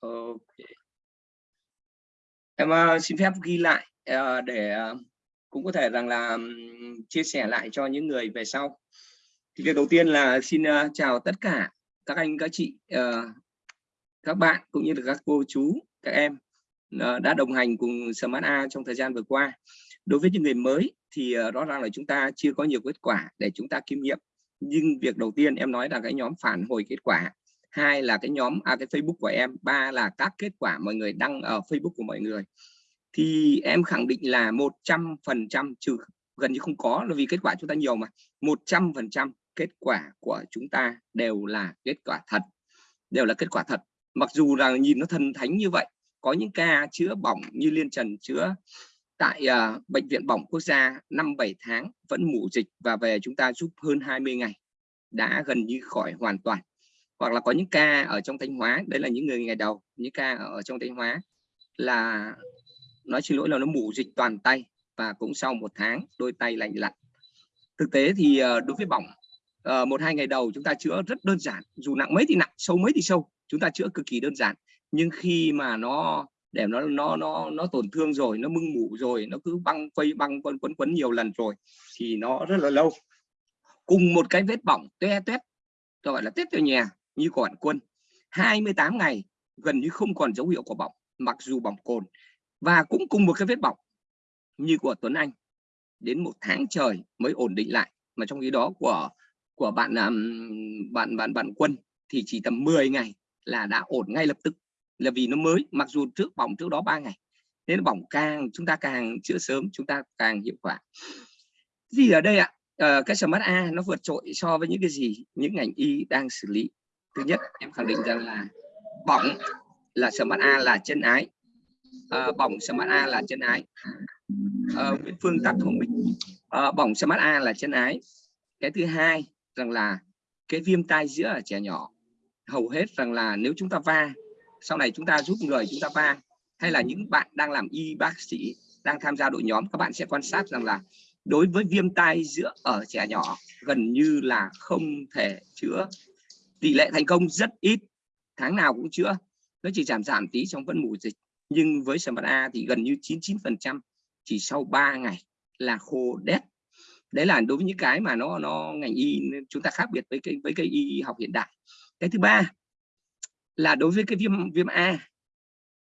ok. Em uh, xin phép ghi lại uh, để uh, cũng có thể rằng là um, chia sẻ lại cho những người về sau. Thì việc đầu tiên là xin uh, chào tất cả các anh các chị uh, các bạn cũng như là các cô chú các em uh, đã đồng hành cùng Smart A trong thời gian vừa qua. Đối với những người mới thì uh, rõ ràng là chúng ta chưa có nhiều kết quả để chúng ta kinh nghiệm nhưng việc đầu tiên em nói là cái nhóm phản hồi kết quả hai là cái nhóm à, cái Facebook của em. Ba là các kết quả mọi người đăng ở Facebook của mọi người. Thì em khẳng định là 100 phần trăm trừ gần như không có là vì kết quả chúng ta nhiều mà. 100 phần trăm kết quả của chúng ta đều là kết quả thật đều là kết quả thật. Mặc dù là nhìn nó thần thánh như vậy có những ca chữa bỏng như liên trần chữa tại uh, bệnh viện bỏng quốc gia năm 7 tháng vẫn mủ dịch và về chúng ta giúp hơn 20 ngày đã gần như khỏi hoàn toàn hoặc là có những ca ở trong Thanh Hóa, đấy là những người ngày đầu, những ca ở trong Thanh Hóa là nói xin lỗi là nó mù dịch toàn tay và cũng sau một tháng đôi tay lành lặn. Thực tế thì ờ, đối với bỏng ờ, một hai ngày đầu chúng ta chữa rất đơn giản, dù nặng mấy thì nặng, sâu mấy thì sâu, chúng ta chữa cực kỳ đơn giản. Nhưng khi mà nó, để nó nó nó nó tổn thương rồi, nó mưng mủ rồi, nó cứ băng quay băng quấn quấn quấn nhiều lần rồi thì nó rất là lâu. Cùng một cái vết bỏng toe toét, gọi là tết ở nhà như của bạn quân 28 ngày gần như không còn dấu hiệu của bỏng mặc dù bỏng cồn và cũng cùng một cái vết bỏng như của Tuấn Anh. Đến một tháng trời mới ổn định lại mà trong khi đó của của bạn bạn bạn bạn quân thì chỉ tầm 10 ngày là đã ổn ngay lập tức. Là vì nó mới mặc dù trước bỏng trước đó 3 ngày nên bỏng càng chúng ta càng chữa sớm chúng ta càng hiệu quả. Gì ở đây ạ? À, cái smart a nó vượt trội so với những cái gì những ngành y đang xử lý thứ nhất em khẳng định rằng là bỏng là smart a là chân ái. À, bỏng smart a là chân ái. Ờ, à, Nguyễn Phương tắt không mình. À, bỏng smart a là chân ái. Cái thứ hai rằng là cái viêm tai giữa ở trẻ nhỏ hầu hết rằng là nếu chúng ta va sau này chúng ta giúp người chúng ta va hay là những bạn đang làm y bác sĩ đang tham gia đội nhóm các bạn sẽ quan sát rằng là đối với viêm tai giữa ở trẻ nhỏ gần như là không thể chữa tỷ lệ thành công rất ít, tháng nào cũng chữa. Nó chỉ giảm giảm tí trong vẫn mù dịch. Nhưng với sản phẩm A thì gần như 99 phần trăm chỉ sau 3 ngày là khô đét. Đấy là đối với những cái mà nó nó ngành y, chúng ta khác biệt với cái với cái y học hiện đại. Cái thứ ba là đối với cái viêm viêm A,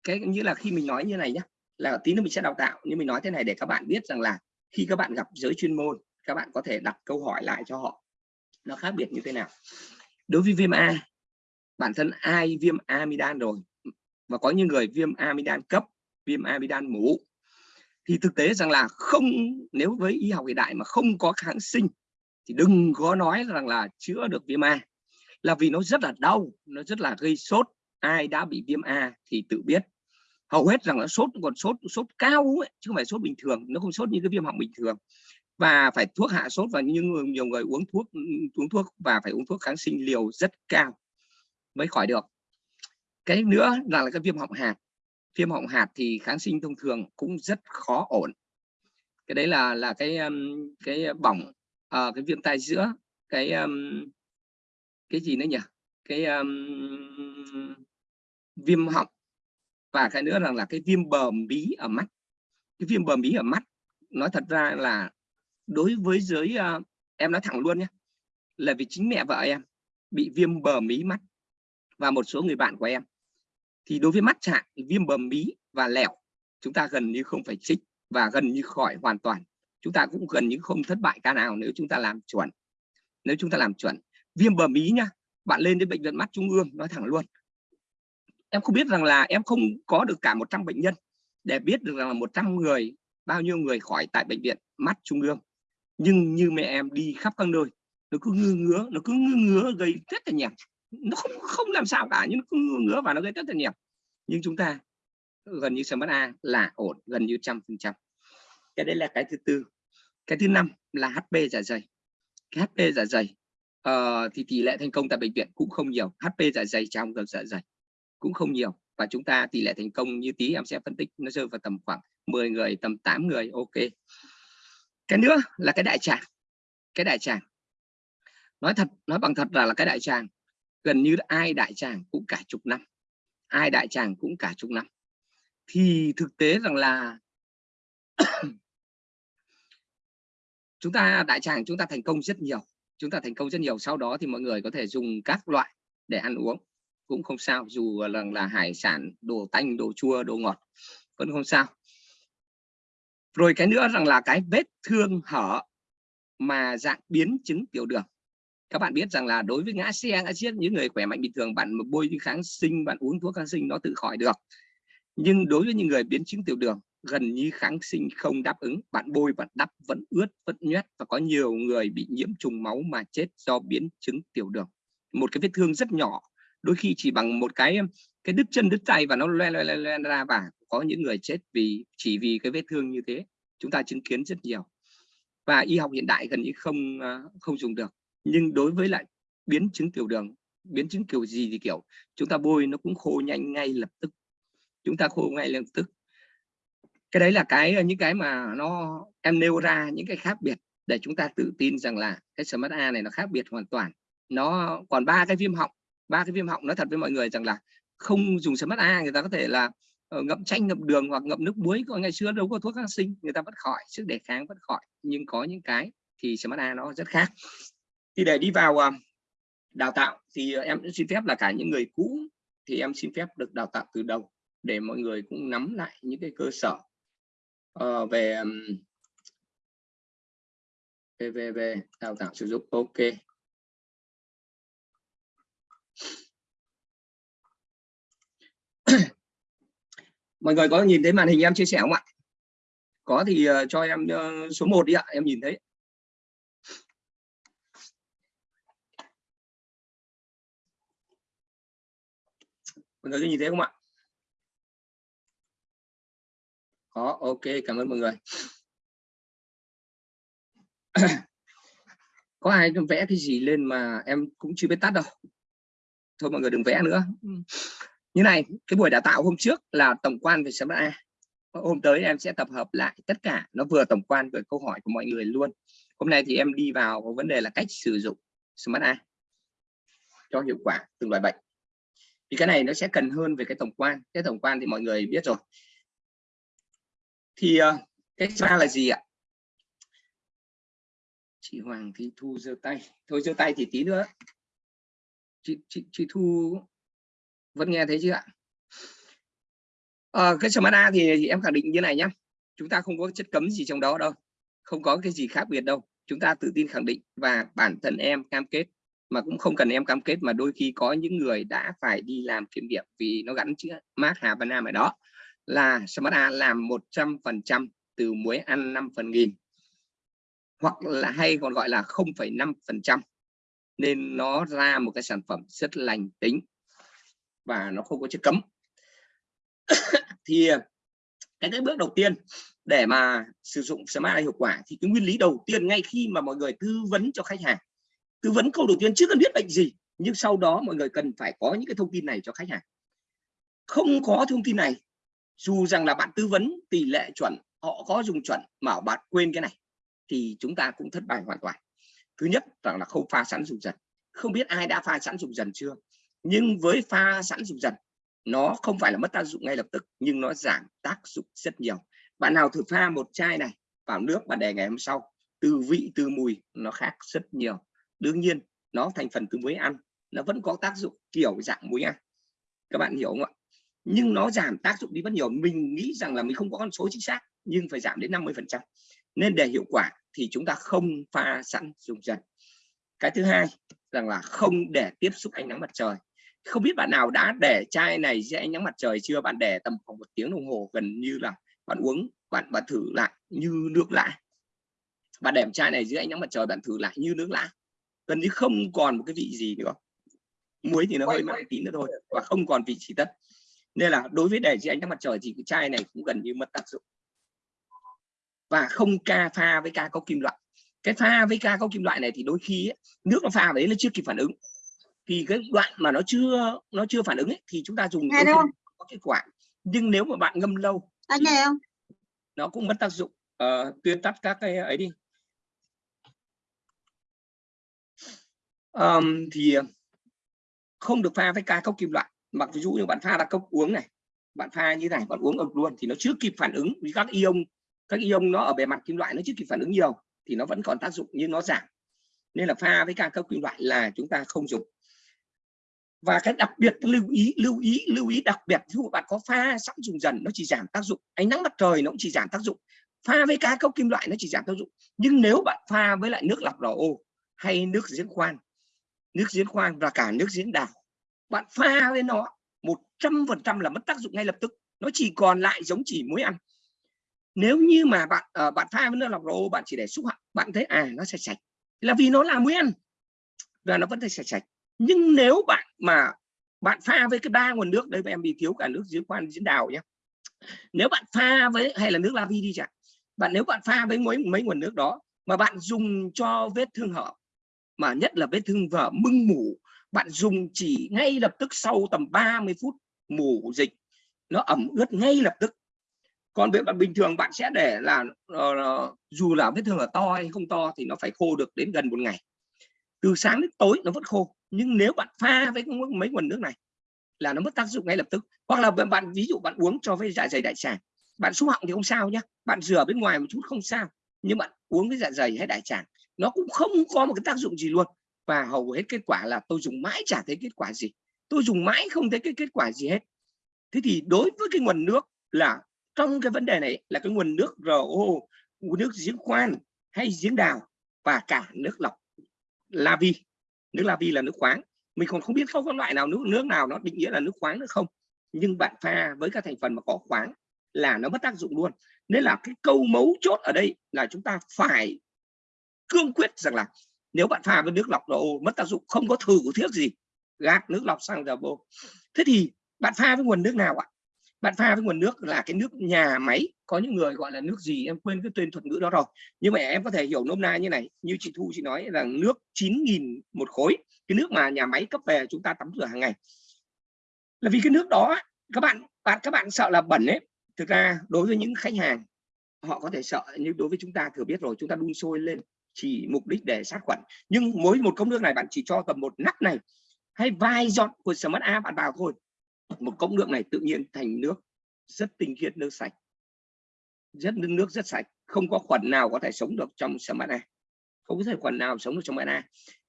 cái như là khi mình nói như này nhé là tí nữa mình sẽ đào tạo. Nhưng mình nói thế này để các bạn biết rằng là khi các bạn gặp giới chuyên môn, các bạn có thể đặt câu hỏi lại cho họ. Nó khác biệt như thế nào? Đối với viêm A bản thân ai viêm amidan rồi? Và có những người viêm amidan cấp viêm amidan mũ. Thì thực tế rằng là không nếu với y học hiện đại mà không có kháng sinh thì đừng có nói rằng là chữa được viêm A. Là vì nó rất là đau nó rất là gây sốt. Ai đã bị viêm A thì tự biết. Hầu hết rằng là sốt còn sốt sốt cao ấy, chứ không phải sốt bình thường. Nó không sốt như cái viêm họng bình thường và phải thuốc hạ sốt và nhưng nhiều người uống thuốc ừ, uống thuốc và phải uống thuốc kháng sinh liều rất cao mới khỏi được. Cái nữa là, là cái viêm họng hạt. Viêm họng hạt thì kháng sinh thông thường cũng rất khó ổn. Cái đấy là là cái cái bỏng uh, cái viêm tai giữa cái um, cái gì nữa nhỉ? Cái um, viêm họng và cái nữa rằng là cái viêm bờm bí ở mắt. Cái viêm bờm bí ở mắt nói thật ra là đối với giới uh, em nói thẳng luôn nhé là vì chính mẹ vợ em bị viêm bờ mí mắt và một số người bạn của em. Thì đối với mắt trạng viêm bờ mí và lẹo chúng ta gần như không phải trích và gần như khỏi hoàn toàn. Chúng ta cũng gần như không thất bại ca nào nếu chúng ta làm chuẩn. Nếu chúng ta làm chuẩn. Viêm bờ mí nhá bạn lên đến bệnh viện mắt trung ương nói thẳng luôn. Em không biết rằng là em không có được cả 100 bệnh nhân để biết được rằng là 100 người bao nhiêu người khỏi tại bệnh viện mắt trung ương nhưng như mẹ em đi khắp các nơi nó cứ ngứa ngứa nó cứ ngứa ngứa gây rất là nhẹp nó không không làm sao cả nhưng nó cứ ngứa ngứa và nó gây rất là nhẹp nhưng chúng ta gần như smart a là ổn gần như trăm phần trăm. Cái đấy là cái thứ tư. Cái thứ năm là hp dạ dày. Cái hp dạ dày uh, thì tỷ lệ thành công tại bệnh viện cũng không nhiều. Hp dạ dày trong ngực dạ dày cũng không nhiều. Và chúng ta tỷ lệ thành công như tí em sẽ phân tích nó rơi vào tầm khoảng 10 người tầm 8 người ok cái nữa là cái đại tràng. Cái đại tràng. Nói thật nói bằng thật là là cái đại tràng. Gần như ai đại tràng cũng cả chục năm. Ai đại tràng cũng cả chục năm. Thì thực tế rằng là chúng ta đại tràng chúng ta thành công rất nhiều. Chúng ta thành công rất nhiều. Sau đó thì mọi người có thể dùng các loại để ăn uống. Cũng không sao dù là, là hải sản đồ tanh đồ chua đồ ngọt vẫn không sao rồi cái nữa rằng là cái vết thương hở mà dạng biến chứng tiểu đường. Các bạn biết rằng là đối với ngã xe ngã chết những người khỏe mạnh bình thường bạn bôi những kháng sinh bạn uống thuốc kháng sinh nó tự khỏi được. Nhưng đối với những người biến chứng tiểu đường gần như kháng sinh không đáp ứng bạn bôi và đắp vẫn ướt vẫn nhét và có nhiều người bị nhiễm trùng máu mà chết do biến chứng tiểu đường. Một cái vết thương rất nhỏ đôi khi chỉ bằng một cái cái đứt chân đứt tay và nó loe loe loe, loe ra và có những người chết vì chỉ vì cái vết thương như thế. Chúng ta chứng kiến rất nhiều. Và y học hiện đại gần như không à, không dùng được. Nhưng đối với lại biến chứng tiểu đường biến chứng kiểu gì thì kiểu chúng ta bôi nó cũng khô nhanh ngay lập tức. Chúng ta khô ngay lập tức. Cái đấy là cái à, những cái mà nó em nêu ra những cái khác biệt để chúng ta tự tin rằng là cái smart A này nó khác biệt hoàn toàn. Nó còn ba cái viêm họng. Ba cái viêm họng nói thật với mọi người rằng là không dùng smart A người ta có thể là uh, Ờ, ngậm chanh ngậm đường hoặc ngậm nước muối còn ngày xưa đâu có thuốc kháng sinh người ta vẫn khỏi sức đề kháng vẫn khỏi. Nhưng có những cái thì smart A nó rất khác. Thì để đi vào à, đào tạo thì à, em xin phép là cả những người cũ thì em xin phép được đào tạo từ đầu để mọi người cũng nắm lại những cái cơ sở. Uh, về về về về đào tạo sử dụng. Ok. Mọi người có nhìn thấy màn hình em chia sẻ không ạ? Có thì ờ, cho em ờ, số 1 đi ạ, em nhìn thấy. Mọi người có nhìn thấy không ạ? Có, ok, cảm ơn mọi người. Có ai vẽ cái gì lên mà em cũng chưa biết tắt đâu? Thôi mọi người đừng vẽ nữa. Ừ như này cái buổi đào tạo hôm trước là tổng quan về Smart A. Hôm tới em sẽ tập hợp lại tất cả nó vừa tổng quan về câu hỏi của mọi người luôn. Hôm nay thì em đi vào vấn đề là cách sử dụng Smart A cho hiệu quả từng loại bệnh. Thì cái này nó sẽ cần hơn về cái tổng quan. Cái tổng quan thì mọi người biết rồi. Thì uh, cái ba là gì ạ? Chị Hoàng Thị Thu giơ tay. Thôi giơ tay thì tí nữa. Chị chị chị Thu vẫn nghe thấy chưa ạ? À, cái Samana thì, thì em khẳng định như này nhé chúng ta không có chất cấm gì trong đó đâu. Không có cái gì khác biệt đâu. Chúng ta tự tin khẳng định và bản thân em cam kết mà cũng không cần em cam kết mà đôi khi có những người đã phải đi làm kiểm nghiệm vì nó gắn chữ mát Hà Văn Nam ở đó là Smart làm 100% từ muối ăn 5 phần nghìn. Hoặc là hay còn gọi là 0,5% nên nó ra một cái sản phẩm rất lành tính và nó không có chất cấm. Thì à, cái cái bước đầu tiên để mà sử dụng smart hiệu quả thì cái nguyên lý đầu tiên ngay khi mà mọi người tư vấn cho khách hàng, tư vấn câu đầu tiên chưa cần biết bệnh gì, nhưng sau đó mọi người cần phải có những cái thông tin này cho khách hàng. Không có thông tin này, dù rằng là bạn tư vấn tỷ lệ chuẩn, họ có dùng chuẩn mà bạn quên cái này, thì chúng ta cũng thất bại hoàn toàn. Thứ nhất, rằng là không pha sẵn dùng dần. Không biết ai đã pha sẵn dùng dần chưa? Nhưng với pha sẵn dùng dần, nó không phải là mất tác dụng ngay lập tức, nhưng nó giảm tác dụng rất nhiều. Bạn nào thử pha một chai này vào nước bạn để ngày hôm sau, từ vị, từ mùi nó khác rất nhiều. Đương nhiên, nó thành phần từ muối ăn, nó vẫn có tác dụng kiểu dạng muối ăn. Các bạn hiểu không ạ? Nhưng nó giảm tác dụng đi rất nhiều. Mình nghĩ rằng là mình không có con số chính xác, nhưng phải giảm đến 50 phần trăm. Nên để hiệu quả thì chúng ta không pha sẵn dùng dần. Cái thứ hai, rằng là không để tiếp xúc ánh nắng mặt trời không biết bạn nào đã để chai này dưới ánh nắng mặt trời chưa? Bạn để tầm khoảng một tiếng đồng hồ gần như là bạn uống bạn bạn thử lại như nước lã. Bạn để chai này dưới ánh nắng mặt trời bạn thử lại như nước lã. Gần như không còn một cái vị gì nữa. Muối thì nó hơi mặn tí nữa thôi và không còn vị chỉ tất. Nên là đối với để dưới ánh nắng mặt trời thì cái chai này cũng gần như mất tác dụng. Và không ca pha với ca có kim loại. Cái pha với ca có kim loại này thì đôi khi ấy, nước nó pha đấy nó chưa kịp phản ứng thì cái đoạn mà nó chưa nó chưa phản ứng ấy, thì chúng ta dùng có kết quả. Nhưng nếu mà bạn ngâm lâu anh nghe không? nó cũng mất tác dụng. Uh, tuyên tắt các cái ấy đi. Um, thì không được pha với ca cốc kim loại. Mặc ví dụ như bạn pha ra cốc uống này bạn pha như này bạn uống ực luôn thì nó chưa kịp phản ứng. Vì các ion các ion nó ở bề mặt kim loại nó chưa kịp phản ứng nhiều thì nó vẫn còn tác dụng nhưng nó giảm. Nên là pha với ca cốc kim loại là chúng ta không dùng và cái đặc biệt lưu ý lưu ý lưu ý đặc biệt ví dụ bạn có pha sẵn dùng dần nó chỉ giảm tác dụng. Ánh nắng mặt trời nó cũng chỉ giảm tác dụng. Pha với cá cốc kim loại nó chỉ giảm tác dụng. Nhưng nếu bạn pha với lại nước lọc ô hay nước giếng khoan nước giếng khoan và cả nước giếng đào bạn pha với nó một trăm phần trăm là mất tác dụng ngay lập tức. Nó chỉ còn lại giống chỉ muối ăn. Nếu như mà bạn uh, bạn pha với nước lọc ô bạn chỉ để xúc họng bạn thấy à nó sạch sạch. Là vì nó là muối ăn và nó vẫn thấy sạch sạch nhưng nếu bạn mà bạn pha với cái ba nguồn nước đây em bị thiếu cả nước giếng khoan giếng đào nhé nếu bạn pha với hay là nước la vi đi chẳng bạn nếu bạn pha với mấy mấy nguồn nước đó mà bạn dùng cho vết thương hở mà nhất là vết thương vở mưng mủ bạn dùng chỉ ngay lập tức sau tầm 30 phút mủ dịch nó ẩm ướt ngay lập tức. Còn việc bạn bình thường bạn sẽ để là uh, dù là vết thương là to hay không to thì nó phải khô được đến gần một ngày từ sáng đến tối nó vẫn khô, nhưng nếu bạn pha với mấy nguồn nước này là nó mất tác dụng ngay lập tức. Hoặc là bạn ví dụ bạn uống cho với dạ dày đại tràng, bạn xúc họng thì không sao nhé bạn rửa bên ngoài một chút không sao, nhưng bạn uống với dạ dày hay đại tràng, nó cũng không có một cái tác dụng gì luôn. Và hầu hết kết quả là tôi dùng mãi chả thấy kết quả gì, tôi dùng mãi không thấy cái kết quả gì hết. Thế thì đối với cái nguồn nước là trong cái vấn đề này là cái nguồn nước RO nước giếng khoan hay giếng đào và cả nước lọc la vi nước la vi là nước khoáng. Mình còn không biết không có loại nào nước nước nào nó định nghĩa là nước khoáng nữa không. Nhưng bạn pha với các thành phần mà có khoáng là nó mất tác dụng luôn. Nên là cái câu mấu chốt ở đây là chúng ta phải cương quyết rằng là nếu bạn pha với nước lọc đồ mất tác dụng, không có thử thiết gì, gạt nước lọc sang dầu bô thế thì bạn pha với nguồn nước nào ạ? Bạn pha với nguồn nước là cái nước nhà máy. Có những người gọi là nước gì? Em quên cái tên thuật ngữ đó rồi. Nhưng mà em có thể hiểu nôm na như này. Như chị Thu, chị nói là nước 9.000 một khối. Cái nước mà nhà máy cấp về chúng ta tắm rửa hàng ngày. Là vì cái nước đó, các bạn bạn, các bạn sợ là bẩn ấy. Thực ra đối với những khách hàng, họ có thể sợ. Nhưng đối với chúng ta thừa biết rồi, chúng ta đun sôi lên chỉ mục đích để sát khuẩn. Nhưng mỗi một cốc nước này, bạn chỉ cho tầm một nắp này, hay vài giọt của Smart A bạn vào thôi một cốc nước này tự nhiên thành nước rất tinh khiết, nước sạch. Rất, nước rất sạch, không có khuẩn nào có thể sống được trong samana không có thể khuẩn nào sống được trong Smart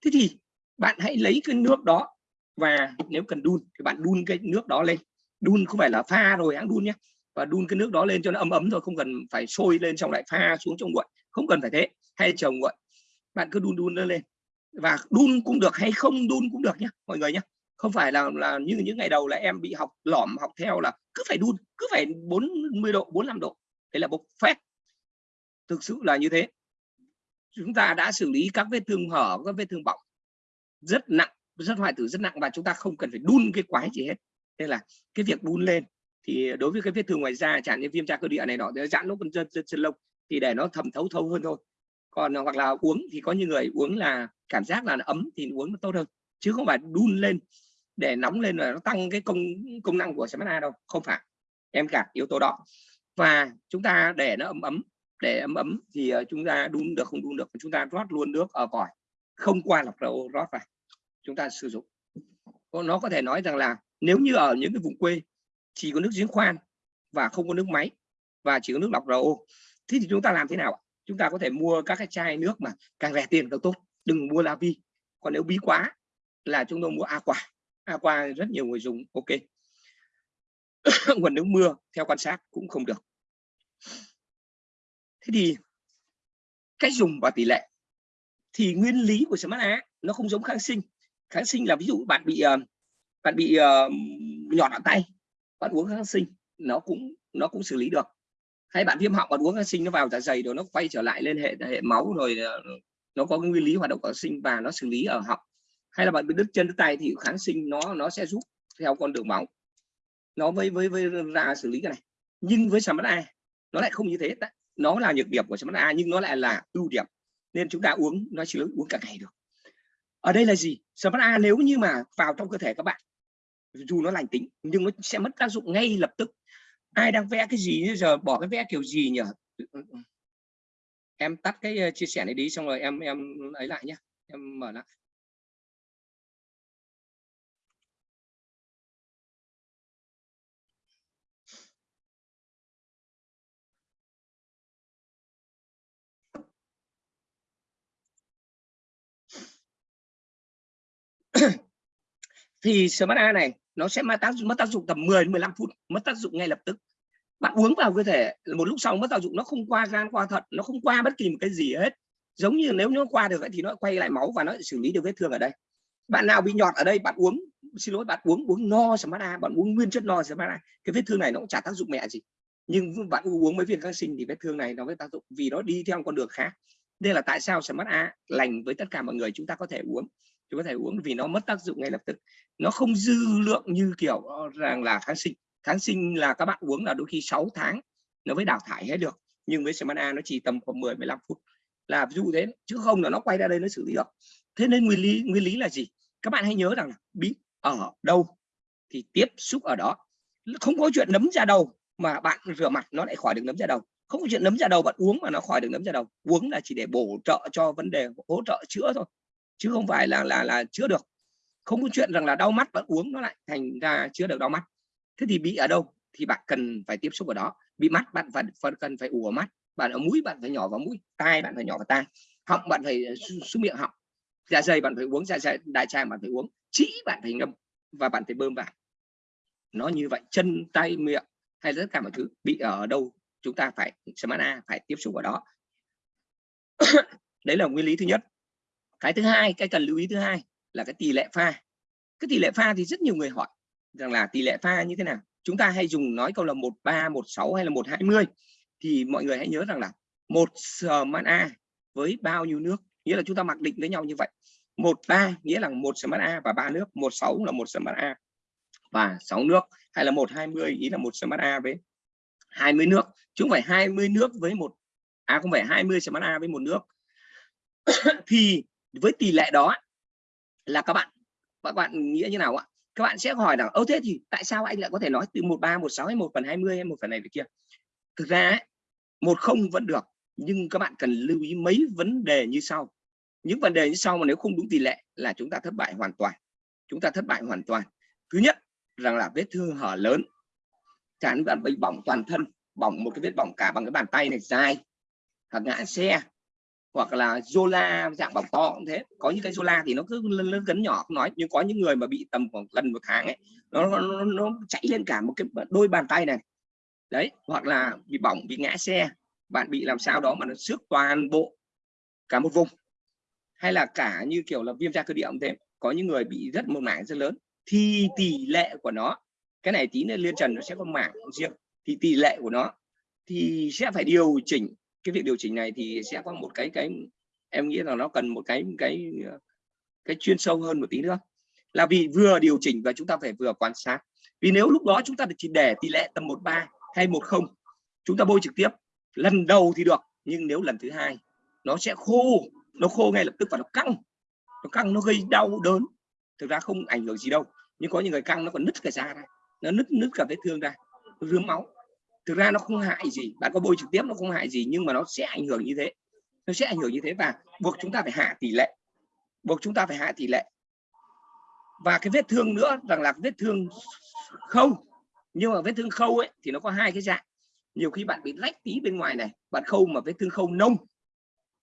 thế thì bạn hãy lấy cái nước đó và nếu cần đun thì bạn đun cái nước đó lên. Đun không phải là pha rồi, hãng đun nhé. Và đun cái nước đó lên cho nó ấm ấm thôi, không cần phải sôi lên xong lại pha xuống trong nguội. Không cần phải thế, hay trồng nguội. Bạn cứ đun đun nó lên. Và đun cũng được hay không đun cũng được nhé, mọi người nhé không phải là là như những ngày đầu là em bị học lỏm học theo là cứ phải đun, cứ phải 40 độ 45 độ. Đấy là bộc phép thực sự là như thế. Chúng ta đã xử lý các vết thương hở, các vết thương bỏng rất nặng, rất hoại tử, rất nặng và chúng ta không cần phải đun cái quái gì hết. Nên là cái việc đun lên thì đối với cái vết thương ngoài da chẳng như viêm da cơ địa này nọ giãn lỗ chân chân chân lông thì để nó thẩm thấu thấu hơn thôi. Còn, hoặc là uống thì có những người uống là cảm giác là ấm thì uống nó tốt hơn, chứ không phải đun lên để nóng lên là nó tăng cái công công năng của Smart đâu, không phải. Em cả yếu tố đó. Và chúng ta để nó ấm ấm, để ấm ấm thì ờ, chúng ta đun được, không đun được chúng ta rót luôn nước ở vòi, không qua lọc đầu rót vào. Chúng ta sử dụng. Nó có thể nói rằng là nếu như ở những cái vùng quê chỉ có nước giếng khoan và không có nước máy và chỉ có nước lọc RO thế thì chúng ta làm thế nào chúng ta có thể mua các cái chai nước mà càng rẻ tiền càng tốt. Đừng mua la vi. Còn nếu bí quá là chúng tôi mua aqua aqua rất nhiều người dùng ok. Nguồn nước mưa theo quan sát cũng không được. Thế thì cách dùng và tỷ lệ. Thì nguyên lý của Smart á nó không giống kháng sinh. Kháng sinh là ví dụ bạn bị ờ, bạn bị uh, nhọt ở tay bạn uống kháng sinh nó cũng nó cũng xử lý được. Hay bạn viêm họng bạn uống kháng sinh nó vào dạ dày rồi nó quay trở lại lên hệ hệ máu rồi ờ, nó có cái nguyên lý hoạt động kháng sinh và nó xử lý ở họng hay là bạn bị đứt chân, đứt tay thì kháng sinh nó nó sẽ giúp theo con đường máu. Nó với với với ra xử lý cái này. Nhưng với Smart A, nó lại không như thế. Nó là nhược điểm của Smart A, nhưng nó lại là ưu điểm. Nên chúng ta uống, nó chỉ uống cả ngày được. Ở đây là gì? Smart A nếu như mà vào trong cơ thể các bạn, dù nó lành tính, nhưng nó sẽ mất tác dụng ngay lập tức. Ai đang vẽ cái gì, bây giờ bỏ cái vẽ kiểu gì nhỉ? Em tắt cái ờ, chia sẻ này đi, xong rồi em em ấy lại nhé em mở lại. thì smart A này, nó sẽ mất tác dụng, mất tác dụng tầm 10 đến 15 phút, mất tác dụng ngay lập tức. Bạn uống vào cơ thể, một lúc sau mất tác dụng, nó không qua gan, qua thận, nó không qua bất kỳ một cái gì hết. Giống như nếu nó qua được thì nó quay lại máu và nó xử lý được vết thương ở đây. Bạn nào bị nhọt ở đây, bạn uống, xin lỗi, bạn uống uống no smart A, bạn uống nguyên chất no smart A, cái vết thương này nó cũng chả tác dụng mẹ gì. Nhưng bạn uống mấy viên kháng sinh thì vết thương này nó mới tác dụng vì nó đi theo con đường khác. Đây là tại sao smart A lành với tất cả mọi người, chúng ta có thể uống chúng có thể uống vì nó mất tác dụng ngay lập tức. Nó không dư lượng như kiểu ờ, rằng là kháng sinh. Kháng sinh là các bạn uống là đôi khi 6 tháng nó mới đào thải hết được. Nhưng với semana nó chỉ tầm khoảng 10 15 phút là ví dụ thế, chứ không là nó quay ra đây nó xử lý được. Thế nên nguyên lý nguyên lý là gì? Các bạn hãy nhớ rằng bị ở đâu thì tiếp xúc ở đó. Không có chuyện nấm ra đầu mà bạn rửa mặt nó lại khỏi được nấm ra đầu. Không có chuyện nấm ra đầu bạn uống mà nó khỏi được nấm ra đầu. Uống là chỉ để bổ trợ cho vấn đề hỗ trợ chữa thôi chứ không phải là là là chữa được. Không có chuyện rằng là đau mắt bạn uống nó lại thành ra chữa được đau mắt. Thế thì bị ở đâu thì bạn cần phải tiếp xúc ở đó. Bị mắt bạn phải cần phải ủ ở mắt. Bạn ở mũi bạn phải nhỏ vào mũi, tai bạn phải nhỏ vào tai. Họng bạn phải ờ, xuống miệng họng. Dạ dày bạn phải uống dạ dày, đại tràng bạn phải uống. Chỉ bạn phải ngâm và bạn phải bơm vào. Nó như vậy, chân, tay, miệng hay tất cả mọi thứ bị ở đâu chúng ta phải samana phải tiếp xúc vào đó. Đấy là nguyên lý thứ nhất cái thứ hai, cái cần lưu ý thứ hai là cái tỷ lệ pha. Cái tỷ lệ pha thì rất nhiều người hỏi rằng là tỷ lệ pha như thế nào? Chúng ta hay dùng nói câu là một ba, một sáu hay là một hai mươi. Thì mọi người hãy nhớ rằng là một smart A với bao nhiêu nước? Nghĩa là chúng ta mặc định với nhau như vậy. Một ba nghĩa là một smart A và ba nước. Một sáu là một smart A và 6 nước. Hay là một hai mươi ý là một smart A với 20 nước. Chứ không phải 20 nước với một à không phải 20 smart A với một nước. Thì với tỷ lệ đó là các bạn các bạn nghĩa như nào ạ? Các bạn sẽ hỏi rằng, ơ, thế thì tại sao anh lại có thể nói từ một ba, một sáu hay một phần 20 hay một phần này về kia? Thực ra một không vẫn được, nhưng các bạn cần lưu ý mấy vấn đề như sau. Những vấn đề như sau mà nếu không đúng tỷ lệ là chúng ta thất bại hoàn toàn. Chúng ta thất bại hoàn toàn. Thứ nhất, rằng là vết thương hở lớn. Chẳng bạn bị bỏng toàn thân, bỏng một cái vết bỏng cả bằng cái bàn tay này dài, hoặc ngã xe hoặc là zola dạng bọc to cũng thế. Có những cái zola thì nó cứ lớn lớn cấn nhỏ không nói. Nhưng có những người mà bị tầm khoảng gần một tháng ấy nó, nó, nó chạy lên cả một cái đôi bàn tay này. Đấy hoặc là bị bỏng bị ngã xe. Bạn bị làm sao đó mà nó xước toàn bộ cả một vùng. Hay là cả như kiểu là viêm da cơ địa cũng thế. Có những người bị rất một mảng rất lớn. Thì tỷ lệ của nó cái này tí nữa liên trần nó sẽ có mảng riêng. Thì tỷ lệ của nó thì sẽ phải điều chỉnh cái việc điều chỉnh này thì sẽ có một cái cái em nghĩ là nó cần một cái cái cái chuyên sâu hơn một tí nữa. Là vì vừa điều chỉnh và chúng ta phải vừa quan sát. Vì nếu lúc đó chúng ta chỉ để tỷ lệ tầm một ba hay một không, chúng ta bôi trực tiếp, lần đầu thì được, nhưng nếu lần thứ hai, nó sẽ khô, nó khô ngay lập tức và nó căng. Nó căng, nó gây đau đớn. Thực ra không ảnh hưởng gì đâu, nhưng có những người căng, nó còn nứt cả da ra, nó nứt nứt cả vết thương ra rướm máu thực ra nó không hại gì, bạn có bôi trực tiếp nó không hại gì, nhưng mà nó sẽ ảnh hưởng như thế. Nó sẽ ảnh hưởng như thế và buộc chúng ta phải hạ tỷ lệ. Buộc chúng ta phải hạ tỷ lệ. Và cái vết thương nữa, rằng là vết thương khâu. Nhưng mà vết thương khâu ấy, thì nó có hai cái dạng. Nhiều khi bạn bị lách tí bên ngoài này, bạn khâu mà vết thương khâu nông,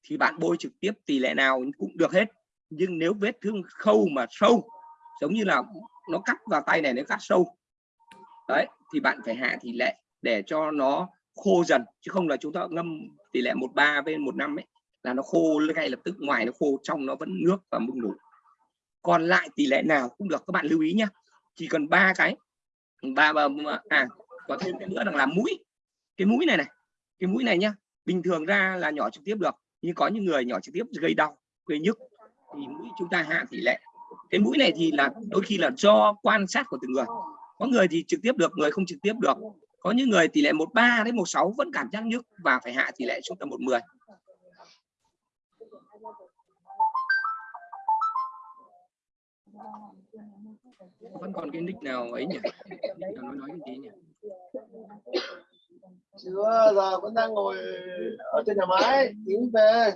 thì bạn bôi trực tiếp tỷ lệ nào cũng được hết. Nhưng nếu vết thương khâu mà sâu, giống như là nó cắt vào tay này, nó cắt sâu, đấy, thì bạn phải hạ tỷ lệ để cho nó khô dần, chứ không là chúng ta ngâm tỷ lệ một ba bên một năm ấy, là nó khô ngay lập tức, ngoài nó khô, trong nó vẫn nước và mưng đủ còn lại tỷ lệ nào cũng được, các bạn lưu ý nhé chỉ cần ba cái, ba ba à có thêm cái nữa là làm mũi. Cái mũi này này, cái mũi này nhá, bình thường ra là nhỏ trực tiếp được, nhưng có những người nhỏ trực tiếp gây đau, gây nhức, thì mũi chúng ta hạ tỷ lệ. Cái mũi này thì là đôi khi là do quan sát của từng người. Có người thì trực tiếp được, người không trực tiếp được có những người tỷ lệ 13 đến 16 vẫn cảm giác nhức và phải hạ tỷ lệ xuống tầm 110 vẫn còn cái nick nào ấy nhỉ? Nick nào nói nói cái gì nhỉ? Chưa giờ vẫn đang ngồi ở trên nhà máy tiến về.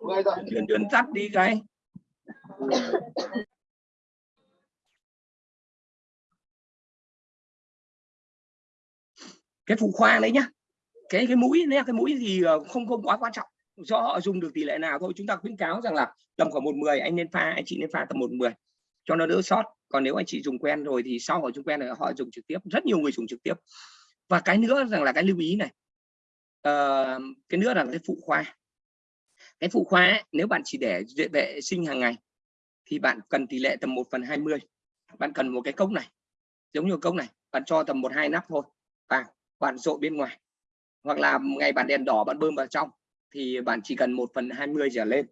Người rồi. Chuyên chuyên tắt đi cái cái phụ khoa đấy nhá cái cái mũi nhé cái mũi thì ờ, không không quá quan trọng do họ dùng được tỷ lệ nào thôi. Chúng ta khuyến cáo rằng là tầm khoảng một mười anh nên pha anh chị nên pha tầm một mười cho nó đỡ sót. Còn nếu anh chị dùng quen rồi thì sau họ dùng quen rồi họ dùng trực tiếp rất nhiều người dùng trực tiếp. Và cái nữa rằng là cái lưu ý này uh, cái nữa là cái phụ khoa. Cái phụ khoa ấy, nếu bạn chỉ để vệ sinh hàng ngày thì bạn cần tỷ lệ tầm 1 phần 20 bạn cần một cái cốc này giống như cốc này bạn cho tầm một hai nắp thôi vào bạn rội bên ngoài hoặc là ngày bạn đèn đỏ bạn bơm vào trong thì bạn chỉ cần 1 phần 20 giờ lên.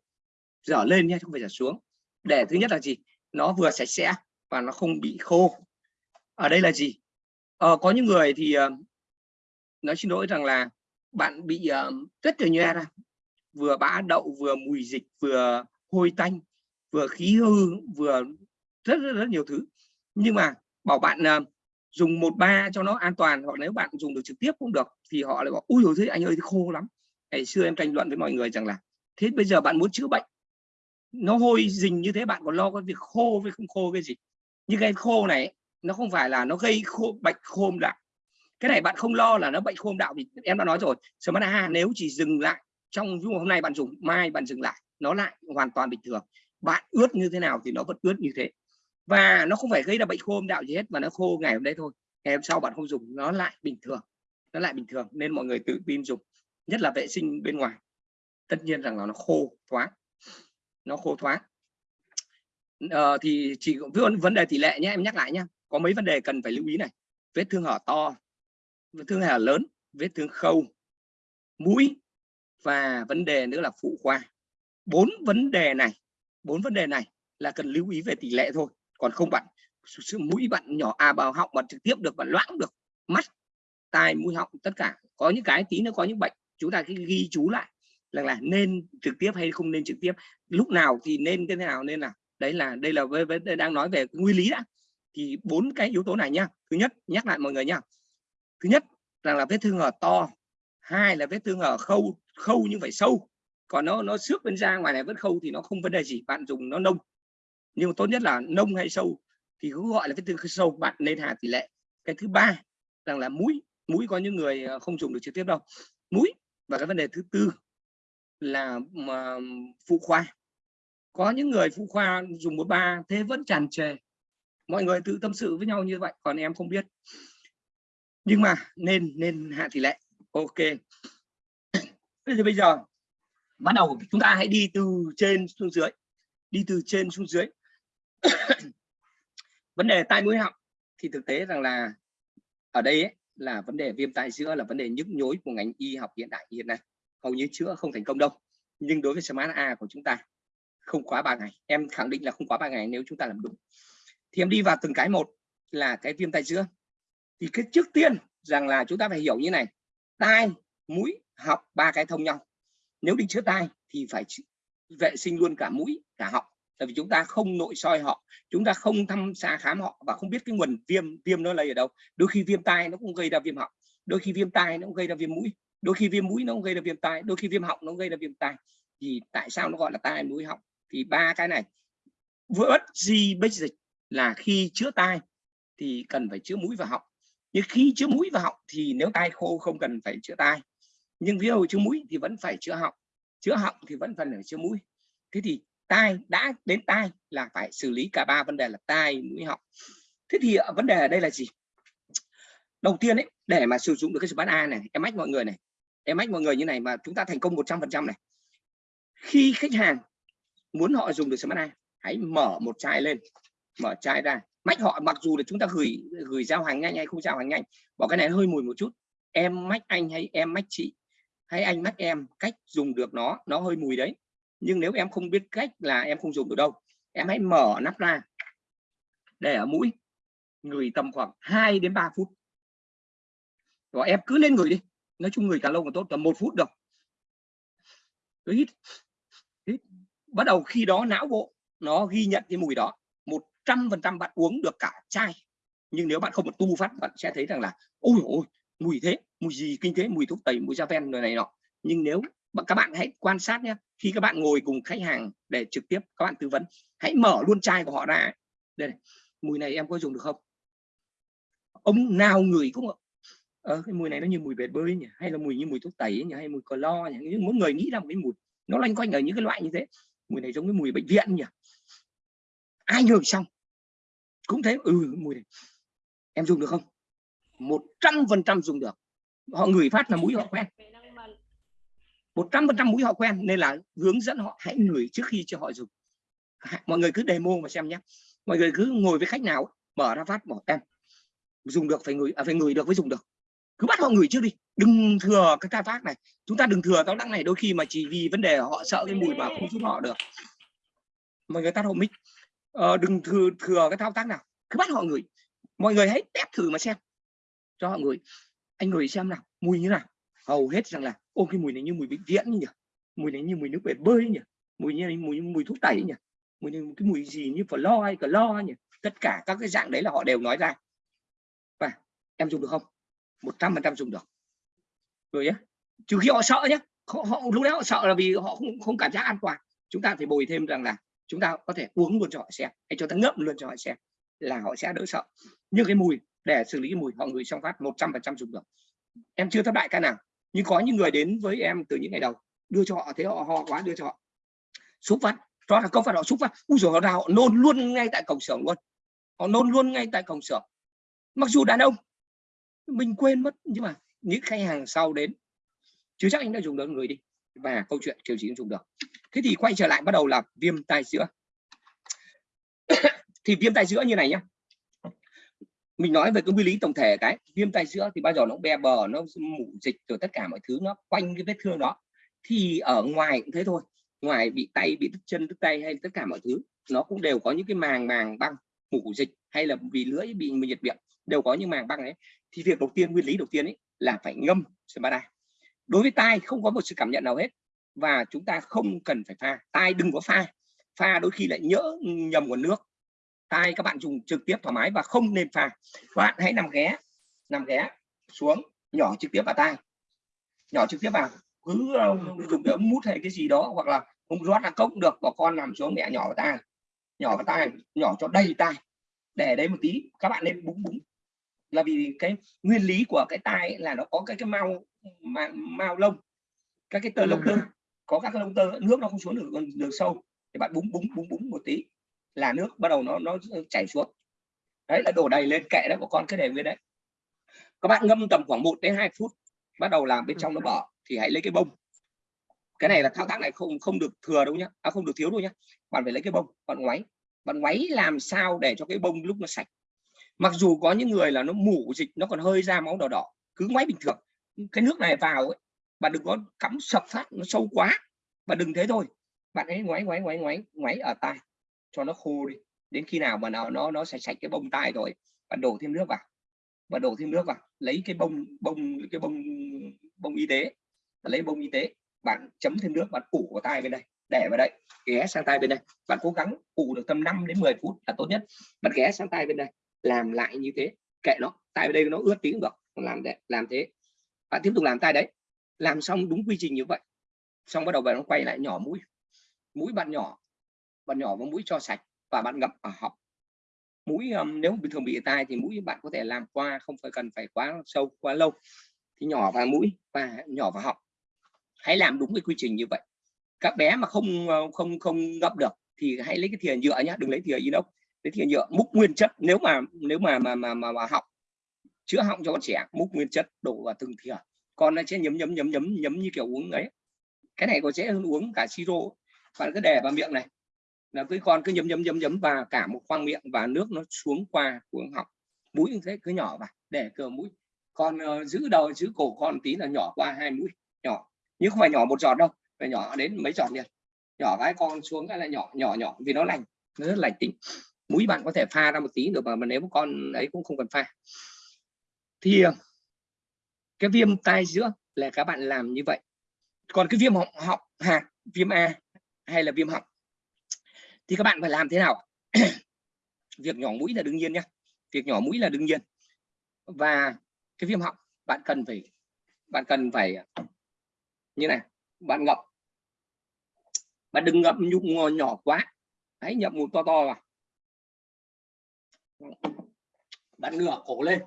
Dở lên nhé không phải dở xuống. Để thứ nhất là gì? Nó vừa sạch sẽ và nó không bị khô. Ở đây là gì? Ờ, có những người thì ờ, nói xin lỗi rằng là bạn bị uh, rất là nhòe ra vừa bã đậu vừa mùi dịch vừa hôi tanh vừa khí hư vừa rất rất, rất nhiều thứ. Nhưng mà bảo bạn uh, dùng một ba cho nó an toàn, hoặc nếu bạn dùng được trực tiếp cũng được, thì họ lại bảo, ui rồi thế anh ơi khô lắm. Ngày xưa em tranh luận với mọi người rằng là, thế bây giờ bạn muốn chữa bệnh, nó hôi rình như thế, bạn còn lo cái việc khô với không khô cái gì? Nhưng cái khô này nó không phải là nó gây khô, bệnh khô đạo. Cái này bạn không lo là nó bệnh khô đạo thì em đã nói rồi, smart a, nếu chỉ dừng lại trong, ví hôm nay bạn dùng, mai bạn dừng lại, nó lại hoàn toàn bình thường. Bạn ướt như thế nào thì nó vẫn ướt như thế và nó không phải gây ra bệnh khô âm đạo gì hết mà nó khô ngày hôm đấy thôi. Ngày hôm sau bạn không dùng nó lại bình thường nó lại bình thường nên mọi người tự tin dùng nhất là vệ sinh bên ngoài. Tất nhiên rằng là nó khô thoáng nó khô thoáng. Ờ, thì chỉ vấn vấn đề tỷ lệ nhé em nhắc lại nhé. Có mấy vấn đề cần phải lưu ý này. Vết thương hở to vết thương hở lớn vết thương khâu mũi và vấn đề nữa là phụ khoa. Bốn vấn đề này bốn vấn đề này là cần lưu ý về tỷ lệ thôi còn không bạn mũi bạn nhỏ à vào họng bạn trực tiếp được bạn loãng được mắt tai mũi họng tất cả. Có những cái tí nó có những bệnh chúng ta cái ghi chú lại là là nên trực tiếp hay không nên trực tiếp. Lúc nào thì nên cái thế nào nên là đấy là đây là với, với đang nói về nguyên lý đã. Thì bốn cái yếu tố này nhá thứ nhất nhắc lại mọi người nhá thứ nhất rằng là vết thương ở to. Hai là vết thương ở khâu khâu nhưng phải sâu. Còn nó nó xước bên da ngoài này vẫn khâu thì nó không vấn đề gì. Bạn dùng nó nông nhưng mà tốt nhất là nông hay sâu thì cứ gọi là vết thương sâu, bạn nên hạ tỷ lệ. Cái thứ ba rằng là mũi mũi có những người ờ, không dùng được trực tiếp đâu. Mũi và cái vấn đề thứ tư là, mà, phụ khoa. Có những người phụ khoa dùng một ba thế vẫn tràn trề. Mọi người tự tâm sự với nhau như vậy, còn em không biết. Nhưng mà nên nên hạ tỷ lệ. Ok. Bây giờ bây giờ bắt đầu chúng ta hãy đi từ trên xuống dưới, đi từ trên xuống dưới vấn đề tai mũi họng thì thực tế rằng là ở đây ấy, là vấn đề viêm tai giữa là vấn đề nhức nhối của ngành y học hiện đại hiện nay. Hầu như chữa không thành công đâu nhưng đối với smart a của chúng ta không quá ba ngày. Em khẳng định là không quá ba ngày nếu chúng ta làm đúng. Thì em đi vào từng cái một là cái viêm tai giữa. Thì cái trước tiên rằng là chúng ta phải hiểu như này tai mũi họng ba cái thông nhau. Nếu đi chữa tai thì phải vệ sinh luôn cả mũi cả họng tại vì chúng ta không nội soi họ, chúng ta không thăm xa khám họ và không biết cái nguồn viêm viêm nó lây ở đâu. Đôi khi viêm tai nó cũng gây ra viêm họng, đôi khi viêm tai nó cũng gây ra viêm mũi, đôi khi viêm mũi nó cũng gây ra viêm tai, đôi khi viêm họng nó cũng gây ra viêm tai. Thì tại sao nó gọi là tai mũi họng? Thì ba cái này vỡ gì bách dịch là khi chữa tai thì cần phải chữa mũi và họng. Nhưng khi chữa mũi và họng thì nếu tai khô không cần phải chữa tai. Nhưng ví dụ chữa mũi thì vẫn phải chữa họng chữa họng thì vẫn cần phải chữa mũi. Thế thì tai, đã đến tai là phải xử lý cả ba vấn đề là tai, mũi họng. Thế thì ờ, vấn đề ở đây là gì? Đầu tiên ấy, để mà sử dụng được cái smart A này, em mách mọi người này, em mách mọi người như này mà chúng ta thành công 100 phần trăm này. Khi khách hàng muốn họ dùng được smart A, hãy mở một chai lên, mở chai ra. Mách họ, mặc dù là chúng ta gửi gửi giao hàng nhanh hay không giao hàng nhanh, bỏ cái này hơi mùi một chút. Em mách anh hay em mách chị, hay anh mách em cách dùng được nó nó hơi mùi đấy nhưng nếu em không biết cách là em không dùng được đâu, em hãy mở nắp ra. Để ở mũi, người tầm khoảng 2 đến 3 phút. Và em cứ lên người đi. Nói chung người càng lâu càng tốt, tầm một phút được. Hít hít. Bắt đầu khi đó não bộ nó ghi nhận cái mùi đó. Một trăm phần trăm bạn uống được cả chai. Nhưng nếu bạn không một tu phát, bạn sẽ thấy rằng là, ôi ôi, mùi thế, mùi gì kinh thế, mùi thuốc tẩy, mùi da ven rồi này nọ. Nhưng nếu các bạn hãy quan sát nhé khi các bạn ngồi cùng khách hàng để trực tiếp các bạn tư vấn hãy mở luôn chai của họ ra. Đây này. mùi này em có dùng được không? Ông nào người cũng ờ, cái mùi này nó như mùi bể bơi nhỉ? Hay là mùi như mùi thuốc tẩy nhỉ? Hay mùi lo nhỉ? Nhưng mỗi người nghĩ là một cái mùi nó loanh quanh ở những cái loại như thế. Mùi này giống cái mùi bệnh viện nhỉ? Ai ngửi xong cũng thế ừ mùi này. Em dùng được không? Một trăm phần trăm dùng được. Họ ngửi phát là mũi họ quen một trăm phần trăm mũi họ quen nên là hướng dẫn họ hãy ngửi trước khi cho họ dùng. Mọi người cứ demo mà xem nhé. Mọi người cứ ngồi với khách nào mở ra phát bỏ em dùng được phải ngửi à, phải ngửi được mới dùng được. Cứ bắt họ ngửi trước đi. Đừng thừa cái thao tác này. Chúng ta đừng thừa thao tác này đôi khi mà chỉ vì vấn đề họ sợ cái mùi mà không giúp họ được. Mọi người tắt hộ mic. Ờ, đừng thừa thừa cái thao tác nào. Cứ bắt họ ngửi. Mọi người hãy test thử mà xem. Cho họ ngửi. Anh ngửi xem nào mùi như nào hầu hết rằng là ô cái mùi này như mùi bệnh viện nhỉ? Mùi này như mùi nước bể bơi nhỉ? Mùi như mùi mùi thuốc tẩy nhỉ? Mùi này, cái mùi gì như phở lo hay cờ lo nhỉ? Tất cả các cái dạng đấy là họ đều nói ra. Và em dùng được không? Một trăm phần trăm dùng được. Rồi nhé trừ khi họ sợ nhé họ, họ lúc đấy họ sợ là vì họ không không cảm giác an toàn. Chúng ta phải bồi thêm rằng là chúng ta có thể uống luôn cho họ xem hay cho ta ngậm luôn cho họ xem là họ sẽ đỡ sợ. Nhưng cái mùi để xử lý cái mùi họ người xong phát 100 phần trăm dùng được. Em chưa thất bại ca nào nhưng có những người đến với em từ những ngày đầu, đưa cho họ thế họ ho quá, đưa cho họ. Xúc phát cho là công phát họ, xúc phát. U rồi họ ra họ nôn luôn ngay tại cổng xưởng luôn. Họ nôn luôn ngay tại cổng xưởng. Mặc dù đàn ông, mình quên mất, nhưng mà những khách hàng sau đến chứ chắc anh đã dùng được người đi. Và câu chuyện kiểu gì cũng dùng được. Thế thì quay trở lại bắt đầu là viêm tai giữa thì viêm tai giữa như này nhá mình nói về cái nguyên lý tổng thể cái, viêm tai giữa thì bao giờ nó be bờ, nó mủ dịch rồi tất cả mọi thứ, nó quanh cái vết thương đó. Thì ở ngoài cũng thế thôi, ngoài bị tay, bị đứt chân, đứt tay hay tất cả mọi thứ, nó cũng đều có những cái màng màng băng mủ dịch hay là vì lưỡi bị nhiệt miệng, đều có những màng băng ấy thì việc đầu tiên, nguyên lý đầu tiên ấy là phải ngâm Sembada đối với tai không có một sự cảm nhận nào hết và chúng ta không cần phải pha. Tai đừng có pha. Pha đôi khi lại nhỡ nhầm nguồn nước tai các bạn dùng trực tiếp thoải mái và không nên pha bạn hãy nằm ghé nằm ghé xuống nhỏ trực tiếp vào tai. Nhỏ trực tiếp vào. Cứ dùng cái ống mút hay cái gì đó hoặc là không rót là cốc được và con nằm xuống mẹ nhỏ vào tai. Nhỏ vào tai nhỏ cho đầy tai. Để đấy một tí các bạn nên búng búng. Là vì cái nguyên lý của cái tai là nó có cái cái mao mà mao lông. Các cái tơ lông tơ có các cái lông tơ nước nó không xuống được được sâu. Thì bạn búng búng búng búng một tí là nước bắt đầu nó nó chảy xuống. Đấy là đổ đầy lên kệ đó của con cái để nguyên đấy. Các bạn ngâm tầm khoảng 1 đến 2 phút bắt đầu làm bên trong nó bở thì hãy lấy cái bông. Cái này là thao tác này không không được thừa đâu nhá. À, không được thiếu đâu nhá. Bạn phải lấy cái bông bạn ngoáy. Bạn ngoáy làm sao để cho cái bông lúc nó sạch? Mặc dù có những người là nó mủ dịch nó còn hơi ra máu đỏ đỏ cứ ngoáy bình thường. Cái nước này vào ấy bạn đừng có cắm sập phát nó sâu quá. Và đừng thế thôi. Bạn ấy ngoáy ngoáy ngoáy ngoáy ngoáy ở tai cho nó khô đi. Đến khi nào mà nó nó nó sạch sạch cái bông tai rồi, bạn đổ thêm nước vào. Và đổ thêm nước vào, lấy cái bông bông, cái bông bông y tế. Lấy bông y tế, bạn chấm thêm nước, bạn ủ vào tai bên đây. Để vào đây, ghé sang tay bên đây. Bạn cố gắng ủ được tầm 5 đến 10 phút là tốt nhất. Bạn ghé sang tay bên đây, làm lại như thế, kệ nó. Tại đây nó ướt tí cũng được làm để, làm thế. Bạn tiếp tục làm tay đấy. Làm xong đúng quy trình như vậy, xong bắt đầu bạn quay lại nhỏ mũi. Mũi bạn nhỏ bạn nhỏ vào mũi cho sạch và bạn ngậm ở họng mũi um, nếu bình thường bị tai thì mũi bạn có thể làm qua không phải cần phải quá sâu quá lâu. Thì nhỏ vào mũi và nhỏ vào họng hãy làm đúng cái quy trình như vậy. Các bé mà không ờ, không không ngậm được thì hãy lấy cái thìa nhựa nhá đừng lấy thìa inox. Lấy thìa nhựa múc nguyên chất nếu mà nếu mà mà mà mà, mà họng chữa họng cho con trẻ múc nguyên chất đổ vào từng thìa. Con nó sẽ nhấm nhấm nhấm nhấm nhấm như kiểu uống ấy. Cái này có dễ hơn uống cả siro. Bạn cứ để vào miệng này là cái con cứ nhấm nhấm nhấm nhấm và cả một khoang miệng và nước nó xuống qua cuống họng. Mũi như thế cứ nhỏ vào để cờ mũi. Con uh, giữ đầu giữ cổ con tí là nhỏ qua hai mũi nhỏ. Nhưng không phải nhỏ một giọt đâu phải nhỏ đến mấy giọt liền. Nhỏ cái con xuống cái là nhỏ nhỏ nhỏ vì nó lành nó rất lành tính. Mũi bạn có thể pha ra một tí được mà, nếu con ấy cũng không cần pha. Thì ờ, cái viêm tai giữa là các bạn làm như vậy. Còn cái viêm họng họng hạt viêm a hay là viêm họng? Thì các bạn phải làm thế nào? Việc nhỏ mũi là đương nhiên nhé. Việc nhỏ mũi là đương nhiên. Và cái viêm họng, bạn cần phải, bạn cần phải, như này, bạn ngậm. Bạn đừng ngậm nhung nhỏ quá. Hãy nhậm một to to vào. Bạn ngửa cổ lên.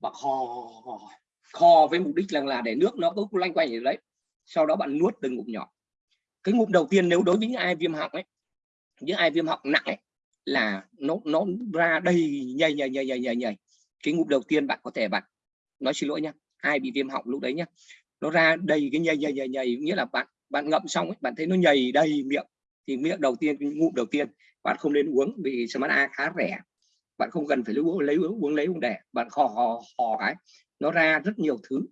Bạn hò khò với mục đích là là để nước nó cứ lanh quanh ở đấy. Sau đó bạn nuốt từng ngụm nhỏ. Cái ngụm đầu tiên nếu đối với những ai viêm họng ấy những ai viêm họng nặng ấy là nó nó ra đầy nhầy nhầy nhầy nhầy nhầy nhầy. Cái ngụm đầu tiên bạn có thể bạn nói xin lỗi nhá ai bị viêm họng lúc đấy nhá nó ra đầy cái nhầy nhầy nhầy nhầy. Nghĩa là bạn bạn ngậm xong ấy, bạn thấy nó nhầy đầy miệng. Thì miệng đầu tiên ngụm đầu tiên bạn không nên uống vì smart A khá rẻ. Bạn không cần phải lấy uống lấy uống lấy uống đẻ bạn khò hò hò cái. Nó ra rất nhiều thứ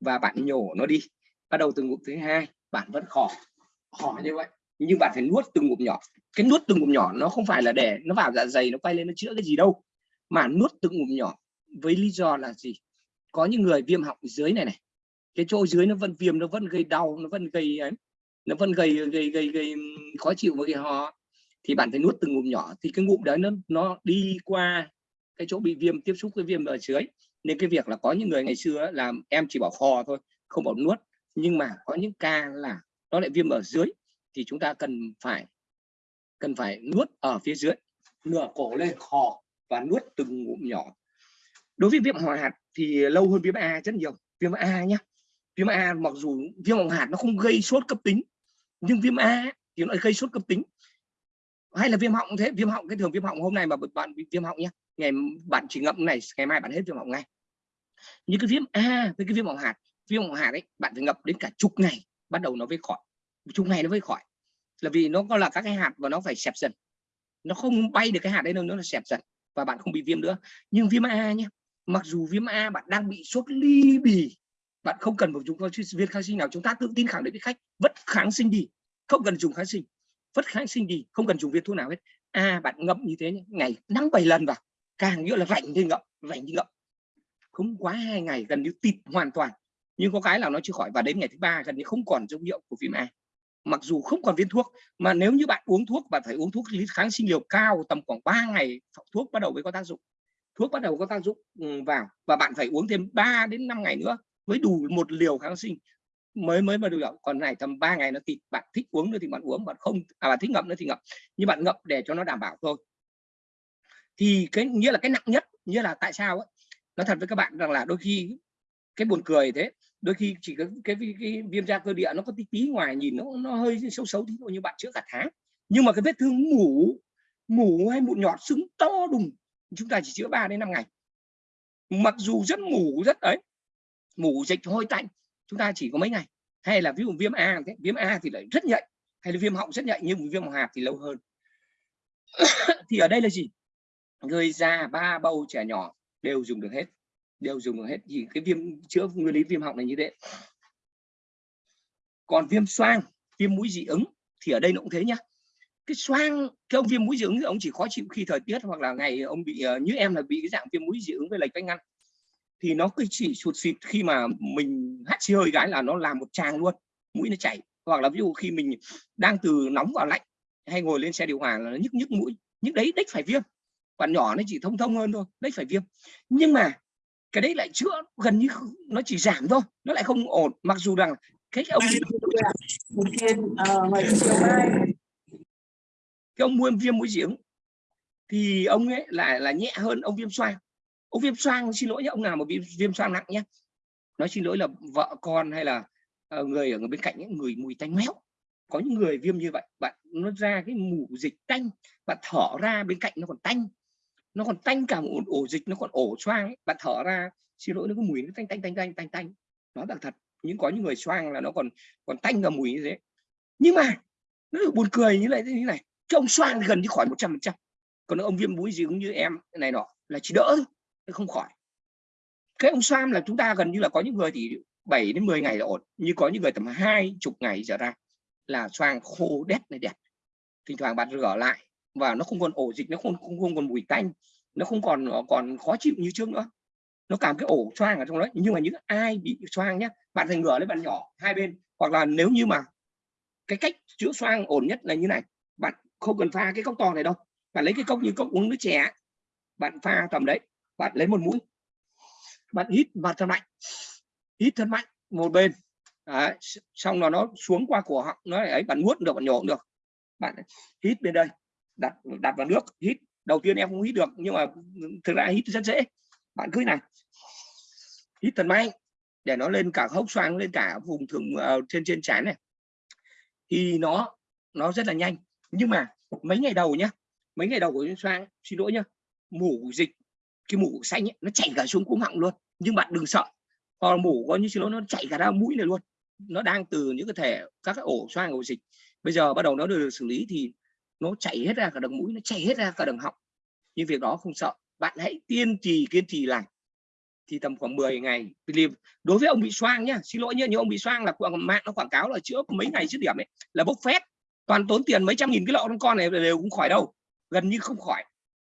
và bạn nhổ nó đi. Bắt đầu từ ngụm thứ hai bạn vẫn khò hò như vậy nhưng bạn phải nuốt từng ngụm nhỏ. Cái nuốt từng ngụm nhỏ nó không phải là để nó vào dạ dày nó quay lên nó chữa cái gì đâu mà nuốt từng ngụm nhỏ với lý do là gì? Có những người viêm họng dưới này này cái chỗ dưới nó vẫn viêm nó vẫn gây đau nó vẫn gây ấy nó vẫn gây gây gây, gây khó chịu với cái ho. Thì bạn phải nuốt từng ngụm nhỏ thì cái ngụm đấy nó nó đi qua cái chỗ bị viêm tiếp xúc với viêm ở dưới. Nên cái việc là có những người ngày xưa là em chỉ bảo kho thôi không bảo nuốt. Nhưng mà có những ca là nó lại viêm ở dưới thì chúng ta cần phải cần phải nuốt ở phía dưới nửa cổ lên khò và nuốt từng ngụm nhỏ. Đối với viêm họng hạt thì lâu hơn viêm A rất nhiều. Viêm A nhé viêm A mặc dù viêm họng hạt nó không gây sốt cấp tính, nhưng viêm A thì nó gây sốt cấp tính. Hay là viêm họng thế, viêm họng, cái thường viêm họng hôm nay mà bạn bị viêm họng nhé ngày bạn chỉ ngậm này, ngày mai bạn hết viêm họng ngay. Như cái viêm A với cái viêm họng hạt, viêm họng hạt ấy, bạn phải ngậm đến cả chục ngày bắt đầu nó mới khỏi chung ngày nó mới khỏi. Là vì nó có là các cái hạt và nó phải xẹp dần. Nó không bay được cái hạt đấy đâu, nó là xẹp dần và bạn không bị viêm nữa. Nhưng viêm A nhé mặc dù viêm A bạn đang bị sốt ly bì, bạn không cần một chúng ta viên kháng sinh nào, chúng ta tự tin khẳng định với khách, vất kháng sinh đi, không cần dùng kháng sinh. Vất kháng sinh đi, không cần dùng viên thuốc nào hết. À bạn ngậm như thế nhé ngày năm bảy lần vào, càng nghĩa là rảnh thì ngậm rảnh thì ngậm. Không quá hai ngày, gần như tịt hoàn toàn. Nhưng có cái là nó chưa khỏi và đến ngày thứ ba gần như không còn dấu hiệu của viêm A mặc dù không còn viên thuốc, mà nếu như bạn uống thuốc, bạn phải uống thuốc kháng sinh liều cao tầm khoảng 3 ngày thuốc bắt đầu mới có tác dụng. Thuốc bắt đầu có tác dụng ừ, vào, và bạn phải uống thêm 3 đến 5 ngày nữa mới đủ một liều kháng sinh mới mới mà được. Còn này tầm 3 ngày nó thì bạn thích uống nữa thì bạn uống, bạn không à bạn thích ngậm nữa thì ngậm. Nhưng bạn ngậm để cho nó đảm bảo thôi. Thì cái, nghĩa là cái nặng nhất, nghĩa là tại sao ấy nói thật với các bạn rằng là đôi khi cái buồn cười thế đôi khi chỉ có cái, cái, cái viêm da cơ địa nó có tí tí ngoài nhìn nó nó hơi xấu xấu tí thôi như bạn chữa cả tháng. Nhưng mà cái vết thương mủ mủ hay mụn nhọt sưng to đùng chúng ta chỉ chữa 3 đến 5 ngày. Mặc dù rất mủ rất ấy mủ dịch hôi tanh chúng ta chỉ có mấy ngày. Hay là ví dụ viêm A thế viêm A thì lại rất nhạy hay là viêm họng rất nhạy nhưng viêm họng hạt thì lâu hơn. Thì ở đây là gì? Người già ba bầu trẻ nhỏ đều dùng được hết đều dùng được hết thì cái viêm chữa nguyên lý viêm họng này như thế. Còn viêm xoang, viêm mũi dị ứng thì ở đây nó cũng thế nhá. Cái xoang, cái ông viêm mũi dị ứng ông chỉ khó chịu khi thời tiết hoặc là ngày ông bị ờ, như em là bị cái dạng viêm mũi dị ứng với lệch vách ngăn. Thì nó cứ chỉ sụt xịt khi mà mình hát xì hơi cái là nó làm một tràng luôn, mũi nó chảy. Hoặc là ví dụ khi mình đang từ nóng vào lạnh hay ngồi lên xe điều hòa là nó nhức nhức mũi, nhức đấy đích phải viêm. Còn nhỏ nó chỉ thông thông hơn thôi, đấy phải viêm. Nhưng mà cái đấy lại chữa gần như nó chỉ giảm thôi nó lại không ổn. Mặc dù rằng cái ông cái ông viêm viêm mũi giếng thì ông ấy lại là nhẹ hơn ông viêm xoang. Ông viêm xoang xin lỗi nhé ông nào mà bị viêm xoang nặng nhé nói xin lỗi là vợ con hay là uh, người ở bên cạnh những người mùi tanh méo. Có những người viêm như vậy bạn nó ra cái mù dịch tanh bạn thở ra bên cạnh nó còn tanh nó còn tanh cả một ổ dịch nó còn ổ xoang ấy. bạn thở ra xin lỗi nó có mùi nó tanh tanh tanh tanh tanh tanh. Nó là thật nhưng có những người xoang là nó còn còn tanh cả mùi như thế. Nhưng mà nó buồn cười như này như này cái ông xoang gần như khỏi 100 phần trăm. Còn ông viêm mũi dị ứng như em này nọ là chỉ đỡ thôi không khỏi. Cái ông xoang là chúng ta gần như là có những người thì 7 đến 10 ngày là ổn như có những người tầm hai chục ngày trở ra là xoang khô đét này đẹp. Thỉnh thoảng bạn rửa lại và nó không còn ổ dịch nó không không, không còn mùi tanh nó không còn ờ, còn khó chịu như trước nữa. Nó cảm cái ổ xoang ở trong đấy. Nhưng mà những ai bị xoang nhé bạn thành ngửa lên bạn nhỏ hai bên hoặc là nếu như mà cái cách chữa xoang ổn nhất là như này. Bạn không cần pha cái cốc to này đâu. Bạn lấy cái cốc như cốc uống nước chè bạn pha tầm đấy bạn lấy một mũi. Bạn hít vào thật mạnh hít thật mạnh một bên. Đấy, xong là nó xuống qua cổ họng nó ấy bạn nuốt được bạn nhổ được. Bạn hít bên đây đặt đặt vào nước hít. Đầu tiên em không hít được nhưng mà thực ra hít rất dễ. Bạn cứ này. Hít thật mạnh để nó lên cả hốc xoang lên cả vùng thượng uh, trên trên trán này. Thì nó nó rất là nhanh. Nhưng mà mấy ngày đầu nhá mấy ngày đầu của xoang xin lỗi nhá mủ dịch cái mủ xanh ấy, nó chảy cả xuống cuống họng luôn. Nhưng bạn đừng sợ. Hoặc mủ có như xin lỗi nó chảy cả ra mũi này luôn. Nó đang từ những cái thể các cái ổ xoang ổ dịch. Bây giờ bắt đầu nó được xử lý thì nó chảy hết ra cả đường mũi, nó chảy hết ra cả đường họng. Nhưng việc đó không sợ. Bạn hãy kiên trì kiên trì làm thì tầm khoảng 10 ngày đối với ông bị xoang nhá, xin lỗi nhá, nhưng ông bị xoang là mạng nó quảng cáo là chữa mấy ngày dứt điểm ấy, là bốc phét. Toàn tốn tiền mấy trăm nghìn cái lọ con con này đều cũng khỏi đâu, gần như không khỏi.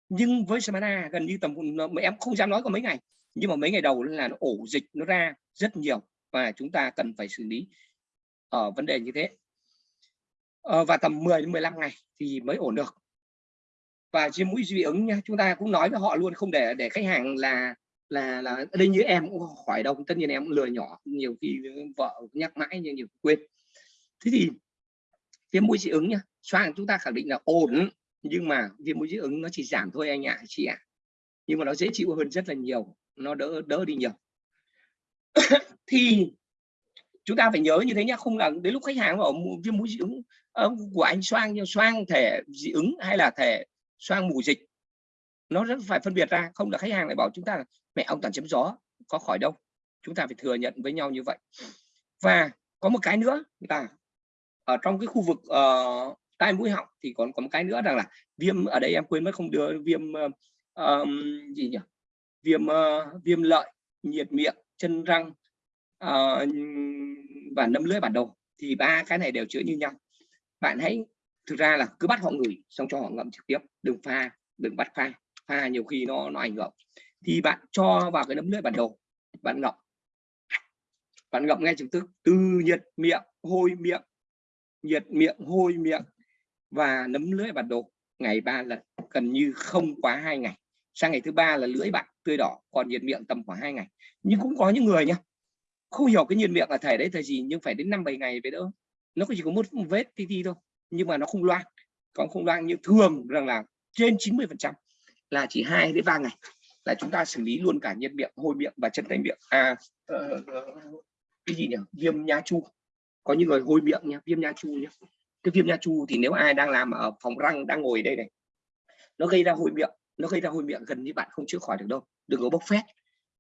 Nhưng với Samana gần như tầm em không dám nói có mấy ngày. Nhưng mà mấy ngày đầu là nó ổ dịch, nó ra rất nhiều và chúng ta cần phải xử lý ở vấn đề như thế. Ờ, và tầm 10 đến 15 ngày thì mới ổn được. Và trên mũi dị ứng nha chúng ta cũng nói với họ luôn không để để khách hàng là là là đây như em cũng khỏi đâu. Tất nhiên em cũng lừa nhỏ nhiều khi vợ nhắc mãi nhưng nhiều quên. Thế thì viêm mũi dị ứng nhá xoang chúng ta khẳng định là ổn nhưng mà viêm mũi dị ứng nó chỉ giảm thôi anh ạ à, chị ạ. À. nhưng mà nó dễ chịu hơn rất là nhiều nó đỡ đỡ đi nhiều. Thì chúng ta phải nhớ như thế nhá không là đến lúc khách hàng ở viêm mũi dị ứng ờ, của anh xoang nhưng xoang thể dị ứng hay là thể xoang mù dịch nó rất phải phân biệt ra không là khách hàng lại bảo chúng ta là mẹ ông toàn chấm gió có khỏi đâu. Chúng ta phải thừa nhận với nhau như vậy. Và có một cái nữa là ở trong cái khu vực uh, tai mũi họng thì còn có một cái nữa rằng là viêm ở đây em quên mất không đưa viêm uh, gì nhỉ? Viêm uh, viêm lợi nhiệt miệng chân răng uh, và nấm lưỡi bản đồ, thì ba cái này đều chữa như nhau. Bạn hãy thực ra là cứ bắt họ ngửi, xong cho họ ngậm trực tiếp, đừng pha, đừng bắt pha pha nhiều khi nó nó ảnh hưởng. Thì bạn cho vào cái nấm lưỡi bản đồ, bạn ngậm. Bạn ngậm ngay trực tức, từ nhiệt miệng, hôi miệng, nhiệt miệng, hôi miệng và nấm lưỡi bản đồ ngày ba lần, gần như không quá hai ngày. Sang ngày thứ ba là lưỡi bạn tươi đỏ, còn nhiệt miệng tầm khoảng hai ngày. Nhưng cũng có những người nhá không hiểu cái nhiên miệng là thể đấy thời gì nhưng phải đến năm bảy ngày về đỡ. Nó chỉ có một vết tí tí thôi nhưng mà nó không loang. Còn không loang như thường rằng là trên 90 phần trăm là chỉ hai đến ba ngày là chúng ta xử lý luôn cả nhân miệng hôi miệng và chân tay miệng. À uh, cái gì nhỉ? Viêm nha chu. Có những người hôi miệng nha viêm nha chu nhá. Cái viêm nha chu thì nếu ai đang làm ở phòng răng đang ngồi đây này nó gây ra hôi miệng nó gây ra hôi miệng gần như bạn không chữa khỏi được đâu. Đừng có bốc phét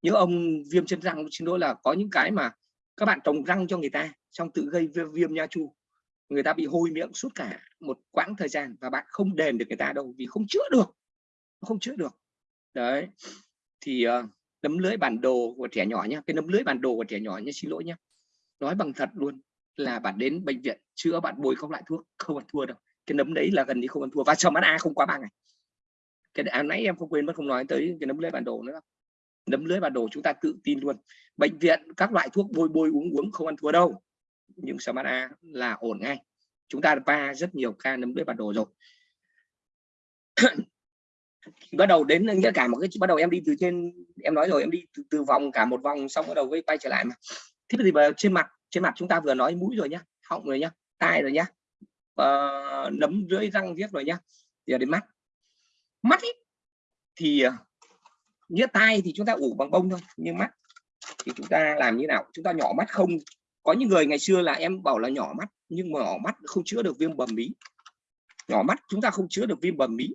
những ông viêm chân răng xin lỗi là có những cái mà các bạn trồng răng cho người ta xong tự gây viêm, viêm nha chu. Người ta bị hôi miệng suốt cả một quãng thời gian và bạn không đền được người ta đâu vì không chữa được không chữa được. Đấy thì uh, nấm lưới bản đồ của trẻ nhỏ nhá cái nấm lưới bản đồ của trẻ nhỏ nhé xin lỗi nhé nói bằng thật luôn là bạn đến bệnh viện chữa bạn bôi không lại thuốc không ăn thua đâu. Cái nấm đấy là gần như không ăn thua và sờ mắt a không quá ba ngày. Cái à, nãy em không quên mất không nói tới cái nấm lưới bản đồ nữa nấm lưới và đồ chúng ta tự tin luôn. Bệnh viện các loại thuốc bôi bôi uống uống không ăn thua đâu. Nhưng smart a là ổn ngay. Chúng ta va rất nhiều ca nấm lưới và đồ rồi. Bắt đầu đến nghĩa cả một cái bắt đầu em đi từ trên em nói rồi em đi từ, từ vòng cả một vòng xong bắt đầu quay trở lại mà. Thế thì trên mặt trên mặt chúng ta vừa nói mũi rồi nhá họng rồi nhá tai rồi nhá uh, nấm dưới răng viết rồi nhá giờ đến mắt. Mắt ý, thì uh, nghĩa tai thì chúng ta ủ bằng bông thôi nhưng mắt thì chúng ta làm như nào? Chúng ta nhỏ mắt không. Có những người ngày xưa là em bảo là nhỏ mắt nhưng mà nhỏ mắt không chữa được viêm bầm mí nhỏ mắt chúng ta không chữa được viêm bầm mí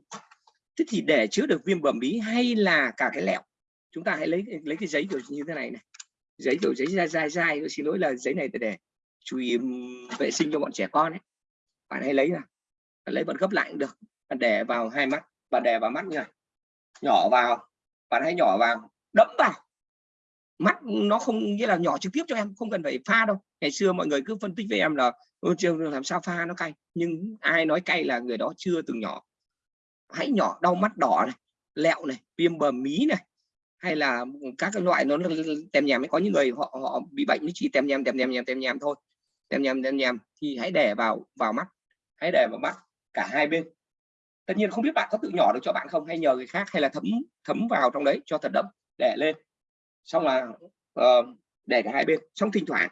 thế thì để chữa được viêm bầm mí hay là cả cái lẹo? Chúng ta hãy lấy lấy cái giấy kiểu như thế này này. Giấy kiểu giấy dai dai dai xin lỗi là giấy này để chú ý vệ sinh cho bọn trẻ con ấy. Bạn hãy lấy nào, lấy bạn gấp lại cũng được. Bạn để vào hai mắt bạn đè vào mắt như này nhỏ vào bạn hãy nhỏ vào đẫm vào. Mắt nó không, nghĩa là nhỏ trực tiếp cho em, không cần phải pha đâu. Ngày xưa mọi người cứ phân tích với em là trường làm sao pha nó cay? Nhưng ai nói cay là người đó chưa từng nhỏ. Hãy nhỏ đau mắt đỏ này, lẹo này, viêm bờ mí này, hay là các cái loại nó tèm nhèm. Có những người họ họ bị bệnh nó chỉ tèm nhèm tèm nhèm tèm nhèm thôi. Tèm nhèm tèm nhèm. Thì hãy để vào vào mắt. Hãy để vào mắt cả hai bên tất nhiên không biết bạn có tự nhỏ được cho bạn không hay nhờ người khác hay là thấm thấm vào trong đấy cho thật đậm để lên. Xong là uh, để cả hai bên. Xong thỉnh thoảng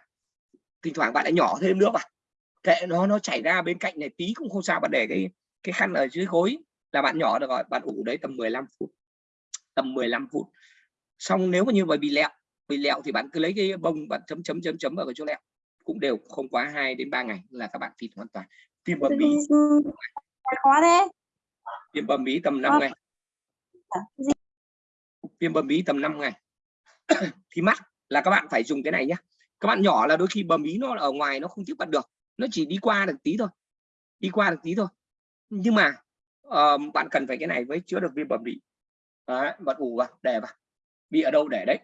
thỉnh thoảng bạn lại nhỏ thêm nữa vào kệ nó nó chảy ra bên cạnh này tí cũng không sao bạn để cái cái khăn ở dưới gối là bạn nhỏ được rồi bạn ủ đấy tầm 15 phút. Tầm 15 phút. Xong nếu mà như vậy bị lẹo bị lẹo thì bạn cứ lấy cái bông bạn chấm chấm chấm chấm vào cái chỗ lẹo. Cũng đều không quá 2 đến 3 ngày là các bạn thịt hoàn toàn. Viêm bầm bí. khó thế viêm bầm bí tầm 5 Ờ. ngày. Gì? viêm bầm bí tầm 5 ngày. Thì mắt là các bạn phải dùng cái này nhé các bạn nhỏ là đôi khi bầm bí nó ở ngoài nó không tiếp cận được. Nó chỉ đi qua được tí thôi. Đi qua được tí thôi. Nhưng mà ờ, bạn cần phải cái này mới chữa được viêm bầm bí Đấy, bạn ủ vào để vào. Bị ở đâu để đấy.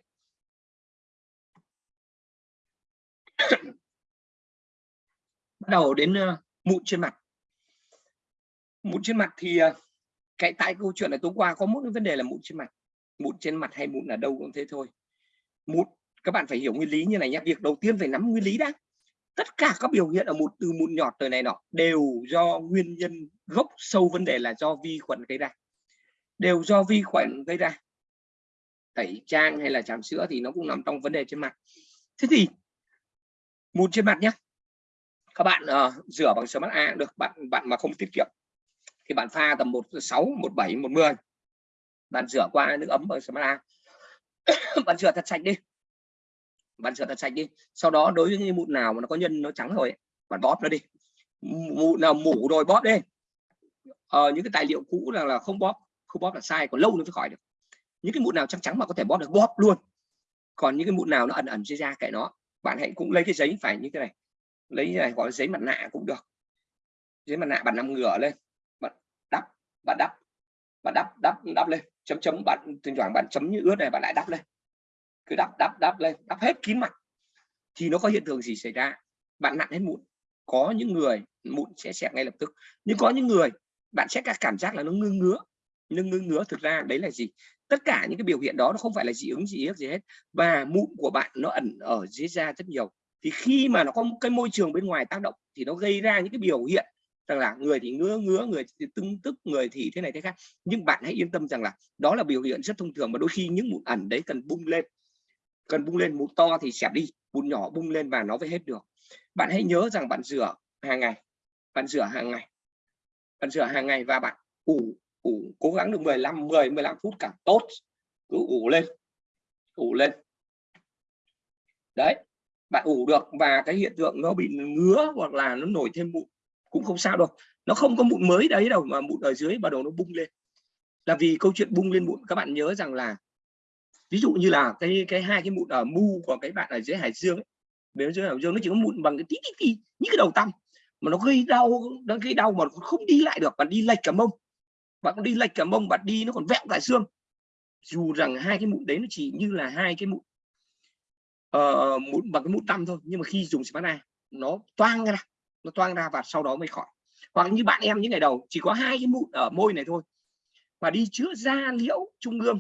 Bắt đầu đến ờ, mụn trên mặt. Mụn trên mặt thì ờ, cái tại câu chuyện là tối qua có một cái vấn đề là mụn trên mặt. Mụn trên mặt hay mụn ở đâu cũng thế thôi. Mụn các bạn phải hiểu nguyên lý như này nhé việc đầu tiên phải nắm nguyên lý đã. Tất cả các biểu hiện ở mụn từ mụn nhọt tới này nọ đều do nguyên nhân gốc sâu vấn đề là do vi khuẩn gây ra. Đều do vi khuẩn gây ra. Tẩy trang hay là tràm sữa thì nó cũng nằm trong vấn đề trên mặt. Thế thì mụn trên mặt nhé các bạn uh, rửa bằng sữa mắt A được. Bạn bạn mà không tiết kiệm thì bạn pha tầm một sáu một bảy một mười. Bạn rửa qua nước ấm ở smart bạn rửa thật sạch đi. Bạn rửa thật sạch đi. Sau đó đối với những mụn nào mà nó có nhân nó trắng rồi ấy, bạn bóp nó đi. Mụn nào mủ rồi bóp đi. Ờ, những cái tài liệu cũ là là không bóp không bóp là sai còn lâu nó mới khỏi được. Những cái mụn nào trắng trắng mà có thể bóp được bóp luôn. Còn những cái mụn nào nó ẩn ẩn dưới da kệ nó bạn hãy cũng lấy cái giấy phải như thế này. Lấy cái này gọi là giấy mặt nạ cũng được. Giấy mặt nạ bạn nằm ngửa lên bạn đắp bạn đắp đắp đắp lên. Chấm chấm, bạn, thỉnh thoảng bạn chấm như ướt này, bạn lại đắp lên. Cứ đắp đắp đắp lên, đắp hết kín mặt, thì nó có hiện tượng gì xảy ra? Bạn nặn hết mụn. Có những người, mụn sẽ xẹp ngay lập tức. Nhưng có những người, bạn sẽ các cảm giác là nó ngưng ngứa. Nhưng ngưng ngứa thực ra đấy là gì? Tất cả những cái biểu hiện đó nó không phải là dị ứng, dị yếc gì hết. Và mụn của bạn nó ẩn ở dưới da rất nhiều. Thì khi mà nó có một cái môi trường bên ngoài tác động, thì nó gây ra những cái biểu hiện rằng là người thì ngứa ngứa, người thì tưng tức, người thì thế này thế khác. Nhưng bạn hãy yên tâm rằng là đó là biểu hiện rất thông thường mà đôi khi những mụn ẩn đấy cần bung lên. Cần bung lên mụn to thì xẹp đi, mụn nhỏ bung lên và nó mới hết được. Bạn hãy nhớ rằng bạn rửa hàng ngày, bạn rửa hàng ngày, bạn rửa hàng ngày và bạn ủ ủ, cố gắng được 15 10 15 phút càng tốt. Cứ ủ lên ủ lên. Đấy, bạn ủ được và cái hiện tượng nó bị ngứa hoặc là nó nổi thêm mụn cũng không sao đâu. Nó không có mụn mới đấy đâu mà mụn ở dưới bắt đầu nó bung lên. Là vì câu chuyện bung lên mụn các bạn nhớ rằng là ví dụ như là cái cái hai cái mụn ở mu của cái bạn ở dưới hải dương ấy dưới hải dương nó chỉ có mụn bằng cái tí tí tí những cái đầu tăm mà nó gây đau nó gây đau mà không đi lại được bạn đi lệch cả mông bạn đi lệch cả mông bạn đi nó còn vẹo cả xương. Dù rằng hai cái mụn đấy nó chỉ như là hai cái mụn uh, mụn bằng cái mụn tăm thôi nhưng mà khi dùng smart nó toang ra nó toang ra và sau đó mới khỏi. Hoặc như bạn em những ngày đầu, chỉ có hai cái mụn ở môi này thôi. Và đi chữa da liễu trung ương,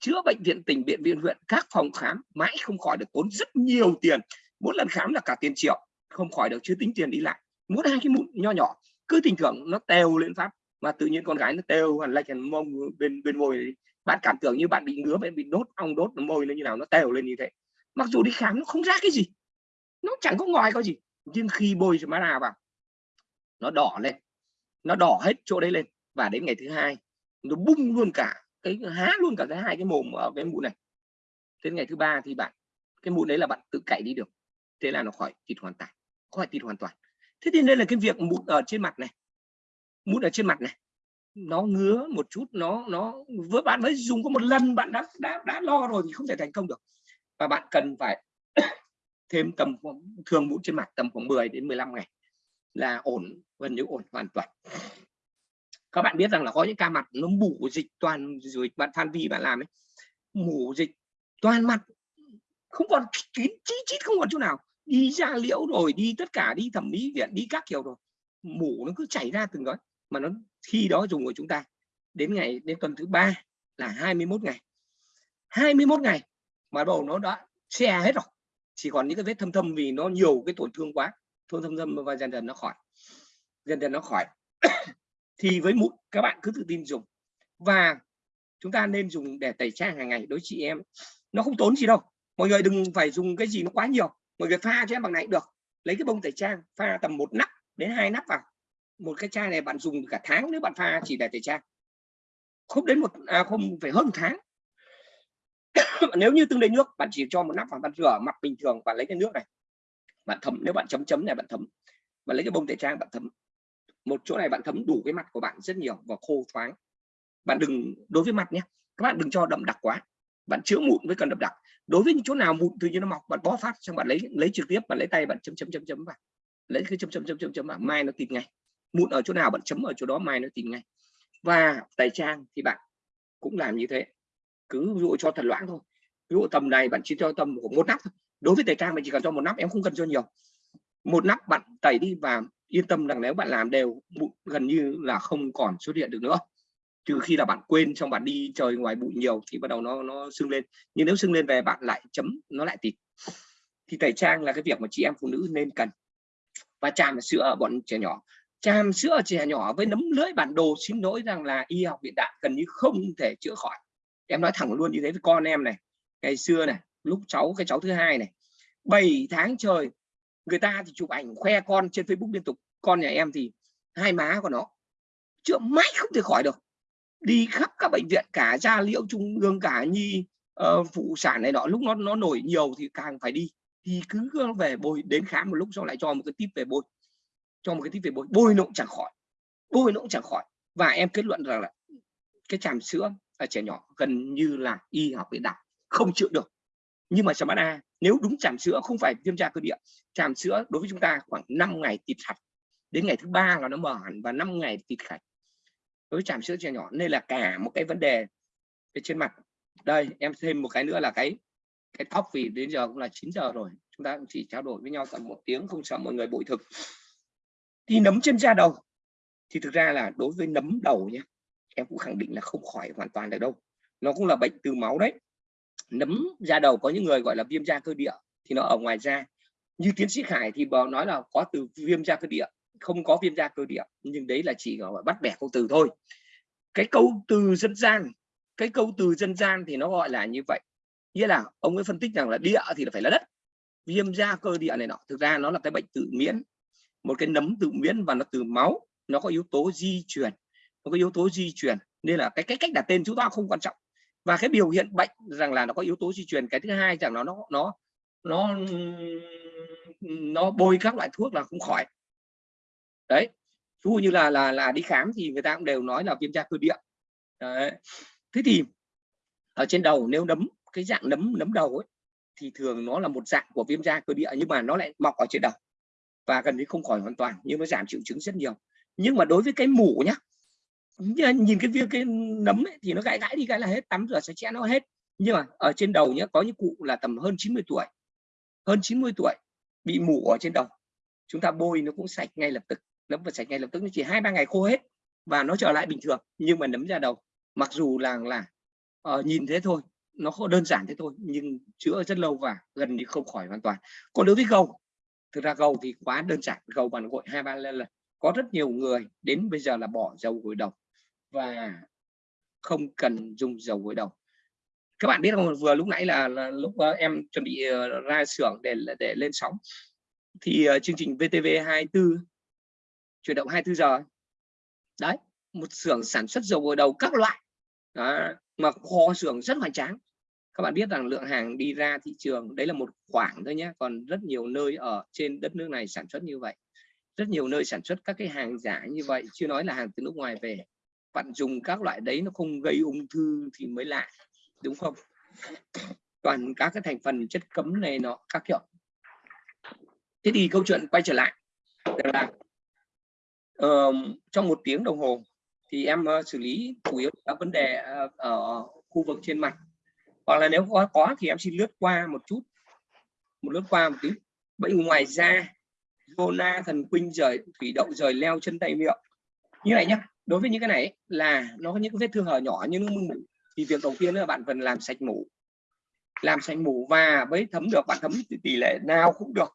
chữa bệnh viện tỉnh, bệnh viện huyện, các phòng khám, mãi không khỏi được tốn rất nhiều tiền. Mỗi lần khám là cả tiền triệu, không khỏi được, chưa tính tiền đi lại. Mỗi hai cái mụn nho nhỏ, cứ tình tưởng nó tèo lên pháp. Mà tự nhiên con gái nó tèo hoàn lệch hẳn mông bên bên môi này. bạn cảm tưởng như bạn bị ngứa, bạn bị đốt, ong đốt môi lên như nào, nó tèo lên như thế. Mặc dù đi khám nó không ra cái gì, nó chẳng có ngoài có gì nhưng khi bôi cho má vào, nó đỏ lên, nó đỏ hết chỗ đấy lên. Và đến ngày thứ hai, nó bung luôn cả cái, há luôn cả cái hai cái mồm ở cái mụn này. Đến ngày thứ ba thì bạn, cái mụn đấy là bạn tự cậy đi được. Thế là nó khỏi thịt hoàn toàn, khỏi thịt hoàn toàn. Thế thì đây là cái việc mụn ở trên mặt này. Mụn ở trên mặt này, nó ngứa một chút, nó nó với bạn mới dùng có một lần bạn đã đã đã lo rồi thì không thể thành công được. Và bạn cần phải thêm tầm thường mũi trên mặt tầm khoảng 10 đến 15 ngày là ổn, gần như ổn hoàn toàn. Các bạn biết rằng là có những ca mặt nó mủ dịch toàn rồi bạn than Vi bạn làm ấy mủ dịch toàn mặt, không còn kín chít chít không còn chỗ nào. Đi ra liễu rồi, đi tất cả, đi thẩm mỹ viện, đi các kiểu rồi mủ nó cứ chảy ra từng đó mà nó, khi đó dùng của chúng ta đến ngày, đến tuần thứ ba là 21 ngày. 21 ngày mà đầu nó đã xe hết rồi chỉ còn những cái vết thâm thâm vì nó nhiều cái tổn thương quá thôn thâm thâm và dần dần nó khỏi dần dần nó khỏi. Thì với mụn các bạn cứ tự tin dùng. Và chúng ta nên dùng để tẩy trang hàng ngày. Đối chị em nó không tốn gì đâu. Mọi người đừng phải dùng cái gì nó quá nhiều. Mọi người pha cho em bằng này được. Lấy cái bông tẩy trang pha tầm một nắp đến hai nắp vào. Một cái chai này bạn dùng cả tháng nếu bạn pha chỉ để tẩy trang. Không đến một à, không phải hơn một tháng. nếu như tương đối nước, bạn chỉ cho một nắp và bạn rửa mặt bình thường và lấy cái nước này. Bạn thấm, nếu bạn chấm chấm này, bạn thấm. Và lấy cái bông tẩy trang, bạn thấm. Một chỗ này bạn thấm đủ cái mặt của bạn rất nhiều và khô thoáng. Bạn đừng, đối với mặt nhé, các bạn đừng cho đậm đặc quá. Bạn chữa mụn với cần đậm đặc. Đối với những chỗ nào mụn tự nhiên nó mọc, bạn bó phát xong bạn lấy lấy trực tiếp, bạn lấy tay bạn chấm chấm chấm chấm vào. Lấy cái chấm chấm chấm chấm chấm vào, mai nó tìm ngay. Mụn ở chỗ nào bạn chấm ở chỗ đó, mai nó tìm ngay. Và tẩy trang thì bạn cũng làm như thế cứ dụ cho thật loãng thôi. Ví dụ tầm này bạn chỉ cho tầm của một nắp thôi. Đối với tẩy trang mình chỉ cần cho một nắp, em không cần cho nhiều. Một nắp bạn tẩy đi và yên tâm rằng nếu bạn làm đều, bụi gần như là không còn xuất hiện được nữa. Trừ khi là bạn quên trong bạn đi trời ngoài bụi nhiều thì bắt đầu nó nó sưng lên. Nhưng nếu sưng lên về bạn lại chấm, nó lại tịt. Thì tẩy trang là cái việc mà chị em phụ nữ nên cần. Và chàm sữa ở bọn trẻ nhỏ. Chàm sữa trẻ nhỏ với nấm lưỡi bản đồ xin lỗi rằng là y học hiện đại gần như không thể chữa khỏi em nói thẳng luôn như thế với con em này. Ngày xưa này lúc cháu cái cháu thứ hai này 7 tháng trời người ta thì chụp ảnh khoe con trên Facebook liên tục. Con nhà em thì hai má của nó chữa mãi không thể khỏi được. Đi khắp các bệnh viện cả gia liễu trung ương cả nhi uh, phụ sản này đó, lúc nó nó nổi nhiều thì càng phải đi. Thì cứ về bôi đến khám một lúc xong lại cho một cái tip về bôi cho một cái tip về bôi bôi nó cũng chẳng khỏi. Bôi nó cũng chẳng khỏi. Và em kết luận rằng là cái chàm sữa trẻ nhỏ gần như là y học hiện đại không chữa được. Nhưng mà chàm A, nếu đúng chàm sữa không phải viêm da cơ địa chàm sữa đối với chúng ta khoảng 5 ngày tịt hạch, đến ngày thứ ba là nó mở hẳn và 5 ngày tịt hạch. Đối với chàm sữa trẻ nhỏ, nên là cả một cái vấn đề về trên mặt. Đây, em thêm một cái nữa là cái cái tóc vì đến giờ cũng là 9 giờ rồi, chúng ta cũng chỉ trao đổi với nhau tầm một tiếng, không sợ mọi người bội thực. Thì nấm trên da đầu, thì thực ra là đối với nấm đầu nhé em cũng khẳng định là không khỏi hoàn toàn được đâu. Nó cũng là bệnh từ máu đấy. Nấm da đầu có những người gọi là viêm da cơ địa thì nó ở ngoài da. Như tiến sĩ Khải thì bảo nói là có từ viêm da cơ địa, không có viêm da cơ địa, nhưng đấy là chỉ gọi bắt bẻ câu từ thôi. Cái câu từ dân gian, cái câu từ dân gian thì nó gọi là như vậy. Nghĩa là ông ấy phân tích rằng là địa thì là phải là đất. Viêm da cơ địa này nọ, thực ra nó là cái bệnh tự miễn. Một cái nấm tự miễn và nó từ máu, nó có yếu tố di truyền nó có yếu tố di truyền, nên là cái cái cách đặt tên chúng ta không quan trọng. Và cái biểu hiện bệnh rằng là nó có yếu tố di truyền, cái thứ hai rằng nó nó nó nó nó bôi các loại thuốc là không khỏi. Đấy ví dụ như là là là đi khám thì người ta cũng đều nói là viêm da cơ địa. Đấy. thế thì ở trên đầu nếu nấm, cái dạng nấm nấm đầu ấy, thì thường nó là một dạng của viêm da cơ địa nhưng mà nó lại mọc ở trên đầu và gần như không khỏi hoàn toàn, nhưng nó giảm triệu chứng rất nhiều. Nhưng mà đối với cái mủ nhá nhìn cái viên cái nấm ấy, thì nó gãi gãi đi cái là hết tắm rửa sạch sẽ nó hết. Nhưng mà ở trên đầu nhé có những cụ là tầm hơn 90 tuổi hơn 90 tuổi bị mủ ở trên đầu. Chúng ta bôi nó cũng sạch ngay lập tức nấm và sạch ngay lập tức nó chỉ hai ba ngày khô hết và nó trở lại bình thường nhưng mà nấm ra đầu. Mặc dù là là uh, nhìn thế thôi nó không đơn giản thế thôi nhưng chữa rất lâu và gần như không khỏi hoàn toàn. Còn đối với gầu thực ra gầu thì quá đơn giản gầu bằng gội hai ba lần. Có rất nhiều người đến bây giờ là bỏ dầu gội đầu và không cần dùng dầu gội đầu. Các bạn biết không vừa lúc nãy là, là lúc uh, em chuẩn bị uh, ra xưởng để để lên sóng. Thì uh, chương trình VTV 24 chuyển động 24 giờ. Đấy một xưởng sản xuất dầu gội đầu các loại. Đó, mà kho xưởng rất hoành tráng. Các bạn biết rằng lượng hàng đi ra thị trường đấy là một khoảng thôi nhé còn rất nhiều nơi ở trên đất nước này sản xuất như vậy. Rất nhiều nơi sản xuất các cái hàng giả như vậy chưa nói là hàng từ nước ngoài về bạn dùng các loại đấy nó không gây ung thư thì mới lạ đúng không? Toàn các cái thành phần chất cấm này nó các kiểu thế thì câu chuyện quay trở lại. Là uh, trong một tiếng đồng hồ thì em uh, xử lý chủ yếu các vấn đề uh, ở khu vực trên mặt. Hoặc là nếu có có thì em xin lướt qua một chút. Một lướt qua một tí. Bệnh ngoài da zona thần kinh rời thủy đậu rời leo chân tay miệng. Như này nhá đối với những cái này là nó có những cái vết thương hở nhỏ như nước mủ thì việc đầu tiên là bạn cần làm sạch mủ. Làm sạch mủ và với thấm được bạn thấm tỷ lệ nào cũng được.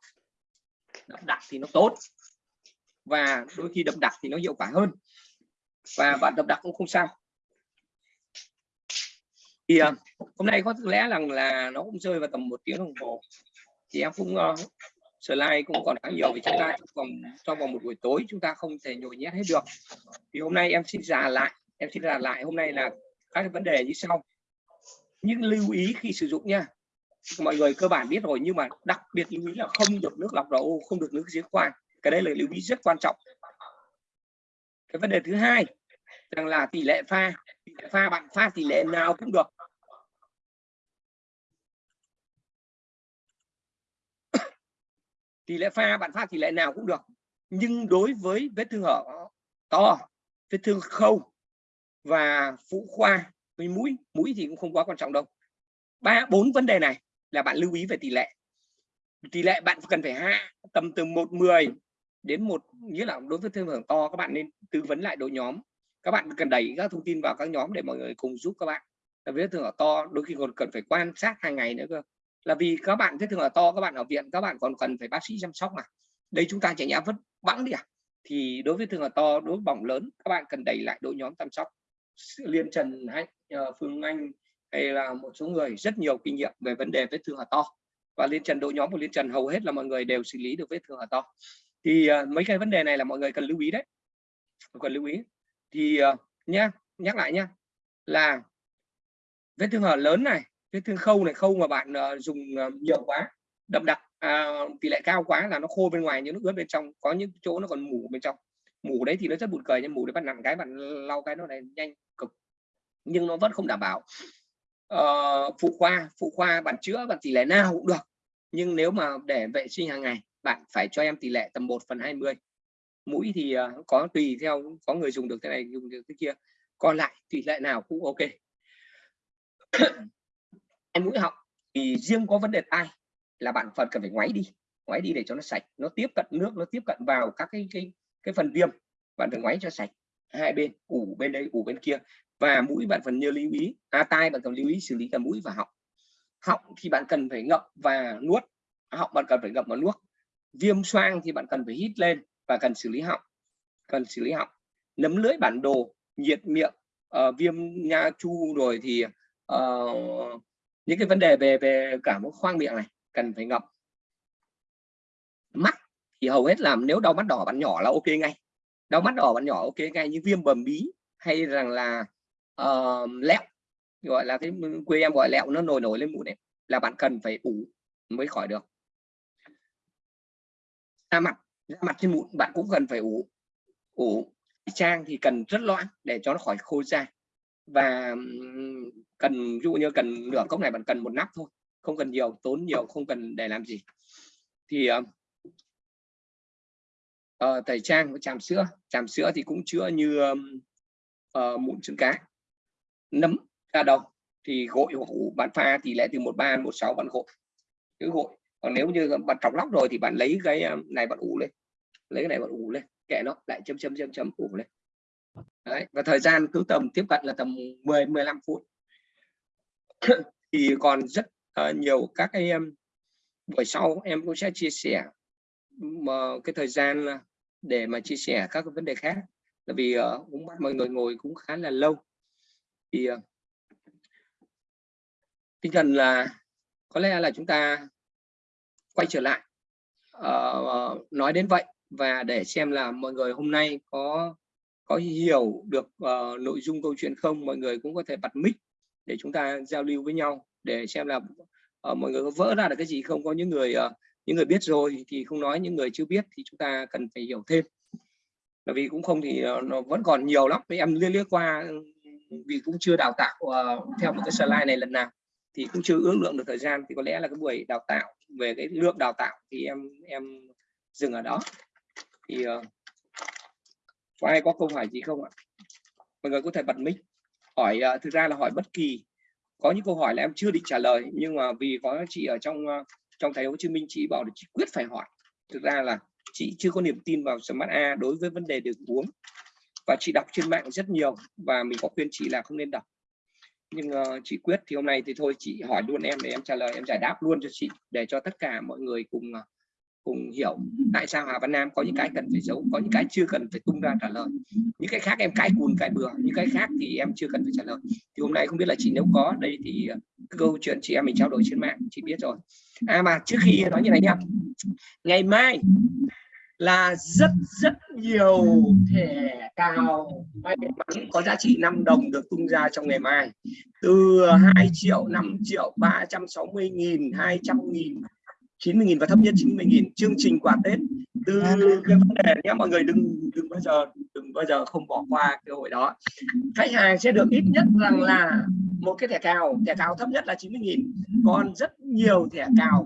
Đậm đặc thì nó tốt. Và đôi khi đậm đặc thì nó hiệu quả hơn. Và bạn đậm đặc cũng không sao. Thì ờ, hôm nay có lẽ rằng là nó cũng rơi vào tầm một tiếng đồng hồ. Thì em cũng uh, slide cũng còn khá nhiều vì chúng ta trong vòng trong vòng một buổi tối chúng ta không thể nhồi nhét hết được. Thì hôm nay em xin giả lại, em xin giả lại. Hôm nay là các vấn đề như sau. Những lưu ý khi sử dụng nha. Mọi người cơ bản biết rồi, nhưng mà đặc biệt lưu ý là không được nước lọc đầu không được nước giếng khoan. Cái đấy là lưu ý rất quan trọng. Cái vấn đề thứ hai, rằng là tỷ lệ pha, tỷ lệ pha bạn pha tỷ lệ nào cũng được. Tỷ lệ pha, bạn pha tỷ lệ nào cũng được. Nhưng đối với vết thương hở to, vết thương khâu và phụ khoa với mũi mũi thì cũng không quá quan trọng đâu. Ba, bốn vấn đề này là bạn lưu ý về tỷ lệ. Tỷ lệ bạn cần phải hạ tầm từ một mười đến một, nghĩa là đối với thương hưởng to, các bạn nên tư vấn lại đội nhóm. Các bạn cần đẩy các thông tin vào các nhóm để mọi người cùng giúp các bạn. Là vết thương hở to đôi khi còn cần phải quan sát hàng ngày nữa cơ là vì các bạn vết thương ở to các bạn ở viện các bạn còn cần phải bác sĩ chăm sóc mà. Đây chúng ta chạy nhã vứt bẵng đi à? Thì đối với thương ở to đối với bỏng lớn các bạn cần đẩy lại đội nhóm chăm sóc. Liên trần hay ờ, phương anh hay là một số người rất nhiều kinh nghiệm về vấn đề vết thương ở to. Và liên trần đội nhóm của liên trần hầu hết là mọi người đều xử lý được vết thương ở to. Thì uh, mấy cái vấn đề này là mọi người cần lưu ý đấy. Cần lưu ý. Thì uh, nhá nhắc lại nhá là vết thương hở lớn này cái thương khâu này khâu mà bạn uh, dùng ờ, uh, nhiều quá đậm đặc uh, tỷ lệ cao quá là nó khô bên ngoài nhưng nó ướt bên trong có những chỗ nó còn mủ bên trong. Mủ đấy thì nó rất buồn cười nhưng mủ đấy bạn nặng cái bạn lau cái nó này nhanh cực. Nhưng nó vẫn không đảm bảo. Uh, phụ khoa phụ khoa bạn chữa bạn tỷ lệ nào cũng được. Nhưng nếu mà để vệ sinh hàng ngày bạn phải cho em tỷ lệ tầm 1 phần 20 mũi thì uh, có tùy theo có người dùng được thế này dùng được thế kia. Còn lại tỷ lệ nào cũng ok mũi họng. Thì riêng có vấn đề tai là bạn phần cần phải ngoáy đi ngoáy đi để cho nó sạch. Nó tiếp cận nước nó tiếp cận vào các cái cái cái phần viêm. Bạn phải ngoáy cho sạch. Hai bên ủ bên đây ủ bên kia. Và mũi bạn phần nhớ lưu ý à, tai bạn cần lưu ý xử lý cả mũi và họng. Họng thì bạn cần phải ngậm và nuốt. Họng bạn cần phải ngậm và nuốt. Viêm xoang thì bạn cần phải hít lên và cần xử lý họng cần xử lý họng. Nấm lưỡi bản đồ nhiệt miệng uh, viêm nha chu rồi thì uh, những cái vấn đề về về cả một khoang miệng này cần phải ngậm. Mắt thì hầu hết làm nếu đau mắt đỏ bạn nhỏ là ok ngay. Đau mắt đỏ bạn nhỏ ok ngay như viêm bầm bí hay rằng là uh, lẹo gọi là cái quê em gọi lẹo nó nổi nổi lên mũi này là bạn cần phải ủ mới khỏi được. Da mặt da mặt trên mụn bạn cũng cần phải ủ ủ. Trang thì cần rất loãng để cho nó khỏi khô da và cần ví dụ như cần nửa cốc này bạn cần một nắp thôi không cần nhiều tốn nhiều không cần để làm gì. Thì uh, uh, tẩy trang với tràm sữa. Tràm sữa thì cũng chữa như um, uh, mụn trứng cá. Nấm à, da đầu thì gội hoặc ủ bạn pha tỷ lệ từ một ba một sáu bạn gội cứ gội. Còn nếu như bạn trọc lóc rồi thì bạn lấy cái này bạn ủ lên lấy cái này bạn ủ lên kệ nó lại chấm chấm chấm chấm ủ lên. Đấy, và thời gian cứ tầm tiếp cận là tầm 10 15 phút. Thì còn rất uh, nhiều các cái em buổi sau em cũng sẽ chia sẻ mà cái thời gian ờ, để mà chia sẻ các cái vấn đề khác. Là vì uh, cũng bắt mọi người ngồi cũng khá là lâu. Thì uh, tinh thần là có lẽ là chúng ta quay trở lại. Uh, nói đến vậy và để xem là mọi người hôm nay có có hiểu được uh, nội dung câu chuyện không mọi người cũng có thể bật mic để chúng ta giao lưu với nhau để xem là uh, mọi người có vỡ ra được cái gì không. Có những người uh, những người biết rồi thì không nói những người chưa biết thì chúng ta cần phải hiểu thêm. Bởi vì cũng không thì uh, nó vẫn còn nhiều lắm. Em liên liếc qua ừ, vì cũng chưa đào tạo uh, theo một cái slide này lần nào thì cũng chưa ước lượng được thời gian. Thì có lẽ là cái buổi đào tạo về cái lượng đào tạo thì em em dừng ở đó. Thì uh, có ai có câu hỏi gì không ạ? Mọi người có thể bật mic hỏi uh, thực ra là hỏi bất kỳ. Có những câu hỏi là em chưa định trả lời nhưng mà vì có chị ở trong uh, trong thành phố Hồ Chí Minh chị bảo là chị quyết phải hỏi. Thực ra là chị chưa có niềm tin vào Smart A đối với vấn đề đường uống. Và chị đọc trên mạng rất nhiều và mình có khuyên chị là không nên đọc. Nhưng uh, chị quyết thì hôm nay thì thôi chị hỏi luôn em để em trả lời em giải đáp luôn cho chị để cho tất cả mọi người cùng uh, cùng hiểu tại sao Hà Văn Nam có những cái cần phải giấu, có những cái chưa cần phải tung ra trả lời. Những cái khác em cãi cùn cãi bừa, những cái khác thì em chưa cần phải trả lời. Thì hôm nay không biết là chị nếu có, đây thì ờ, câu chuyện chị em mình trao đổi trên mạng, chị biết rồi. À mà trước khi nói như này nhá, ngày mai là rất rất nhiều thẻ cao may mắn có giá trị 5 đồng được tung ra trong ngày mai. Từ 2 triệu 5 triệu 360 nghìn 200 nghìn 90 nghìn và thấp nhất 90 nghìn. Chương trình quà Tết. Từ cái vấn đề nhé mọi người đừng đừng bao giờ đừng bao giờ không bỏ qua cơ hội đó. Khách hàng sẽ được ít nhất rằng là một cái thẻ cào thẻ cào thấp nhất là 90 nghìn. Còn rất nhiều thẻ cào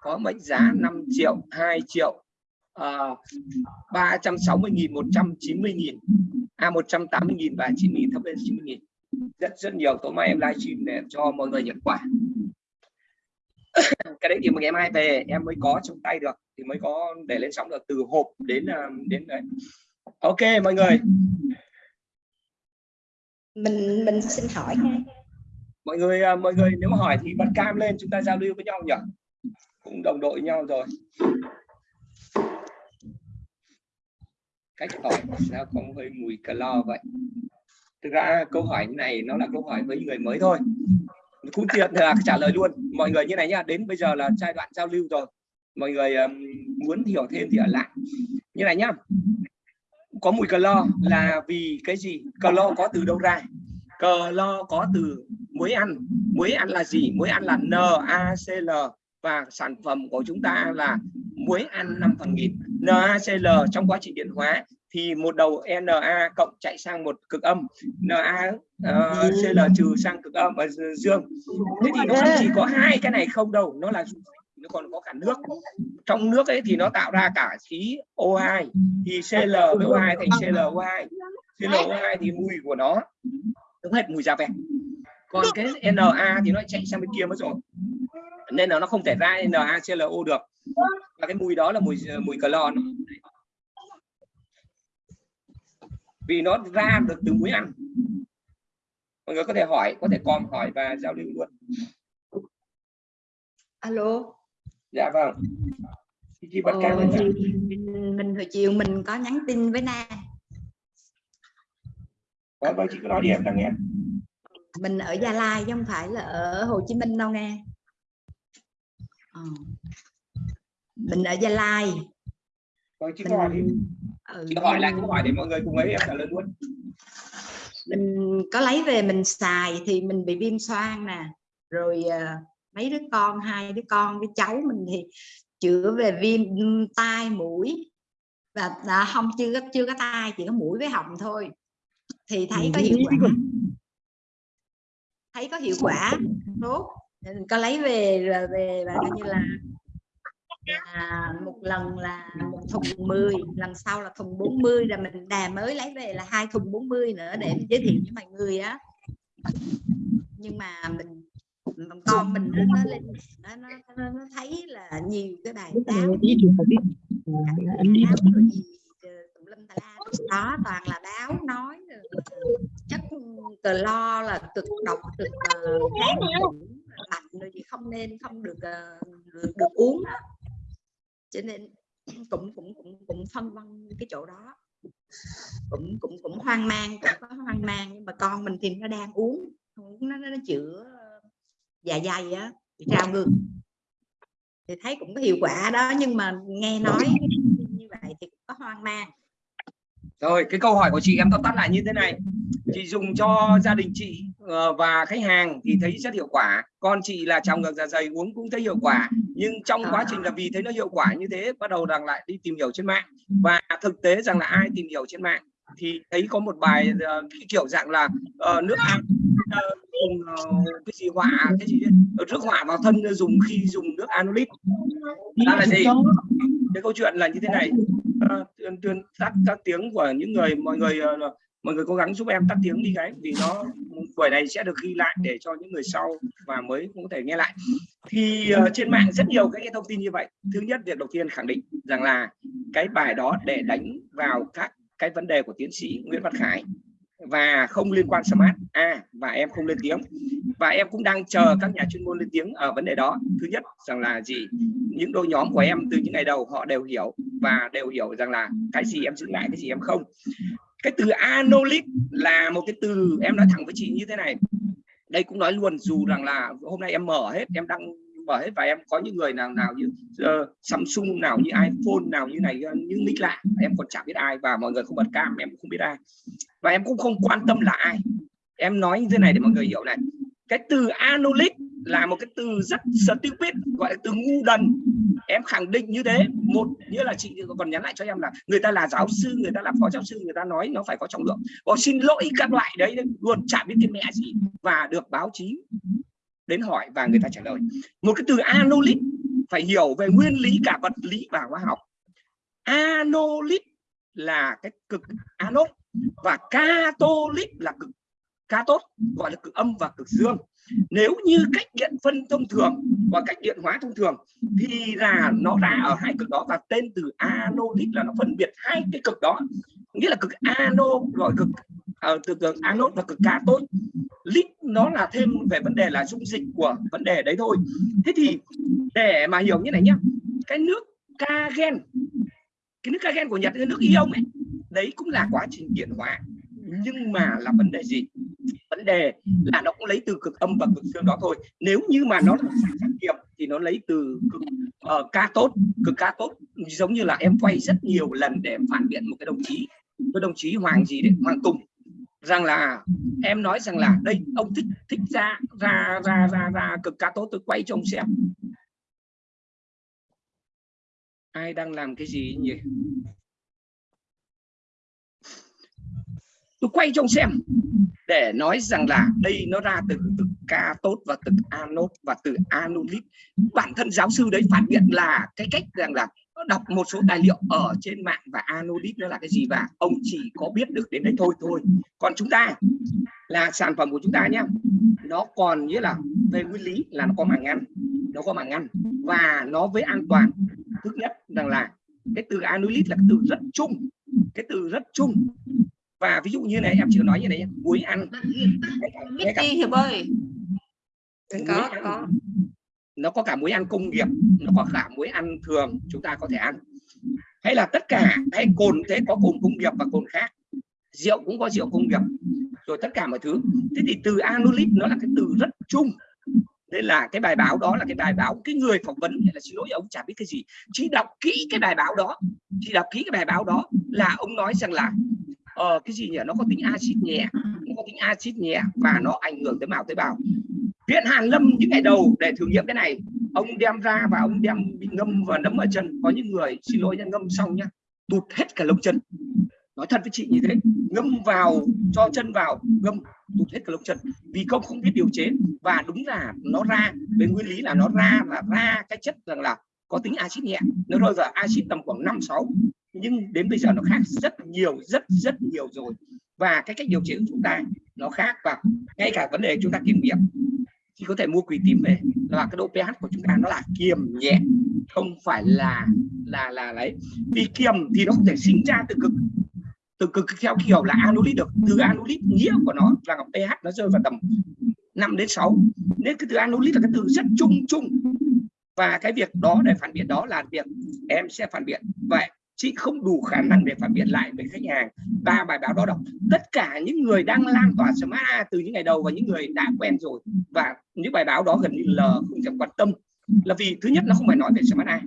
có mệnh giá 5 triệu 2 triệu uh, 360 nghìn 190 nghìn. À 180 nghìn và 90 nghìn thấp lên 90 nghìn. Rất rất nhiều. Tối mai em livestream để cho mọi người nhận quà cái đấy thì ngày mai về em mới có trong tay được thì mới có để lên sóng được từ hộp đến à, đến đấy. Ok mọi người. Mình mình xin hỏi. Mọi người à, mọi người nếu hỏi thì bật cam lên chúng ta giao lưu với nhau nhỉ? Cũng đồng đội nhau rồi. Cách hỏi sao có hơi mùi clo vậy? Thực ra câu hỏi này nó là câu hỏi với người mới thôi cũng tiện là trả lời luôn. Mọi người như này nhá đến bây giờ là giai đoạn giao lưu rồi. Mọi người um, muốn hiểu thêm thì ở lại. Như này nhá. Có mùi clo là vì cái gì? Clo có từ đâu ra? Clo có từ muối ăn. Muối ăn là gì? Muối ăn là NaCl và sản phẩm của chúng ta là muối ăn 5 phần nghìn. NaCl trong quá trình điện hóa thì một đầu Na cộng chạy sang một cực âm. Na uh, Cl trừ sang cực âm và dương. Thế thì nó không chỉ có hai cái này không đâu nó là nó còn có cả nước. Trong nước ấy thì nó tạo ra cả khí O2 thì Cl với O2 thành ClO2 ClO2 thì mùi của nó đúng hết mùi da vẹt. Còn cái Na thì nó chạy sang bên kia mất rồi. Nên là nó không thể ra NaClO được. Và cái mùi đó là mùi mùi clon vì nó ra được từ muối ăn. Mọi người có thể hỏi có thể com hỏi và giao lưu luôn. Alo. Dạ vâng. Khi bật ờ, thì mình, mình hồi chiều mình có nhắn tin với na. Vâng vâng chị cứ nói đi em đang nghe. Mình ở gia lai chứ không phải là ở hồ chí minh đâu nghe. Ờ. mình ở gia lai vâng chị mình... hỏi đi ừ, chị hỏi lại câu hỏi để mọi người cùng ấy em trả lời luôn. Mình có lấy về mình xài thì mình bị viêm xoang nè. Rồi uh, mấy đứa con hai đứa con với cháu mình thì chữa về viêm tai mũi. Và à, không chưa có chưa có tai chỉ có mũi với họng thôi. Thì thấy có hiệu quả. Thấy có hiệu quả tốt. Có lấy về về và coi như là là một lần là một thùng 10 lần sau là thùng 40 là mình đà mới lấy về là hai thùng 40 nữa để giới thiệu với mọi người á. Nhưng mà mình con mình nó, nó lên nó, nó, nó, nó thấy là nhiều cái bài báo đó toàn là báo nói chất cờ lo là cực độc cực kháng mạnh rồi gì không nên không được được, được uống đó cho nên cũng cũng cũng cũng phân vân cái chỗ đó. Cũng cũng cũng hoang mang, cũng có hoang mang, nhưng mà con mình thì nó đang uống uống nó nó chữa dạ dày á trào ngược. Thì thấy cũng có hiệu quả đó, nhưng mà nghe nói như vậy thì cũng có hoang mang. Rồi, cái câu hỏi của chị em tóm tắt lại như thế này chị dùng cho gia đình chị ờ, và khách hàng thì thấy rất hiệu quả. Con chị là trong ngược dạ dày uống cũng thấy hiệu quả. Nhưng trong quá trình là vì thấy nó hiệu quả như thế bắt đầu rằng lại đi tìm hiểu trên mạng. Và thực tế rằng là ai tìm hiểu trên mạng thì thấy có một bài uh, cái kiểu dạng là uh, nước ăn uh, dùng uh, cái gì hỏa cái gì nước hỏa vào thân dùng khi dùng nước anulit đó là gì? Cái câu chuyện là như thế này. Uh, tuyên tuyên tắt các tiếng của những người mọi người uh, mọi người cố gắng giúp em tắt tiếng đi cái vì nó buổi này sẽ được ghi lại để cho những người sau và mới cũng có thể nghe lại. Thì uh, trên mạng rất nhiều cái, cái thông tin như vậy. Thứ nhất việc đầu tiên khẳng định rằng là cái bài đó để đánh vào các cái vấn đề của tiến sĩ Nguyễn Văn Khải và không liên quan smart a à, và em không lên tiếng. Và em cũng đang chờ các nhà chuyên môn lên tiếng ở vấn đề đó. Thứ nhất rằng là gì? Những đôi nhóm của em từ những ngày đầu họ đều hiểu và đều hiểu rằng là cái gì em giữ lại cái gì em không cái từ anolic là một cái từ em nói thẳng với chị như thế này. Đây cũng nói luôn dù rằng là hôm nay em mở hết em đăng mở hết và em có những người nào nào như uh, Samsung nào như iPhone nào như này ờ, như nick lạ em còn chẳng biết ai và mọi người không bật cam em cũng không biết ai. Và em cũng không quan tâm là ai. Em nói như thế này để mọi người hiểu này. Cái từ anolic là một cái từ rất stupid, gọi là từ ngu đần. Em khẳng định như thế. Một, nghĩa là chị còn nhắn lại cho em là người ta là giáo sư, người ta là phó giáo sư, người ta nói nó phải có trọng lượng. Bỏ xin lỗi các loại đấy, luôn chả biết cái mẹ gì và được báo chí đến hỏi và người ta trả lời. Một cái từ anolic phải hiểu về nguyên lý cả vật lý và hóa học. Anolic là cái cực anode và catholic là cực cathode, gọi là cực âm và cực dương nếu như cách điện phân thông thường và cách điện hóa thông thường thì là nó ra ở hai cực đó và tên từ anodic là nó phân biệt hai cái cực đó. Nghĩa là cực anode gọi cực uh, từ cực anode và cực cathode. Lít nó là thêm về vấn đề là dung dịch của vấn đề đấy thôi. Thế thì để mà hiểu như này nhá cái nước kagen cái nước kagen của nhật cái nước ion ấy đấy cũng là quá trình điện hóa nhưng mà là vấn đề gì? Vấn đề là nó cũng lấy từ cực âm và cực dương đó thôi. Nếu như mà nó là sản kiệm thì nó lấy từ cực uh, ca tốt. Cực ca tốt giống như là em quay rất nhiều lần để em phản biện một cái đồng chí. Cái đồng chí hoàng gì đấy hoàng tùng. Rằng là em nói rằng là đây ông thích thích ra ra ra ra ra cực ca tốt tôi quay cho ông xem. Ai đang làm cái gì nhỉ tôi quay cho ông xem, để nói rằng là đây nó ra từ từ ca tốt và từ anốt và từ anolit. Bản thân giáo sư đấy phản biện là cái cách rằng là đọc một số tài liệu ở trên mạng và anolit nó là cái gì và ông chỉ có biết được đến đấy thôi thôi. Còn chúng ta, là sản phẩm của chúng ta nhé nó còn nghĩa là về nguyên lý là nó có màng ngăn nó có màng ngăn và nó với an toàn. Thứ nhất rằng là cái từ anolit là cái từ rất chung, cái từ rất chung và ví dụ như này em chưa nói như này muối ăn. Biết đi hiệp ơi. Có có. Nó có cả muối ăn công nghiệp nó có cả muối ăn thường chúng ta có thể ăn. Hay là tất cả hay cồn thế có cồn công nghiệp và cồn khác. Rượu cũng có rượu công nghiệp rồi tất cả mọi thứ. Thế thì từ anulit nó là cái từ rất chung. Nên là cái bài báo đó là cái bài báo cái người phỏng vấn là xin lỗi ông chả biết cái gì. Chỉ đọc kỹ cái bài báo đó chỉ đọc kỹ cái bài báo đó là ông nói rằng là ờ, cái gì nhỉ? Nó có tính axit nhẹ nó có tính axit nhẹ và nó ảnh hưởng tới mào tế bào. Viện hàn lâm những ngày đầu để thử nghiệm cái này ông đem ra và ông đem bị ngâm và nấm ở chân. Có những người xin lỗi nha ngâm xong nhá tụt hết cả lông chân. Nói thật với chị như thế ngâm vào cho chân vào ngâm tụt hết cả lông chân. Vì công không biết điều chế và đúng là nó ra về nguyên lý là nó ra là ra cái chất rằng là có tính axit nhẹ. Nó rơi vào axit tầm khoảng 5 6 nhưng đến bây giờ nó khác rất nhiều, rất rất nhiều rồi. Và cái cách điều chỉnh của chúng ta nó khác và ngay cả vấn đề chúng ta kiểm nghiệm thì có thể mua quỳ tím về là cái độ pH của chúng ta nó là kiềm nhẹ, không phải là là là lấy. Vì kiềm thì nó không thể sinh ra từ cực từ cực theo kiểu là anulit được. Từ anulit nghĩa của nó là pH nó rơi vào tầm 5 đến 6 nên cái từ anulit là cái từ rất chung chung. Và cái việc đó để phản biện đó là việc em sẽ phản biện. Vậy chị không đủ khả năng để phản biện lại với khách hàng. Ba bài báo đó đọc, tất cả những người đang lan tỏa smart A từ những ngày đầu và những người đã quen rồi. Và những bài báo đó gần như là không thèm quan tâm. Là vì, thứ nhất, nó không phải nói về smart A.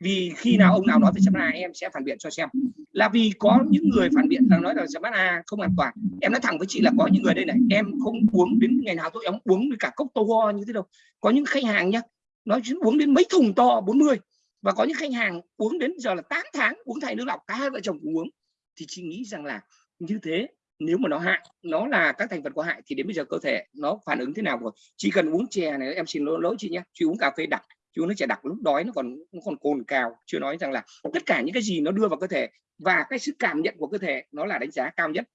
Vì khi nào ông nào nói về smart A, em sẽ phản biện cho xem. Là vì có những người phản biện rằng nói là smart A không an toàn. Em nói thẳng với chị là có những người đây này, em không uống đến ngày nào tôi, em uống cả cốc to như thế đâu. Có những khách hàng nhá nói uống đến mấy thùng to 40 và có những khách hàng uống đến giờ là 8 tháng uống thay nước lọc cả hai vợ chồng cũng uống. Thì chị nghĩ rằng là như thế nếu mà nó hại nó là các thành phần có hại thì đến bây giờ cơ thể nó phản ứng thế nào rồi? Chỉ cần uống chè này em xin lỗi, lỗi chị nhé chị uống cà phê đặc chị uống nước chè đặc lúc đói nó còn nó còn cồn cào chưa nói rằng là tất cả những cái gì nó đưa vào cơ thể và cái sức cảm nhận của cơ thể nó là đánh giá cao nhất.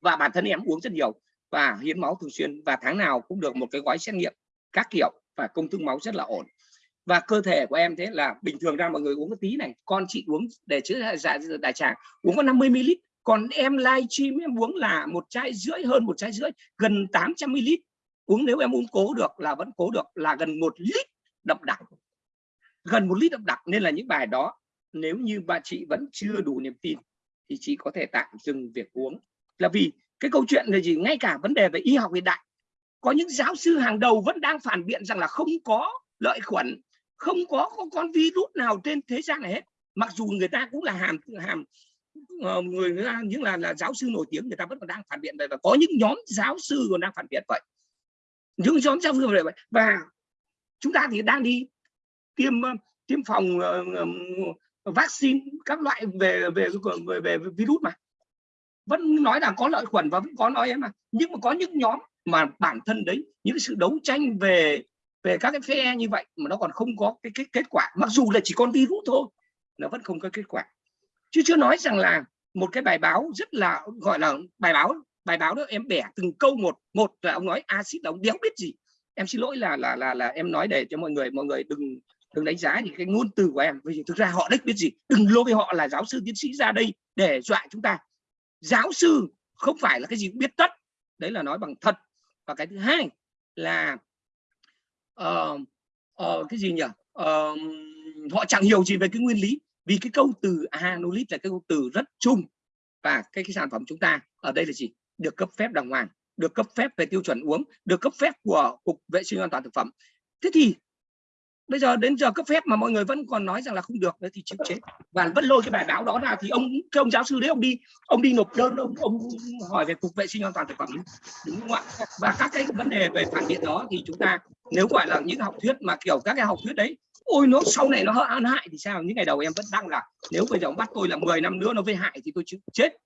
Và bản thân em uống rất nhiều và hiến máu thường xuyên và tháng nào cũng được một cái gói xét nghiệm các kiểu và công thức máu rất là ổn và cơ thể của em thế là bình thường ra mọi người uống một tí này, con chị uống để chữa dạ, dạ, dạ, dạ đại tràng uống có 50 ml còn em livestream em uống là một chai rưỡi, hơn một chai rưỡi, gần 800 ml uống nếu em uống cố được là vẫn cố được, là gần một lít đậm đặc. Gần một lít đậm đặc nên là những bài đó, nếu như bà chị vẫn chưa đủ niềm tin thì chị có thể tạm dừng việc uống. Là vì cái câu chuyện là gì? Ngay cả vấn đề về y học hiện đại, có những giáo sư hàng đầu vẫn đang phản biện rằng là không có lợi khuẩn không có, có con virus nào trên thế gian này hết. Mặc dù người ta cũng là hàm hàm ờ, người người ta những là là giáo sư nổi tiếng người ta vẫn còn đang phản biện vậy. Và có những nhóm giáo sư còn đang phản biện vậy. Những nhóm giáo sư vậy. Và chúng ta thì đang đi tiêm ờ, tiêm phòng uh, vaccine các loại về về về, về virus mà. Vẫn nói là có lợi khuẩn và vẫn có nói em mà. Nhưng mà có những nhóm mà bản thân đấy những sự đấu tranh về về các cái phe như vậy mà nó còn không có cái, cái kết quả mặc dù là chỉ con virus thôi nó vẫn không có kết quả. Chứ chưa nói rằng là một cái bài báo rất là gọi là bài báo bài báo đó em bẻ từng câu một một là ông nói axit là ông đéo biết gì. Em xin lỗi là là là là em nói để cho mọi người mọi người đừng đừng đánh giá những cái ngôn từ của em. Vì thực ra họ đích biết gì? Đừng lôi với họ là giáo sư tiến sĩ ra đây để dọa chúng ta. Giáo sư không phải là cái gì cũng biết tất. Đấy là nói bằng thật. Và cái thứ hai là uh, uh, cái gì nhỉ? Uh, họ chẳng hiểu gì về cái nguyên lý vì cái câu từ anolit là cái câu từ rất chung và cái, cái sản phẩm chúng ta ở đây là gì? Được cấp phép đàng hoàng được cấp phép về tiêu chuẩn uống được cấp phép của cục vệ sinh an toàn thực phẩm. Thế thì bây giờ đến giờ cấp phép mà mọi người vẫn còn nói rằng là không được đấy thì chịu chết và vẫn lôi cái bài báo đó ra thì ông cái ông giáo sư đấy ông đi ông đi nộp đơn ông, ông hỏi về cục vệ sinh an toàn thực phẩm đúng không ạ? Và các cái vấn đề về phản biện đó thì chúng ta nếu gọi là những học thuyết mà kiểu các cái học thuyết đấy ôi nó sau này nó ăn hại thì sao? Những ngày đầu em vẫn đăng là nếu bây giờ ông bắt tôi là 10 năm nữa nó với hại thì tôi chịu chết.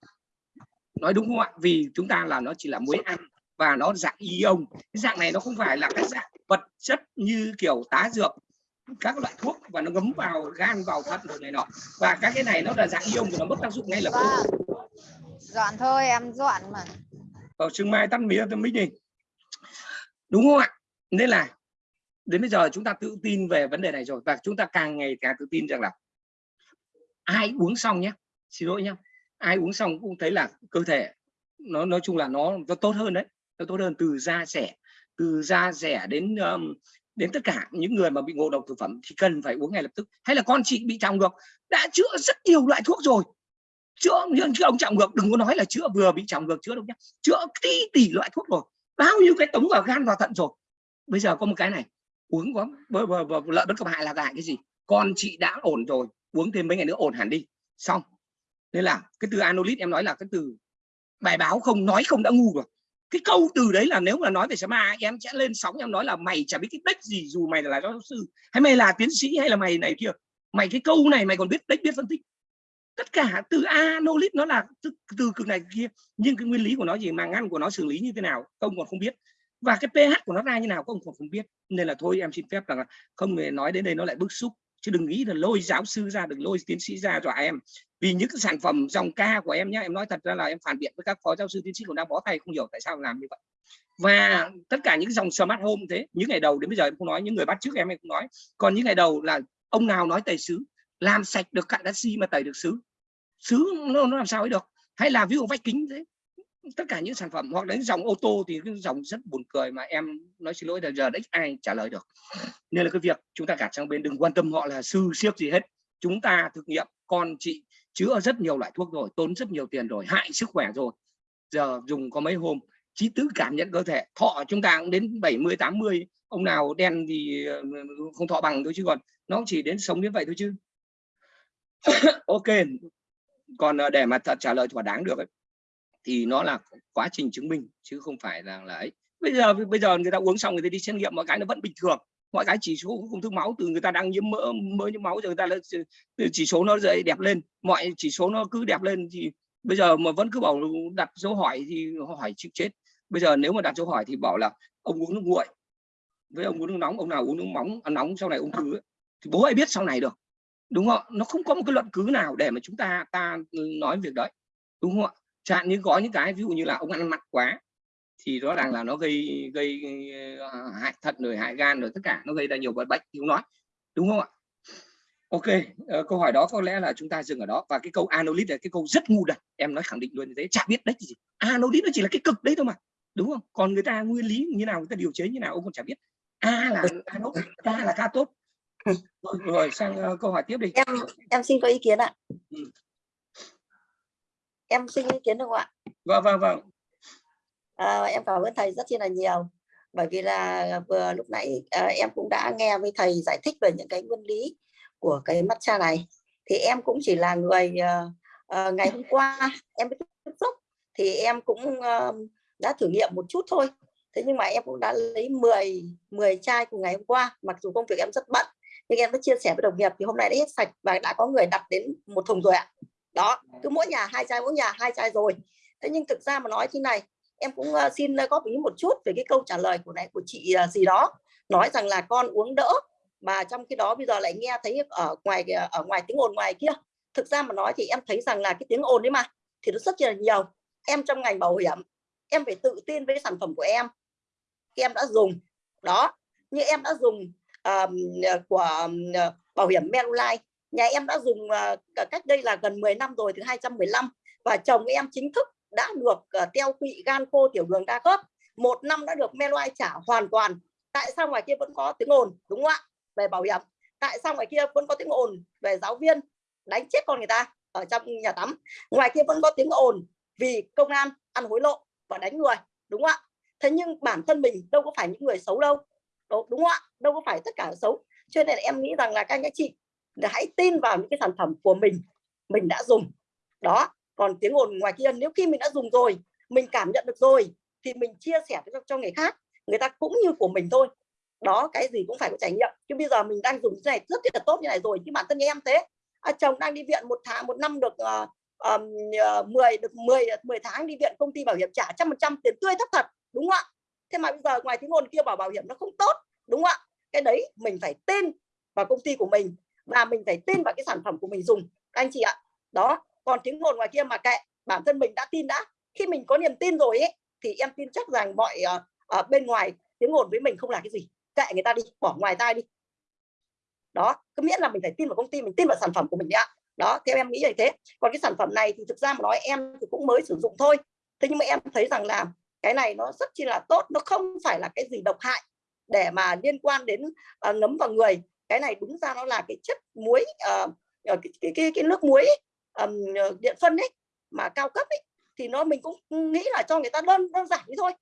Nói đúng không ạ? Vì chúng ta là nó chỉ là muối ăn và nó dạng ion cái dạng này nó không phải là cái dạng vật chất như kiểu tá dược các loại thuốc và nó ngấm vào gan vào thận rồi này nọ. Và các cái này nó là dạng ion thì nó mất tác dụng ngay lập tức. Vâng. dọn thôi em dọn mà. Ở sương mai tắt mía tôi mới đi. Đúng không ạ? Nên là đến bây giờ chúng ta tự tin về vấn đề này rồi và chúng ta càng ngày càng tự tin rằng là ai uống xong nhé. Xin lỗi nhé. Ai uống xong cũng thấy là cơ thể nó nói chung là nó nó tốt hơn đấy. Nó tốt hơn từ da rẻ từ da rẻ đến um, đến tất cả những người mà bị ngộ độc thực phẩm thì cần phải uống ngay lập tức. Hay là con chị bị trọng ngược, đã chữa rất nhiều loại thuốc rồi. Chữa, nhưng chứ ông trọng ngược, đừng có nói là chữa vừa bị trọng ngược, chữa đâu nhá. Chữa tỷ tỷ loại thuốc rồi. Bao nhiêu cái tống vào gan vào thận rồi. Bây giờ có một cái này, uống có lợi bất cập hại là hại cái gì? Con chị đã ổn rồi, uống thêm mấy ngày nữa ổn hẳn đi. Xong. Nên là cái từ anolit em nói là cái từ bài báo không, nói không đã ngu rồi cái câu từ đấy là nếu mà nói về Sama em sẽ lên sóng em nói là mày chả biết cái đếch gì dù mày là giáo sư hay mày là tiến sĩ hay là mày này kia. Mày cái câu này mày còn biết đếch biết phân tích. Tất cả từ anolit nó là từ, từ cực này kia. Nhưng cái nguyên lý của nó gì mà ngăn của nó xử lý như thế nào công còn không biết. Và cái pH của nó ra như nào công còn không biết. Nên là thôi em xin phép là không hề nói đến đây nó lại bức xúc chứ đừng nghĩ là lôi giáo sư ra đừng lôi tiến sĩ ra dọa em. Vì những cái sản phẩm dòng ca của em nhé em nói thật ra là em phản biện với các phó giáo sư tiến sĩ cũng đang bó tay không hiểu tại sao làm như vậy. Và tất cả những dòng smart home thế những ngày đầu đến bây giờ em không nói những người bắt trước em em không nói. Còn những ngày đầu là ông nào nói tẩy xứ làm sạch được cạn đất xi mà tẩy được xứ xứ nó, nó làm sao ấy được? Hay là ví dụ vách kính thế tất cả những sản phẩm hoặc đến dòng ô tô thì cái dòng rất buồn cười mà em nói xin lỗi là giờ đấy ai trả lời được. Nên là cái việc chúng ta gạt sang bên đừng quan tâm họ là sư siếc gì hết. Chúng ta thực nghiệm con chị chữa rất nhiều loại thuốc rồi tốn rất nhiều tiền rồi hại sức khỏe rồi. Giờ dùng có mấy hôm trí tứ cảm nhận cơ thể. Thọ chúng ta cũng đến 70 80 ông nào đen thì ờ, không thọ bằng thôi chứ còn nó chỉ đến sống đến vậy thôi chứ. Ok còn ờ, để mà thật trả lời thỏa đáng được ấy, thì nó là quá trình chứng minh, chứ không phải là là ấy. Bây giờ bây giờ người ta uống xong người ta đi xét nghiệm, mọi cái nó vẫn bình thường. Mọi cái chỉ số ung thư máu, từ người ta đang nhiễm mỡ mỡ nhiễm máu rồi người ta là chỉ số nó dậy đẹp lên. Mọi chỉ số nó cứ đẹp lên thì bây giờ mà vẫn cứ bảo đặt dấu hỏi thì hỏi chịu chết. Bây giờ nếu mà đặt dấu hỏi thì bảo là ông uống nước nguội. Với ông uống nước nóng, ông nào uống nước nóng ăn à, nóng, sau này ung thư thì bố ai biết sau này được. Đúng không nó không có một cái luận cứ nào để mà chúng ta ta nói việc đấy. Đúng không ạ? Chẳng như có những cái ví dụ như là ông ăn mặn quá thì rõ ràng là nó gây gây ờ, hại thận rồi hại gan rồi tất cả nó gây ra nhiều bệnh không nói đúng không ạ? Ok uh, câu hỏi đó có lẽ là chúng ta dừng ở đó. Và cái câu anolit là cái câu rất ngu đần. Em nói khẳng định luôn như thế chả biết đấy gì. Anolit nó chỉ là cái cực đấy thôi mà đúng không? Còn người ta nguyên lý như nào người ta điều chế như nào ông còn chả biết. A là anode k là ca tốt rồi, rồi sang uh, câu hỏi tiếp đi. Em em xin có ý kiến ạ. Ừ. em xin ý kiến được không ạ? Vâng vâng vâng. À, em cảm ơn thầy rất chi là nhiều. Bởi vì là vừa lúc nãy ờ, em cũng đã nghe với thầy giải thích về những cái nguyên lý của cái matcha này. Thì em cũng chỉ là người ờ, ờ, ngày hôm qua em mới tiếp xúc thì em cũng ờ, đã thử nghiệm một chút thôi. Thế nhưng mà em cũng đã lấy 10 10 chai của ngày hôm qua mặc dù công việc em rất bận nhưng em đã chia sẻ với đồng nghiệp thì hôm nay đã hết sạch và đã có người đặt đến một thùng rồi ạ đó cứ mỗi nhà hai chai mỗi nhà hai chai rồi. Thế nhưng thực ra mà nói thế này em cũng ờ, xin góp ý một chút về cái câu trả lời của này của chị ờ, gì đó. Nói rằng là con uống đỡ mà trong khi đó bây giờ lại nghe thấy ở ngoài ờ, ở ngoài tiếng ồn ngoài kia. Thực ra mà nói thì em thấy rằng là cái tiếng ồn đấy mà thì nó rất là nhiều. Em trong ngành bảo hiểm em phải tự tin với sản phẩm của em. Em đã dùng đó. Như em đã dùng um, của um, bảo hiểm Manulife nhà em đã dùng uh, cách đây là gần 10 năm rồi từ 215 và chồng em chính thức đã được uh, teo tụy gan khô tiểu đường đa khớp. Một năm đã được Manulife trả hoàn toàn. Tại sao ngoài kia vẫn có tiếng ồn đúng không ạ? Về bảo hiểm. Tại sao ngoài kia vẫn có tiếng ồn? Về giáo viên. Đánh chết con người ta ở trong nhà tắm. Ngoài kia vẫn có tiếng ồn vì công an ăn hối lộ và đánh người đúng không ạ? Thế nhưng bản thân mình đâu có phải những người xấu đâu. Đúng, đúng không ạ? Đâu có phải tất cả xấu. Cho nên em nghĩ rằng là các anh các chị hãy tin vào những cái sản phẩm của mình mình đã dùng. Đó còn tiếng ồn ngoài kia nếu khi mình đã dùng rồi mình cảm nhận được rồi thì mình chia sẻ cho, cho người khác người ta cũng như của mình thôi. Đó cái gì cũng phải có trải nghiệm. Chứ bây giờ mình đang dùng cái này rất là tốt như này rồi chứ bản thân em thế. À, chồng đang đi viện một tháng một năm được uh, uh, 10 được 10 10 tháng đi viện công ty bảo hiểm trả trăm phần trăm tiền tươi thấp thật đúng không ạ? Thế mà bây giờ ngoài tiếng ồn kia bảo bảo hiểm nó không tốt đúng không ạ? Cái đấy mình phải tin vào công ty của mình và mình phải tin vào cái sản phẩm của mình dùng. Các anh chị ạ. Đó còn tiếng ngồn ngoài kia mà kệ bản thân mình đã tin đã. Khi mình có niềm tin rồi ấy thì em tin chắc rằng mọi uh, uh, bên ngoài tiếng ồn với mình không là cái gì. Kệ người ta đi bỏ ngoài tai đi. Đó cứ miễn là mình phải tin vào công ty mình tin vào sản phẩm của mình đã đó theo em nghĩ như thế. Còn cái sản phẩm này thì thực ra mà nói em thì cũng mới sử dụng thôi. Thế nhưng mà em thấy rằng là cái này nó rất chi là tốt nó không phải là cái gì độc hại để mà liên quan đến uh, ngấm vào người cái này đúng ra nó là cái chất muối uh, cái, cái, cái, cái nước muối um, điện phân ấy mà cao cấp ấy thì nó mình cũng nghĩ là cho người ta đơn đơn giản đi thôi.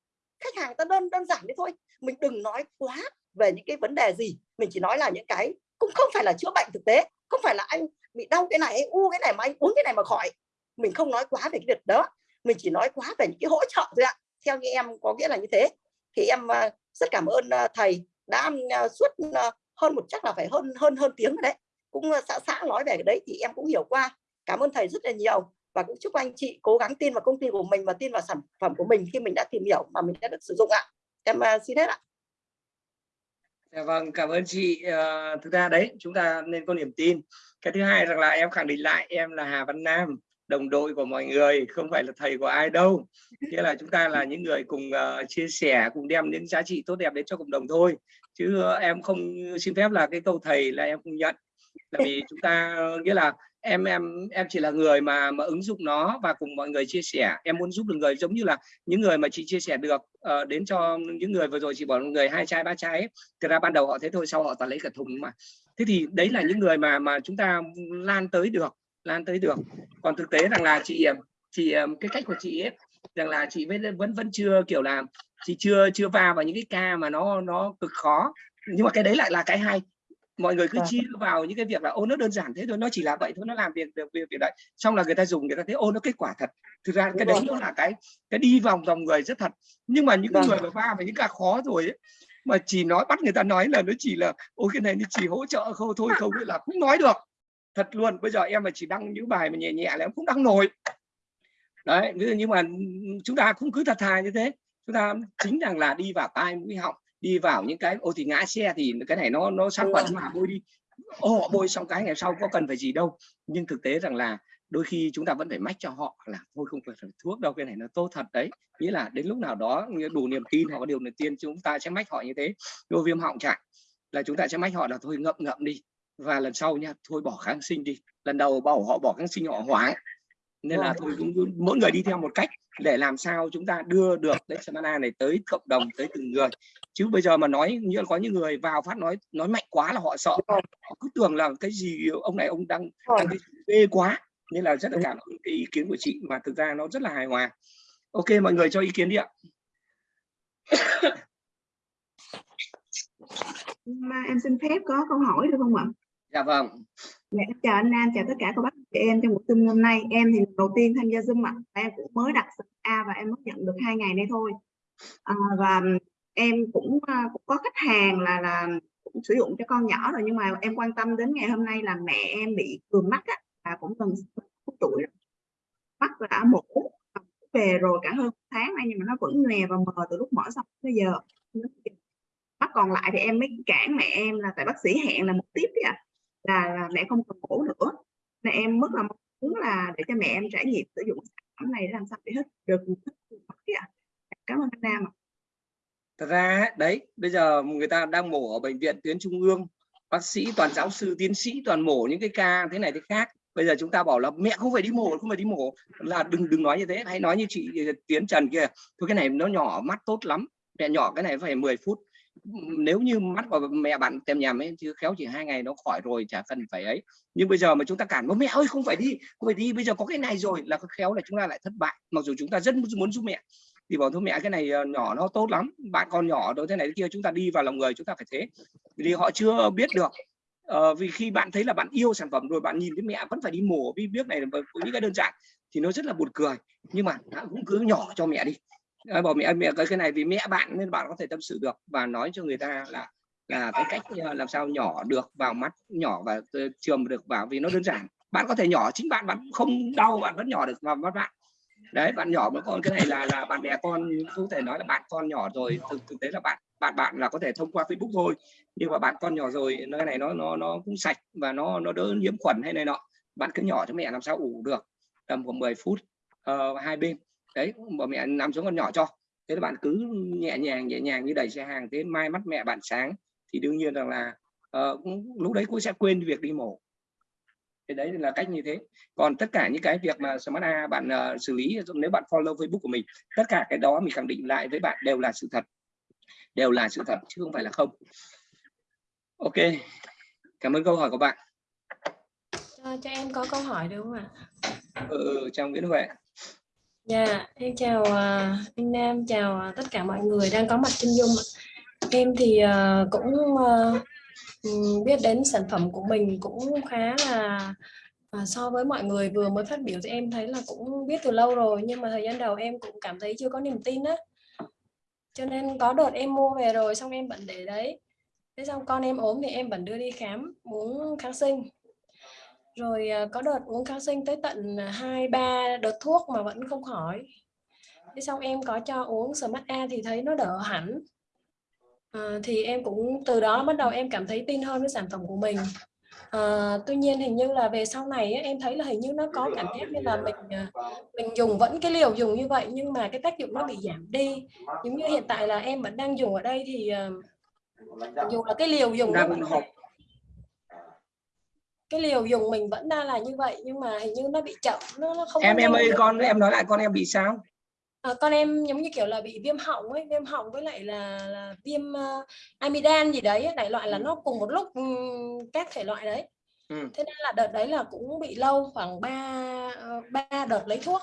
Khách hàng ta đơn đơn giản đi thôi. Mình đừng nói quá về những cái vấn đề gì. Mình chỉ nói là những cái cũng không phải là chữa bệnh thực tế không phải là anh bị đau cái này u cái này mà anh uống cái này mà khỏi. Mình không nói quá về cái việc đó. Mình chỉ nói quá về những cái hỗ trợ thôi ạ. Theo như em có nghĩa là như thế. Thì em rất cảm ơn thầy đã suốt hơn một chắc là phải hơn hơn hơn tiếng rồi đấy. Cũng ờ, xã xã nói về cái đấy thì em cũng hiểu qua. Cảm ơn thầy rất là nhiều. Và cũng chúc anh chị cố gắng tin vào công ty của mình và tin vào sản phẩm của mình khi mình đã tìm hiểu mà mình đã được sử dụng ạ. Em ờ, xin hết ạ. Dạ vâng, cảm ơn chị. À, thực ra đấy, chúng ta nên có niềm tin. Cái thứ hai rằng là em khẳng định lại em là Hà Văn Nam, đồng đội của mọi người, không phải là thầy của ai đâu. Nghĩa là chúng ta là những người cùng uh, chia sẻ, cùng đem những giá trị tốt đẹp đến cho cộng đồng thôi. Chứ uh, em không xin phép là cái câu thầy là em không nhận. Là vì chúng ta nghĩa là em em em chỉ là người mà mà ứng dụng nó và cùng mọi người chia sẻ em muốn giúp được người giống như là những người mà chị chia sẻ được uh, đến cho những người vừa rồi chị bảo người hai chai ba chai ấy. thực ra ban đầu họ thế thôi sau họ toàn lấy cả thùng mà thế thì đấy là những người mà mà chúng ta lan tới được lan tới được. Còn thực tế rằng là chị chị cái cách của chị ấy rằng là chị vẫn vẫn vẫn chưa kiểu là chị chưa chưa va vào những cái ca mà nó nó cực khó. Nhưng mà cái đấy lại là cái hay. Mọi người cứ Vâng. chia vào những cái việc là ô nó đơn giản thế thôi nó chỉ là vậy thôi nó làm việc được việc việc đấy. Xong là người ta dùng người ta thấy ô nó kết quả thật. Thực ra cái Đúng đấy nó là cái cái đi vòng vòng người rất thật. Nhưng mà những cái Vâng. người mà va vào những ca khó rồi ấy, mà chỉ nói bắt người ta nói là nó chỉ là ôi cái này nó chỉ hỗ trợ không thôi không là cũng nói được thật luôn. Bây giờ em mà chỉ đăng những bài mà nhẹ nhẹ là em cũng đăng nổi. Đấy nhưng mà chúng ta cũng cứ thật thà như thế. Chúng ta chính rằng là đi vào tai mũi họng đi vào những cái ô thì ngã xe thì cái này nó nó sát khuẩn mà bôi đi. Ô họ bôi xong cái ngày sau có cần phải gì đâu. Nhưng thực tế rằng là đôi khi chúng ta vẫn phải mách cho họ là thôi không cần phải thuốc đâu cái này nó tốt thật đấy. Nghĩa là đến lúc nào đó đủ niềm tin họ có điều niềm tin chúng ta sẽ mách họ như thế. Vô viêm họng chẳng là chúng ta sẽ mách họ là thôi ngậm ngậm đi và lần sau nha thôi bỏ kháng sinh đi. Lần đầu bảo họ bỏ kháng sinh họ hoảng nên là thôi cũng mỗi người đi theo một cách để làm sao chúng ta đưa được đấy Samana này tới cộng đồng tới từng người. Chứ bây giờ mà nói như có những người vào phát nói nói mạnh quá là họ sợ. Họ cứ tưởng là cái gì ông này ông đang, đang cái gì ghê quá. Nên là rất là cảm ơn cái ý kiến của chị mà thực ra nó rất là hài hòa. Ok mọi người cho ý kiến đi ạ. Mà em xin phép có câu hỏi được không ạ? Dạ vâng Dạ, em chào anh Nam, chào tất cả các bác chị em trong buổi Zoom hôm nay. Em thì đầu tiên tham gia Zoom ạ. Em cũng mới đặt A và em mới nhận được hai ngày nay thôi. À, và em cũng, à, cũng có khách hàng là là cũng sử dụng cho con nhỏ rồi nhưng mà em quan tâm đến ngày hôm nay là mẹ em bị cường mắt á, và cũng gần 60 tuổi rồi. Mắt đã mổ về rồi cả hơn tháng nay nhưng mà nó vẫn nhòe và mờ từ lúc mở xong tới giờ. Mắt còn lại thì em mới cản mẹ em là tại bác sĩ hẹn là một tiếp đấy ạ là, là mẹ không cần mổ nữa. Mẹ em rất là muốn là để cho mẹ em trải nghiệm sử dụng sản phẩm này để làm sao để hết được hết cảm ơn anh Nam ạ. thật ra đấy bây giờ người ta đang mổ ở bệnh viện tuyến trung ương. Bác sĩ toàn giáo sư tiến sĩ toàn mổ những cái ca thế này thế khác. Bây giờ chúng ta bảo là mẹ không phải đi mổ không phải đi mổ. Là đừng đừng nói như thế. Hãy nói như chị ờ, tiến trần kia. Thôi cái này nó nhỏ mắt tốt lắm. Mẹ nhỏ cái này phải 10 phút nếu như mắt của mẹ bạn tem nhầm ấy chứ khéo chỉ hai ngày nó khỏi rồi chả cần phải ấy. Nhưng bây giờ mà chúng ta cản bố mẹ ơi không phải đi không phải đi bây giờ có cái này rồi là khéo là chúng ta lại thất bại. Mặc dù chúng ta rất muốn giúp mẹ thì bảo thôi mẹ cái này ờ, nhỏ nó tốt lắm bạn con nhỏ đối thế này thế kia chúng ta đi vào lòng người chúng ta phải thế. Vì họ chưa biết được Ờ, vì khi bạn thấy là bạn yêu sản phẩm rồi bạn nhìn thấy mẹ vẫn phải đi mổ vì biết này với những cái đơn giản thì nó rất là buồn cười. Nhưng mà cũng cứ nhỏ cho mẹ đi. Ờ, bỏ mẹ mẹ cái cái này vì mẹ bạn nên bạn có thể tâm sự được và nói cho người ta là là cái cách ờ, làm sao nhỏ được vào mắt nhỏ và ờ, trường được vào vì nó đơn giản. Bạn có thể nhỏ chính bạn bạn không đau bạn vẫn nhỏ được vào mắt bạn. Đấy bạn nhỏ mà con cái này là là bạn bè con có thể nói là bạn con nhỏ rồi thực thực tế là bạn bạn bạn là có thể thông qua Facebook thôi nhưng mà bạn con nhỏ rồi cái này nó nó nó cũng sạch và nó nó đỡ nhiễm khuẩn hay này nọ. Bạn cứ nhỏ cho mẹ làm sao ủ được tầm khoảng 10 phút uh, hai bên đấy bảo mẹ nằm xuống con nhỏ cho. Thế là bạn cứ nhẹ nhàng nhẹ nhàng như đẩy xe hàng thế mai mắt mẹ bạn sáng thì đương nhiên rằng là cũng- lúc đấy cũng sẽ quên việc đi mổ. Thì đấy là cách như thế. Còn tất cả những cái việc mà Smart A bạn ờ, xử lý nếu bạn follow Facebook của mình tất cả cái đó mình khẳng định lại với bạn đều là sự thật. Đều là sự thật chứ không phải là không. Ok cảm ơn câu hỏi của bạn. Cho, cho em có câu hỏi được không ạ? ừ, ừ, chào Nguyễn Huệ Dạ, em chào uh, anh Nam, chào uh, tất cả mọi người đang có mặt trên Zoom. Em thì uh, cũng uh, biết đến sản phẩm của mình cũng khá là uh, so với mọi người vừa mới phát biểu thì em thấy là cũng biết từ lâu rồi nhưng mà thời gian đầu em cũng cảm thấy chưa có niềm tin á. Cho nên có đợt em mua về rồi xong em vẫn để đấy. Thế xong con em ốm thì em vẫn đưa đi khám uống kháng sinh rồi à, có đợt uống kháng sinh tới tận à, hai ba đợt thuốc mà vẫn không khỏi. Thế xong em có cho uống Smart A thì thấy nó đỡ hẳn. À, thì em cũng từ đó bắt đầu em cảm thấy tin hơn với sản phẩm của mình. À, tuy nhiên hình như là về sau này á, em thấy là hình như nó có cảm giác như là mình mình dùng vẫn cái liều dùng như vậy nhưng mà cái tác dụng nó bị giảm đi. Giống như hiện tại là em vẫn đang dùng ở đây thì dù là cái liều dùng nó vẫn cái liều dùng mình vẫn đang là như vậy nhưng mà hình như nó bị chậm nó, nó không em em ơi con em nói lại con em bị sao à, con em giống như kiểu là bị viêm họng ấy viêm họng với lại là là viêm uh, amidan gì đấy đại loại là Ừ. nó cùng một lúc ừm, các thể loại đấy ừ. thế nên là đợt đấy là cũng bị lâu khoảng 3 ba đợt lấy thuốc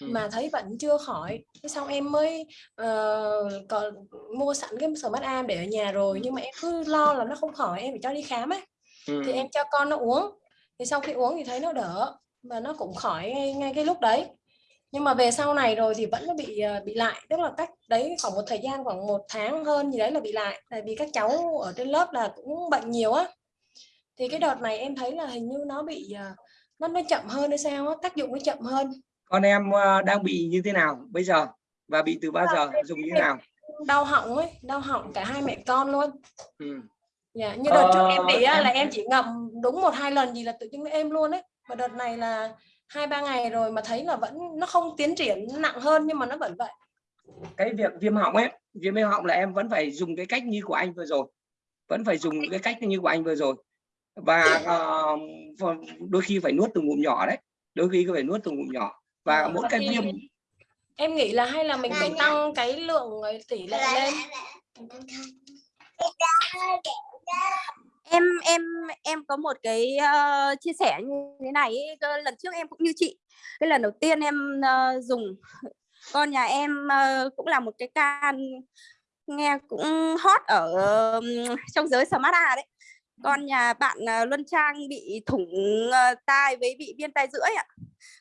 Ừ. mà thấy vẫn chưa khỏi thế xong em mới ờ, còn mua sẵn cái smart am để ở nhà rồi nhưng mà em cứ lo là nó không khỏi em phải cho đi khám ấy Ừ. thì em cho con nó uống. Thì sau khi uống thì thấy nó đỡ và nó cũng khỏi ngay, ngay cái lúc đấy. Nhưng mà về sau này rồi thì vẫn nó bị ờ, bị lại. Tức là cách đấy khoảng một thời gian khoảng một tháng hơn gì đấy là bị lại. Tại vì các cháu ở trên lớp là cũng bệnh nhiều á. Thì cái đợt này em thấy là hình như nó bị ờ, nó nó chậm hơn hay sao á tác dụng nó chậm hơn. Con em ờ, đang bị như thế nào bây giờ? Và bị từ bao giờ? dùng như thế nào? đau họng ấy đau họng cả hai mẹ con luôn. Ừ. Dạ, như đợt trước em Ờ, bị á, em- là em chỉ ngậm đúng một hai lần gì là tự dưng êm luôn ấy. Và đợt này là hai ba ngày rồi mà thấy là vẫn nó không tiến triển nặng hơn nhưng mà nó vẫn vậy. Cái việc viêm họng ấy viêm họng là em vẫn phải dùng cái cách như của anh vừa rồi. Vẫn phải dùng cái cách như của anh vừa rồi. Và ờ, ph- đôi khi phải nuốt từng ngụm nhỏ đấy. Đôi khi phải nuốt từng ngụm nhỏ. Và Ờ, mỗi và cái viêm em nghĩ là hay là mình phải tăng cái lượng ờ, tỷ lệ lên em em em có một cái ờ, chia sẻ như thế này ấy. Lần trước em cũng như chị. Cái lần đầu tiên em ờ, dùng con nhà em ờ, cũng là một cái can nghe cũng hot ở ừm, trong giới smart A đấy. Con nhà bạn à, Luân Trang bị thủng à, tai với bị viêm tai rưỡi ạ.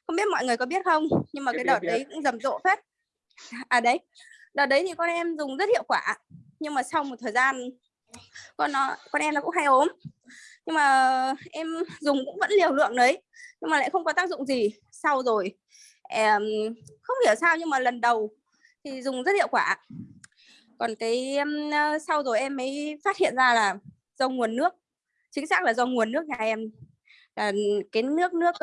Không biết mọi người có biết không nhưng mà cái đợt đấy cũng rầm rộ phết. À đấy. Đợt đấy thì con em dùng rất hiệu quả nhưng mà sau một thời gian con nó con em nó cũng hay ốm. Nhưng mà em dùng cũng vẫn liều lượng đấy, nhưng mà lại không có tác dụng gì. Sau rồi, em, không hiểu sao nhưng mà lần đầu thì dùng rất hiệu quả. Còn cái ờ, sau rồi em mới phát hiện ra là do nguồn nước, chính xác là do nguồn nước nhà em. Là cái nước nước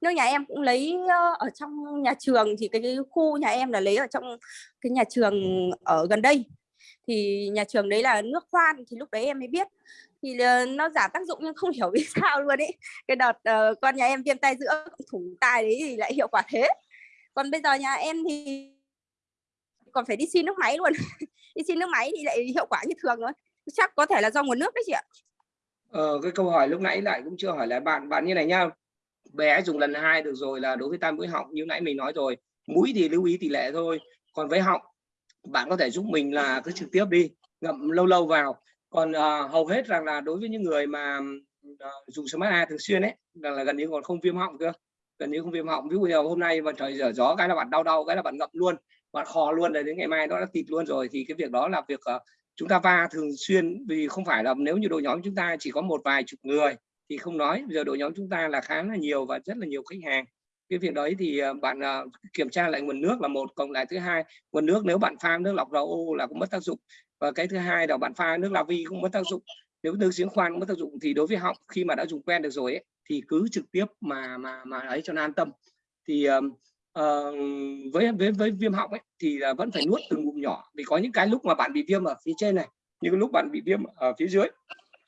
nước nhà em cũng lấy ở trong nhà trường, thì cái khu nhà em là lấy ở trong cái nhà trường ở gần đây thì nhà trường đấy là nước khoan thì lúc đấy em mới biết. Thì ờ, nó giảm tác dụng nhưng không hiểu vì sao luôn ấy. Cái đợt uh, con nhà em viêm tay giữa thủng tai đấy thì lại hiệu quả thế. Còn bây giờ nhà em thì còn phải đi xin nước máy luôn. Đi xin nước máy thì lại hiệu quả như thường thôi. Chắc có thể là do nguồn nước đấy chị ạ. Ờ, cái câu hỏi lúc nãy lại cũng chưa hỏi lại bạn. Bạn như này nhá bé dùng lần hai được rồi là đối với tai mũi họng như nãy mình nói rồi. Mũi thì lưu ý tỷ lệ thôi còn với họng bạn có thể giúp mình là cứ trực tiếp đi ngậm lâu lâu vào. Còn uh, hầu hết rằng là đối với những người mà uh, dùng smart A thường xuyên ấy là, là gần như còn không viêm họng cơ. Gần như không viêm họng. Ví dụ như hôm nay mà trời dở gió cái là bạn đau đau cái là bạn ngậm luôn bạn khò luôn rồi đến ngày mai nó đã tịt luôn rồi. Thì cái việc đó là việc uh, chúng ta va thường xuyên vì không phải là nếu như đội nhóm chúng ta chỉ có một vài chục người thì không nói. Bây giờ đội nhóm chúng ta là khá là nhiều và rất là nhiều khách hàng cái việc đấy thì ờ, bạn ờ, kiểm tra lại nguồn nước là một cộng lại thứ hai nguồn nước nếu bạn pha nước lọc RO là cũng mất tác dụng. Và cái thứ hai là bạn pha nước La Vi cũng mất tác dụng. Nếu nước giếng khoan cũng mất tác dụng thì đối với họng khi mà đã dùng quen được rồi ấy, thì cứ trực tiếp mà mà mà ấy cho nó an tâm. Thì uh, với với với viêm họng ấy thì là vẫn phải nuốt từng ngụm nhỏ. Vì có những cái lúc mà bạn bị viêm ở phía trên này những cái lúc bạn bị viêm ở phía dưới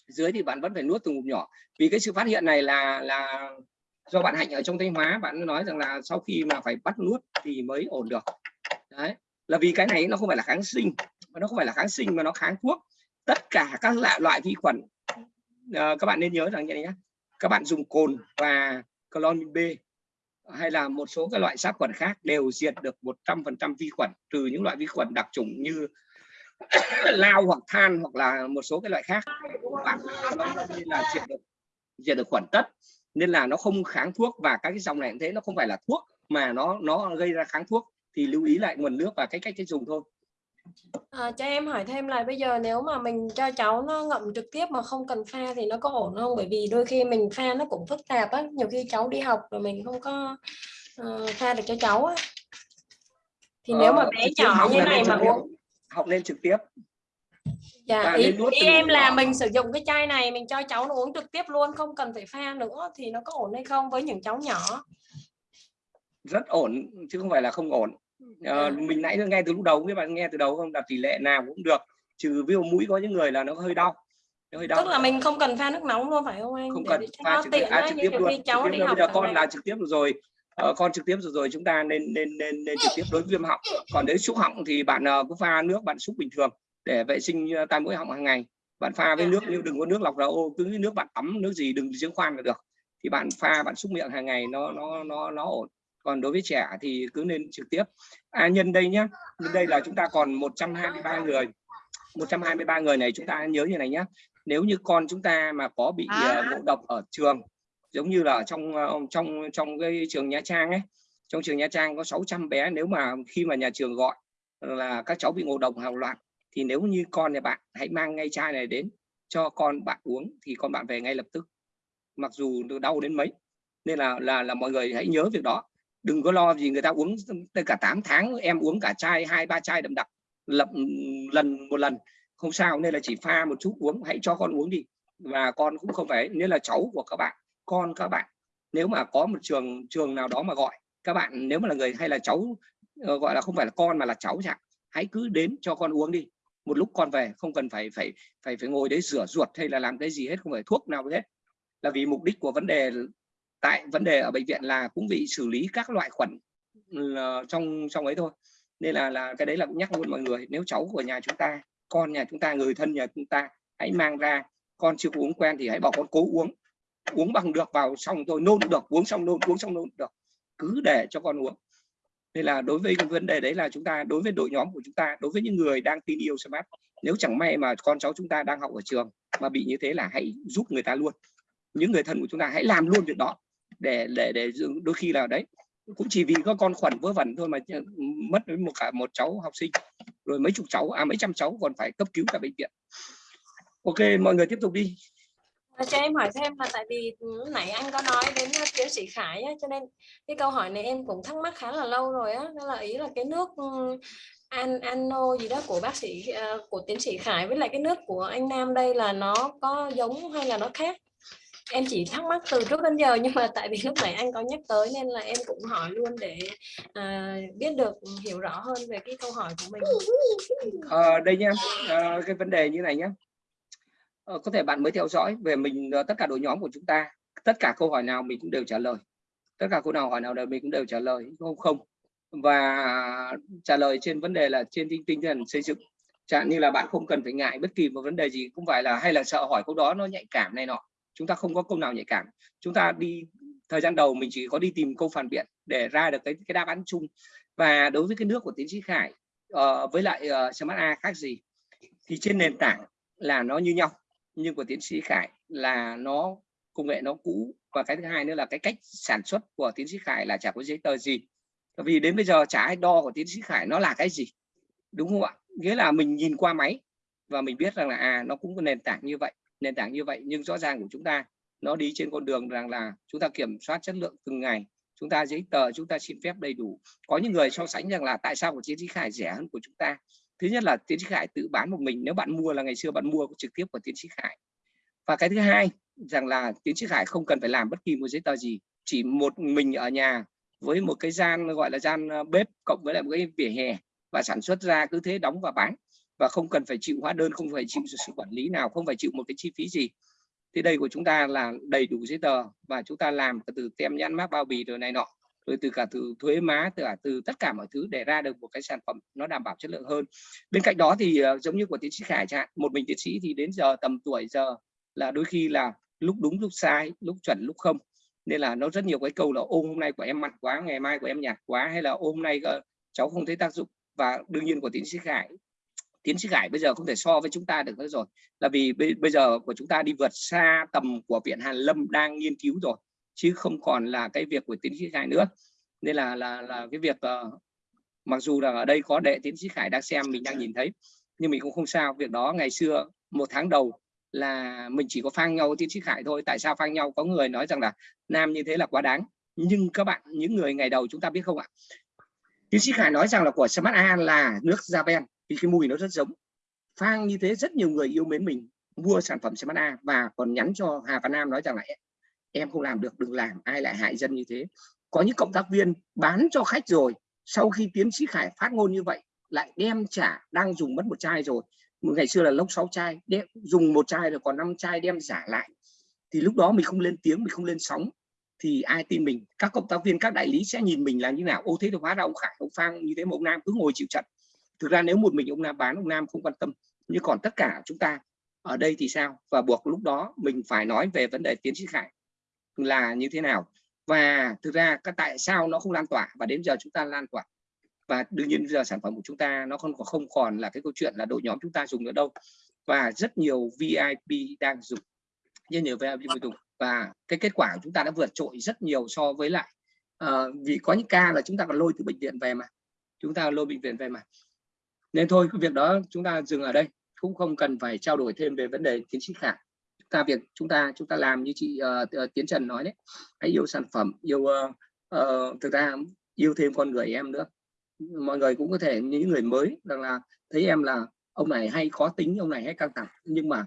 dưới thì bạn vẫn phải nuốt từng ngụm nhỏ. Vì cái sự phát hiện này là là do bạn hạnh ở trong thanh hóa bạn nói rằng là sau khi mà phải bắt nuốt thì mới ổn được. Đấy là vì cái này nó không phải là kháng sinh mà nó không phải là kháng sinh mà nó kháng thuốc. Tất cả các loại loại vi khuẩn à, các bạn nên nhớ rằng như này nhé các bạn dùng cồn và clomin B hay là một số các loại sát khuẩn khác đều diệt được 100% vi khuẩn trừ những loại vi khuẩn đặc trùng như lao hoặc than hoặc là một số cái loại khác. Bạn nó là diệt được diệt được khuẩn tất nên là nó không kháng thuốc và các cái dòng này cũng thế nó không phải là thuốc mà nó nó gây ra kháng thuốc. Thì lưu ý lại nguồn nước và cái cách cách dùng thôi. À, cho em hỏi thêm là bây giờ nếu mà mình cho cháu nó ngậm trực tiếp mà không cần pha thì nó có ổn không? Bởi vì đôi khi mình pha nó cũng phức tạp á, nhiều khi cháu đi học rồi mình không có ờ, pha được cho cháu á. Thì nếu mà Ờ, bé nhỏ như này mà uống học lên trực tiếp Dạ, Và ý, ý em là mình sử dụng cái chai này mình cho cháu nó uống trực tiếp luôn không cần phải pha nữa thì nó có ổn hay không với những cháu nhỏ. Rất ổn chứ không phải là không ổn. Ờ, À. mình nãy nghe từ lúc đầu các bạn nghe từ đầu không? Đặt tỷ lệ nào cũng được trừ ví dụ mũi có những người là nó hơi đau nó hơi đau. Tức là mình không cần pha nước nóng luôn phải không anh không để cần pha trực tiếp tiện à, trực tiếp luôn. khi trực cháu tiếp đi học bây giờ con là trực tiếp rồi Ờ, con trực tiếp rồi rồi chúng ta nên nên nên nên trực tiếp đối với viêm họng. Còn nếu xúc họng thì bạn ờ, cứ pha nước bạn xúc bình thường để vệ sinh ờ, tai mũi họng hàng ngày. Bạn pha với Dạ. nước nhưng đừng có nước lọc RO cứ cái nước bạn tắm nước gì đừng giếng khoan là được. Thì bạn pha bạn xúc miệng hàng ngày nó nó nó nó ổn. Còn đối với trẻ thì cứ nên trực tiếp. À nhân đây nhá nhân đây là chúng ta còn 123 người. 123 người này chúng ta nhớ như này nhé nếu như con chúng ta mà có bị ờ, ngộ độc ở trường giống như là trong ờ, trong trong cái trường Nha Trang ấy trong trường Nha Trang có 600 bé nếu mà khi mà nhà trường gọi là các cháu bị ngộ độc hàng loạt thì nếu như con nhà bạn, hãy mang ngay chai này đến cho con bạn uống, thì con bạn về ngay lập tức. Mặc dù đau đến mấy, nên là là là mọi người hãy nhớ việc đó. Đừng có lo gì người ta uống tới cả 8 tháng em uống cả chai, hai, ba chai đậm đặc lập lần một lần, không sao, nên là chỉ pha một chút uống, hãy cho con uống đi. Và con cũng không phải, nên là cháu của các bạn, con các bạn, nếu mà có một trường trường nào đó mà gọi, các bạn, nếu mà là người hay là cháu ờ, gọi là không phải là con mà là cháu chẳng hãy cứ đến cho con uống đi một lúc con về, không cần phải phải phải phải ngồi đấy rửa ruột hay là làm cái gì hết, không phải thuốc nào hết là vì mục đích của vấn đề, tại vấn đề ở bệnh viện là cũng bị xử lý các loại khuẩn trong trong ấy thôi. Nên là là cái đấy là cũng nhắc luôn mọi người, nếu cháu của nhà chúng ta, con nhà chúng ta, người thân nhà chúng ta, hãy mang ra, con chưa uống quen thì hãy bảo con cố uống. Uống bằng được vào xong rồi nôn được, uống xong nôn, uống xong nôn được. Cứ để cho con uống nên là đối với cái vấn đề đấy là chúng ta, đối với đội nhóm của chúng ta, đối với những người đang tin yêu smart, nếu chẳng may mà con cháu chúng ta đang học ở trường mà bị như thế là hãy giúp người ta luôn. Những người thân của chúng ta hãy làm luôn việc đó để để để đôi khi là đấy, cũng chỉ vì có con khuẩn vớ vẩn thôi mà mất đến một cả một cháu học sinh, rồi mấy chục cháu à mấy trăm cháu còn phải cấp cứu tại bệnh viện. Ok, mọi người tiếp tục đi. Ờ, cho em hỏi thêm là tại vì ừ, nãy anh có nói đến tiến sĩ Khải á, cho nên cái câu hỏi này em cũng thắc mắc khá là lâu rồi á. Đó là ý là cái nước ừ, an ano gì đó của bác sĩ ờ, của tiến sĩ Khải với lại cái nước của anh Nam đây là nó có giống hay là nó khác? Em chỉ thắc mắc từ trước đến giờ nhưng mà tại vì lúc nãy anh có nhắc tới nên là em cũng hỏi luôn để à, biết được ừ, hiểu rõ hơn về cái câu hỏi của mình. Ờ, đây nha. À, cái vấn đề như này nhá. Ờ, có thể bạn mới theo dõi về mình ờ, tất cả đội nhóm của chúng ta tất cả câu hỏi nào mình cũng đều trả lời. Tất cả câu nào hỏi nào đều mình cũng đều trả lời không? Không. Và trả lời trên vấn đề là trên tinh tinh thần xây dựng. Chẳng như là bạn không cần phải ngại bất kỳ một vấn đề gì cũng phải là hay là sợ hỏi câu đó nó nhạy cảm này nọ. Chúng ta không có câu nào nhạy cảm. Chúng ta đi thời gian đầu mình chỉ có đi tìm câu phản biện để ra được cái cái đáp án chung. Và đối với cái nước của tiến sĩ Khải uh, với lại uh, Smart A khác gì thì trên nền tảng là nó như nhau nhưng của tiến sĩ Khải là nó, công nghệ nó cũ. Và cái thứ hai nữa là cái cách sản xuất của tiến sĩ Khải là chả có giấy tờ gì. Vì đến bây giờ chả ai đo của tiến sĩ Khải nó là cái gì, đúng không ạ? Nghĩa là mình nhìn qua máy và mình biết rằng là à nó cũng có nền tảng như vậy, nền tảng như vậy. Nhưng rõ ràng của chúng ta, nó đi trên con đường rằng là chúng ta kiểm soát chất lượng từng ngày, chúng ta giấy tờ, chúng ta xin phép đầy đủ. Có những người so sánh rằng là tại sao của tiến sĩ Khải rẻ hơn của chúng ta? Thứ nhất là tiến sĩ Khải tự bán một mình, nếu bạn mua là ngày xưa bạn mua trực tiếp của tiến sĩ Khải. Và cái thứ hai, rằng là tiến sĩ Khải không cần phải làm bất kỳ một giấy tờ gì, chỉ một mình ở nhà với một cái gian, gọi là gian ờ, bếp cộng với lại một cái vỉa hè và sản xuất ra cứ thế đóng và bán. Và không cần phải chịu hóa đơn, không phải chịu sự quản lý nào, không phải chịu một cái chi phí gì. Thì đây của chúng ta là đầy đủ giấy tờ và chúng ta làm từ tem nhãn mác bao bì rồi này nọ rồi từ cả từ thuế má từ cả từ tất cả mọi thứ để ra được một cái sản phẩm nó đảm bảo chất lượng hơn. Bên cạnh đó thì ờ, giống như của tiến sĩ Khải chẳng hạn một mình tiến sĩ thì đến giờ tầm tuổi giờ là đôi khi là lúc đúng lúc sai lúc chuẩn lúc không. Nên là nó rất nhiều cái câu là ôm hôm nay của em mặn quá ngày mai của em nhạt quá hay là ôm hôm nay ờ, cháu không thấy tác dụng và đương nhiên của tiến sĩ Khải tiến sĩ Khải bây giờ không thể so với chúng ta được nữa rồi. Là vì bây, bây giờ của chúng ta đi vượt xa tầm của viện Hàn Lâm đang nghiên cứu rồi chứ không còn là cái việc của tiến sĩ Khải nữa. Nên là là là cái việc uh, mặc dù là ở đây có đệ tiến sĩ Khải đang xem mình đang nhìn thấy nhưng mình cũng không sao. Việc đó ngày xưa một tháng đầu là mình chỉ có phang nhau tiến sĩ Khải thôi. Tại sao phang nhau? Có người nói rằng là nam như thế là quá đáng. Nhưng các bạn những người ngày đầu chúng ta biết không ạ? Tiến sĩ Khải nói rằng là của Smart A là nước Japan vì cái mùi nó rất giống. Phang như thế rất nhiều người yêu mến mình mua sản phẩm Smart A và còn nhắn cho Hà Văn Nam nói rằng là em không làm được đừng làm ai lại hại dân như thế. Có những cộng tác viên bán cho khách rồi sau khi tiến sĩ Khải phát ngôn như vậy lại đem trả đang dùng mất một chai rồi. Ngày xưa là lốc 6 chai đem, dùng một chai rồi còn 5 chai đem giả lại. Thì lúc đó mình không lên tiếng mình không lên sóng. Thì ai tin mình? Các cộng tác viên các đại lý sẽ nhìn mình là như nào? Ô thế thì hóa ra ông Khải ông Phang như thế mà ông Nam cứ ngồi chịu trận. Thực ra nếu một mình ông Nam bán ông Nam không quan tâm. Nhưng còn tất cả chúng ta ở đây thì sao? Và buộc lúc đó mình phải nói về vấn đề tiến sĩ Khải là như thế nào? Và thực ra các tại sao nó không lan tỏa và đến giờ chúng ta lan tỏa? Và đương nhiên giờ sản phẩm của chúng ta nó không còn không còn là cái câu chuyện là đội nhóm chúng ta dùng nữa đâu. Và rất nhiều VIP đang dùng rất nhiều VIP dùng. Và cái kết quả của chúng ta đã vượt trội rất nhiều so với lại uh, vì có những ca là chúng ta còn lôi từ bệnh viện về mà. Chúng ta lôi bệnh viện về mà. Nên thôi cái việc đó chúng ta dừng ở đây. Cũng không cần phải trao đổi thêm về vấn đề tiến sĩ khả chúng ta việc chúng ta chúng ta làm như chị uh, Tiến Trần nói đấy. Hãy yêu sản phẩm yêu uh, uh, thực ra yêu thêm con người em nữa. Mọi người cũng có thể những người mới rằng là thấy em là ông này hay khó tính ông này hay căng thẳng. Nhưng mà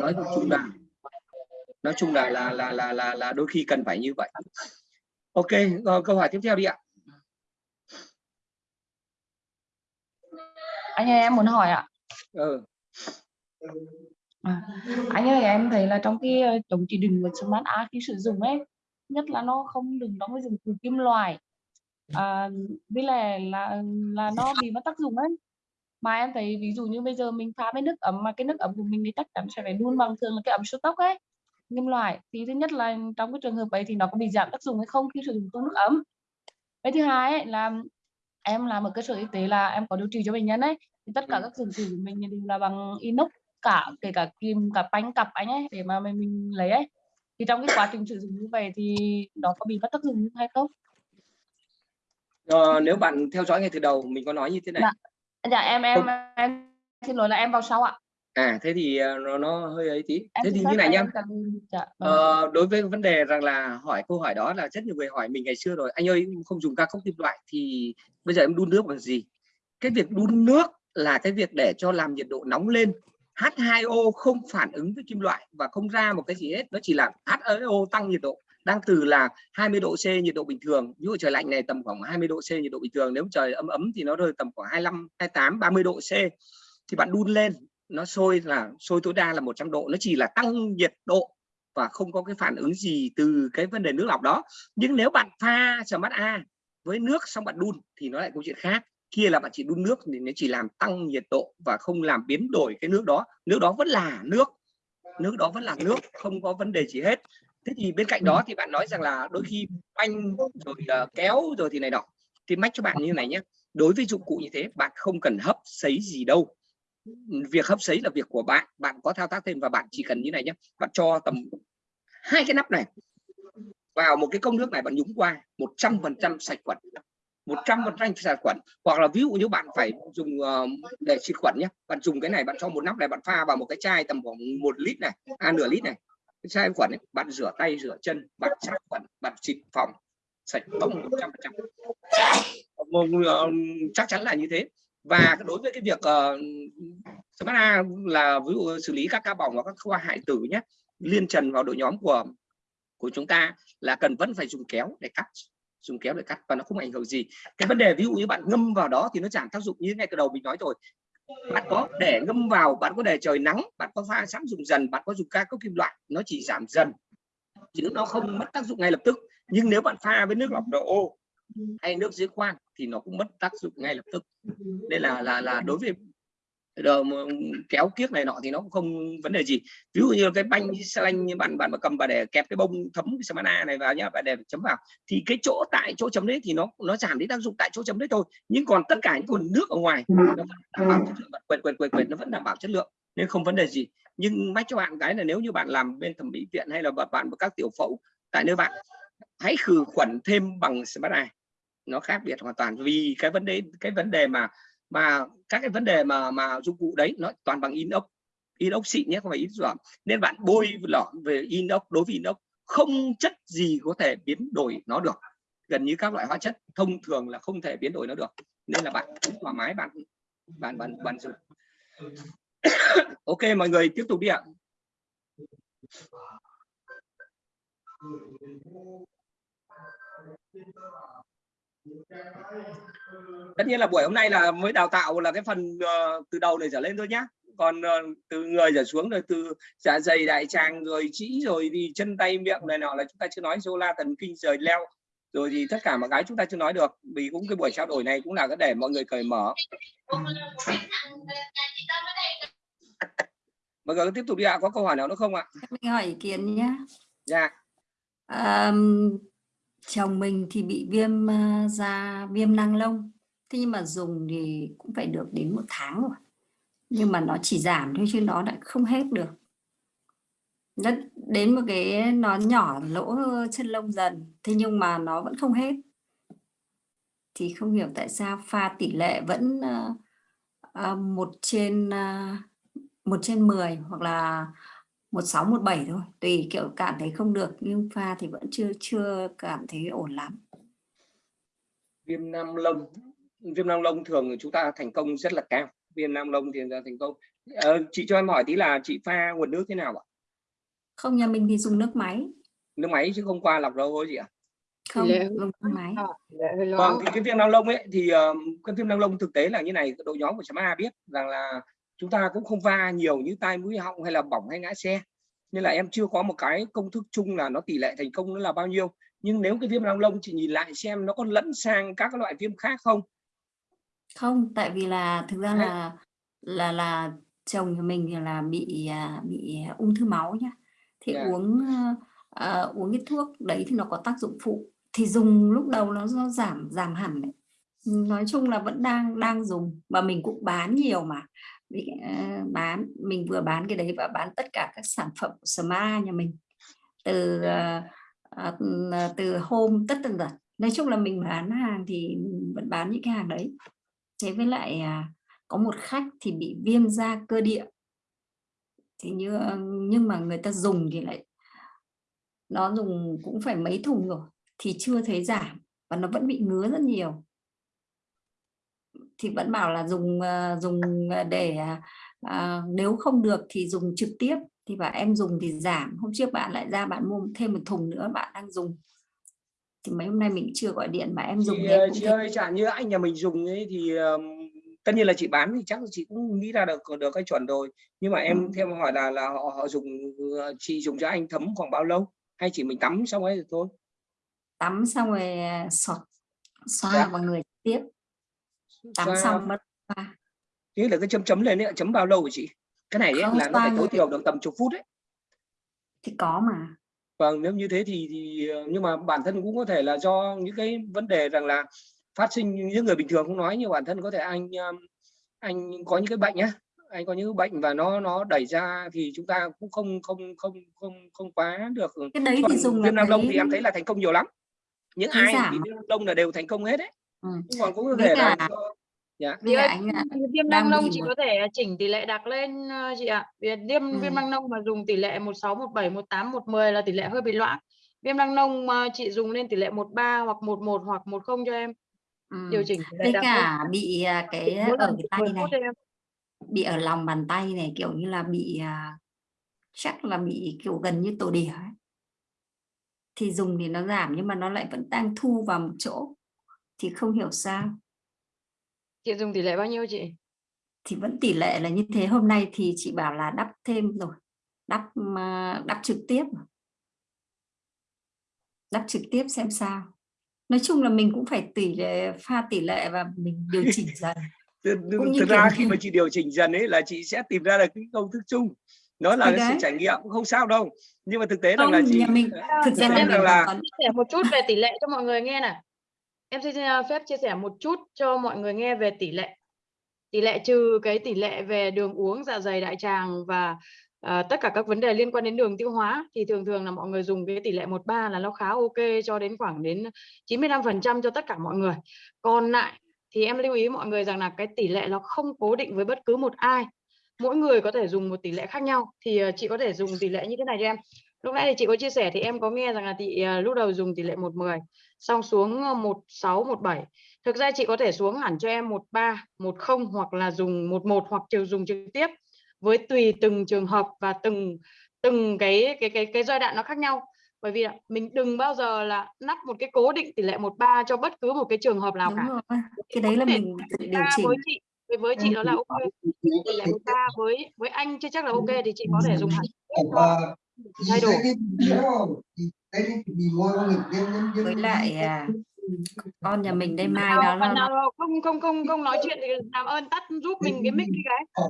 nói chung là nói chung là là là là là, là đôi khi cần phải như vậy. Ok rồi, câu hỏi tiếp theo đi ạ. Anh ơi em muốn hỏi ạ. Ừ à, anh ơi em thấy là trong cái ờ, chống chỉ định của smart art khi sử dụng ấy nhất là nó không đừng đóng với dùng từ kim loại. À, với lại là là nó bị mất tác dụng ấy. Mà em thấy ví dụ như bây giờ mình pha với nước ấm mà cái nước ấm của mình thì chắc chắn sẽ phải đun bằng thường là cái ấm số tốc ấy kim loại. Thì thứ nhất là trong cái trường hợp ấy thì nó có bị giảm tác dụng hay không khi sử dụng nước ấm. Cái thứ hai ấy là em làm ở cơ sở y tế là em có điều trị cho bệnh nhân ấy thì tất cả các dụng cụ của mình đều là bằng inox cả kể cả kim cả bánh cặp anh ấy để mà mình, mình lấy ấy. Thì trong cái quá trình sử dụng như vậy thì nó có bị mất tác dụng hay không? Ờ, nếu bạn theo dõi ngay từ đầu mình có nói như thế này. Dạ. dạ em em Không. em xin lỗi là em vào sau ạ. À thế thì ờ, nó, nó hơi ấy tí. Em thế thì như này nhá. cần- dạ, vâng. Ờ, đối với vấn đề rằng là hỏi câu hỏi đó là rất nhiều người hỏi mình ngày xưa rồi. Anh ơi không dùng ca cốc kim loại thì bây giờ em đun nước bằng gì? Cái việc đun nước là cái việc để cho làm nhiệt độ nóng lên H2O không phản ứng với kim loại và không ra một cái gì hết. Nó chỉ là H2O tăng nhiệt độ, đang từ là 20 độ C nhiệt độ bình thường. Ví dụ trời lạnh này tầm khoảng 20 độ C nhiệt độ bình thường, nếu trời ấm ấm thì nó rơi tầm khoảng 25 28 30 độ C. Thì bạn đun lên, nó sôi là, sôi tối đa là 100 độ. Nó chỉ là tăng nhiệt độ và không có cái phản ứng gì từ cái vấn đề nước lọc đó. Nhưng nếu bạn pha smart A với nước xong bạn đun thì nó lại câu chuyện khác kia là bạn chỉ đun nước thì nó chỉ làm tăng nhiệt độ và không làm biến đổi cái nước đó. Nước đó vẫn là nước nước đó vẫn là nước không có vấn đề gì hết. Thế thì bên cạnh đó thì bạn nói rằng là đôi khi banh rồi ờ, kéo rồi thì này nọ. Thì mách cho bạn như này nhé đối với dụng cụ như thế bạn không cần hấp sấy gì đâu. Việc hấp sấy là việc của bạn bạn có thao tác thêm và bạn chỉ cần như này nhé bạn cho tầm hai cái nắp này vào một cái công nước này bạn nhúng qua 100% sạch khuẩn 100% sạch khuẩn hoặc là ví dụ như bạn phải dùng ờ, để xịt khuẩn nhé. Bạn dùng cái này bạn cho một nắp này bạn pha vào một cái chai tầm khoảng một lít này à nửa lít này cái chai khuẩn này bạn rửa tay rửa chân bạn sát khuẩn bạn xịt phòng sạch bông 100% ờ, ờ, ờ, chắc chắn là như thế. Và đối với cái việc uh, Smart A là ví dụ xử lý các ca bỏng và các khoa hại tử nhé liên trần vào đội nhóm của của chúng ta là cần vẫn phải dùng kéo để cắt dùng kéo để cắt và nó không ảnh hưởng gì. Cái vấn đề ví dụ như bạn ngâm vào đó thì nó giảm tác dụng như ngay từ đầu mình nói rồi. Bạn có để ngâm vào, bạn có để trời nắng, bạn có pha sẵn dùng dần, bạn có dùng ca cốc kim loại, nó chỉ giảm dần. Chứ nó không mất tác dụng ngay lập tức. Nhưng nếu bạn pha với nước lọc độ ô hay nước giếng khoan thì nó cũng mất tác dụng ngay lập tức. Đây là là là đối với rồi kéo kiếc này nọ thì nó cũng không vấn đề gì. Ví dụ như cái banh xe lanh như bạn bạn mà cầm và để kẹp cái bông thấm cái samana này vào nhá bạn để chấm vào thì cái chỗ tại chỗ chấm đấy thì nó nó giảm đi tác dụng tại chỗ chấm đấy thôi. Nhưng còn tất cả những nguồn nước ở ngoài nó vẫn đảm bảo chất lượng quệt quệt quệt quệt nó vẫn đảm bảo chất lượng nên không vấn đề gì. Nhưng mách cho bạn cái là nếu như bạn làm bên thẩm mỹ viện hay là bạn các tiểu phẫu tại nơi bạn hãy khử khuẩn thêm bằng samana nó khác biệt hoàn toàn vì cái vấn đề cái vấn đề mà mà các cái vấn đề mà mà dụng cụ đấy nó toàn bằng inox. Inox xịn nhé, không phải inox giỏm nên bạn bôi lọ về inox, đối với inox, không chất gì có thể biến đổi nó được. Gần như các loại hóa chất thông thường là không thể biến đổi nó được. Nên là bạn thoải mái, bạn bạn bạn bạn dùng. Ok, mọi người tiếp tục đi ạ tất nhiên là buổi hôm nay là mới đào tạo là cái phần ờ, từ đầu này trở lên thôi nhá. Còn ờ, từ người trở xuống rồi từ dạ dày đại tràng rồi chỉ rồi thì chân tay miệng này nọ là chúng ta chưa nói. Sola thần kinh rời leo. Rồi thì tất cả mọi cái chúng ta chưa nói được. Vì cũng cái buổi trao đổi này cũng là cái để mọi người cởi mở. Mọi người tiếp tục đi ạ có câu hỏi nào nữa không ạ? Mình hỏi ý kiến nhé. dạ. À, chồng mình thì bị viêm ờ, da, viêm nang lông. Thế nhưng mà dùng thì cũng phải được đến một tháng rồi. Nhưng mà nó chỉ giảm thôi chứ nó lại không hết được. Nó đến một cái nó nhỏ lỗ chân lông dần. Thế nhưng mà nó vẫn không hết. Thì không hiểu tại sao pha tỷ lệ vẫn ờ, ờ, một trên một trên 10 hoặc là 16 17 thôi. Tùy kiểu cảm thấy không được nhưng pha thì vẫn chưa chưa cảm thấy ổn lắm. Viêm nam lông. Viêm nam lông thường chúng ta thành công rất là cao. Viêm nam lông thì là thành công. Ờ, chị cho em hỏi tí là chị pha nguồn nước thế nào ạ? Không nhà mình thì dùng nước máy. Nước máy chứ không qua lọc đâu thôi chị ạ. Không lệ- dùng nước máy. Vâng thì cái viêm năng lông ấy thì ờ, cái viêm năng lông thực tế là như này đội nhóm của chấm A biết rằng là chúng ta cũng không va nhiều như tai mũi họng hay là bỏng hay ngã xe. Nên là em chưa có một cái công thức chung là nó tỷ lệ thành công nó là bao nhiêu. Nhưng nếu cái viêm năng lông chị nhìn lại xem nó có lẫn sang các loại viêm khác không? Không tại vì là thực ra là là là chồng nhà mình là bị à, bị ung thư máu nhá. Thì Dạ. uống ờ, uống cái thuốc đấy thì nó có tác dụng phụ. Thì dùng lúc đầu nó, nó giảm giảm hẳn đấy. nói chung là vẫn đang đang dùng và mình cũng bán nhiều mà bị à, bán, mình vừa bán cái đấy và bán tất cả các sản phẩm của Smart nhà mình. Từ à, à, từ hôm tất tần tật. Nói chung là mình bán hàng thì mình vẫn bán những cái hàng đấy. Thế với lại có một khách thì bị viêm da cơ địa. Thì như nhưng mà người ta dùng thì lại, nó dùng cũng phải mấy thùng rồi, thì chưa thấy giảm và nó vẫn bị ngứa rất nhiều thì vẫn bảo là dùng ờ, dùng ờ, để à, nếu không được thì dùng trực tiếp. Thì bảo em dùng thì giảm hôm trước bạn lại ra bạn mua thêm một thùng nữa bạn đang dùng. Thì mấy hôm nay mình chưa gọi điện mà em dùng thì em chị ơi chẳng như anh nhà mình dùng ấy thì ờm, tất nhiên là chị bán thì chắc chị cũng nghĩ ra được được cái chuẩn rồi. Nhưng mà em Ừ. theo hỏi là là họ họ dùng chị dùng cho anh thấm khoảng bao lâu? Hay chỉ mình tắm xong ấy rồi thôi? Tắm xong rồi xọt xoa Dạ. vào người tiếp tắm xong. mất xoa thế là cái chấm chấm lên ấy chấm bao lâu chị. Cái này ấy Không, là nó phải tối thiểu được tầm chục phút đấy thì có mà. Vâng nếu như thế thì thì ờ, nhưng mà bản thân cũng có thể là do những cái vấn đề rằng là phát sinh những người bình thường không nói nhưng bản thân có thể anh um, anh có những cái bệnh nhá. Anh có những bệnh và nó nó đẩy ra thì chúng ta cũng không không không không không quá được cái đấy Còn thì dùng là viêm nam lông thì em thấy là thành công nhiều lắm. Những ai giảm bị ạ. viêm nam lông là đều thành công hết đấy Ừ. nhưng còn cũng có thể là cả- dạ với Chị cả ơi, anh ạ viêm năng nông chị một có thể chỉnh tỷ lệ đặt lên ờ, chị ạ. Vì viêm Ừ. viêm năng nông mà dùng tỷ lệ 16, 17, 18, 110 là tỷ lệ hơi bị loãng. Viêm năng nông mà chị dùng lên tỷ lệ 13 hoặc 11 hoặc 10 cho em. Điều ừ. chỉnh tỷ lệ với đặt lên. cả bị à, cái ở cái chỉnh tay 10 này bị ở lòng bàn tay này kiểu như là bị à, chắc là bị kiểu gần như tổ đỉa ấy. thì dùng thì nó giảm nhưng mà nó lại vẫn đang thu vào một chỗ thì không hiểu sao. Chị dùng tỷ lệ bao nhiêu chị? thì vẫn tỷ lệ là như thế. Hôm nay thì chị bảo là đắp thêm rồi. Đắp mà đắp trực tiếp. Đắp trực tiếp xem sao. Nói chung là mình cũng phải tỷ lệ pha tỷ lệ và mình điều chỉnh dần. Thực, cũng như thực ra khi mà chị điều chỉnh dần ấy là chị sẽ tìm ra được cái công thức chung. Nó là cái sự trải nghiệm cũng không sao đâu. Nhưng mà thực tế không là chị mình thực ra là là- sẻ một chút về tỷ lệ cho mọi người nghe này. Em xin à, phép chia sẻ một chút cho mọi người nghe về tỷ lệ. Tỷ lệ trừ cái tỷ lệ về đường uống, dạ dày, đại tràng và à, tất cả các vấn đề liên quan đến đường tiêu hóa thì thường thường là mọi người dùng cái tỷ lệ 13 là nó khá ok cho đến khoảng đến 95% cho tất cả mọi người. Còn lại thì em lưu ý mọi người rằng là cái tỷ lệ nó không cố định với bất cứ một ai. Mỗi người có thể dùng một tỷ lệ khác nhau thì à, chị có thể dùng tỷ lệ như thế này cho em. Lúc nãy thì chị có chia sẻ thì em có nghe rằng là chị ờ, lúc đầu dùng tỷ lệ 110 xong xuống ờ, 16 17. Thực ra chị có thể xuống hẳn cho em 13, 10 hoặc là dùng 11 hoặc chiều dùng trực tiếp với tùy từng trường hợp và từng từng cái cái cái cái giai đoạn nó khác nhau. Bởi vì mình đừng bao giờ là nắp một cái cố định tỷ lệ 13 cho bất cứ một cái trường hợp nào đúng cả. rồi cái đấy là mình tự điều 13 chỉnh với chị với với chị nó là ok tỷ lệ 13 với với anh chưa chắc là ok thì chị có thể dùng hẳn thay đổi. Với lại à, con nhà mình đây mai nó, nào không không không không nói chuyện thì làm ơn tắt giúp mình cái mic đi cái.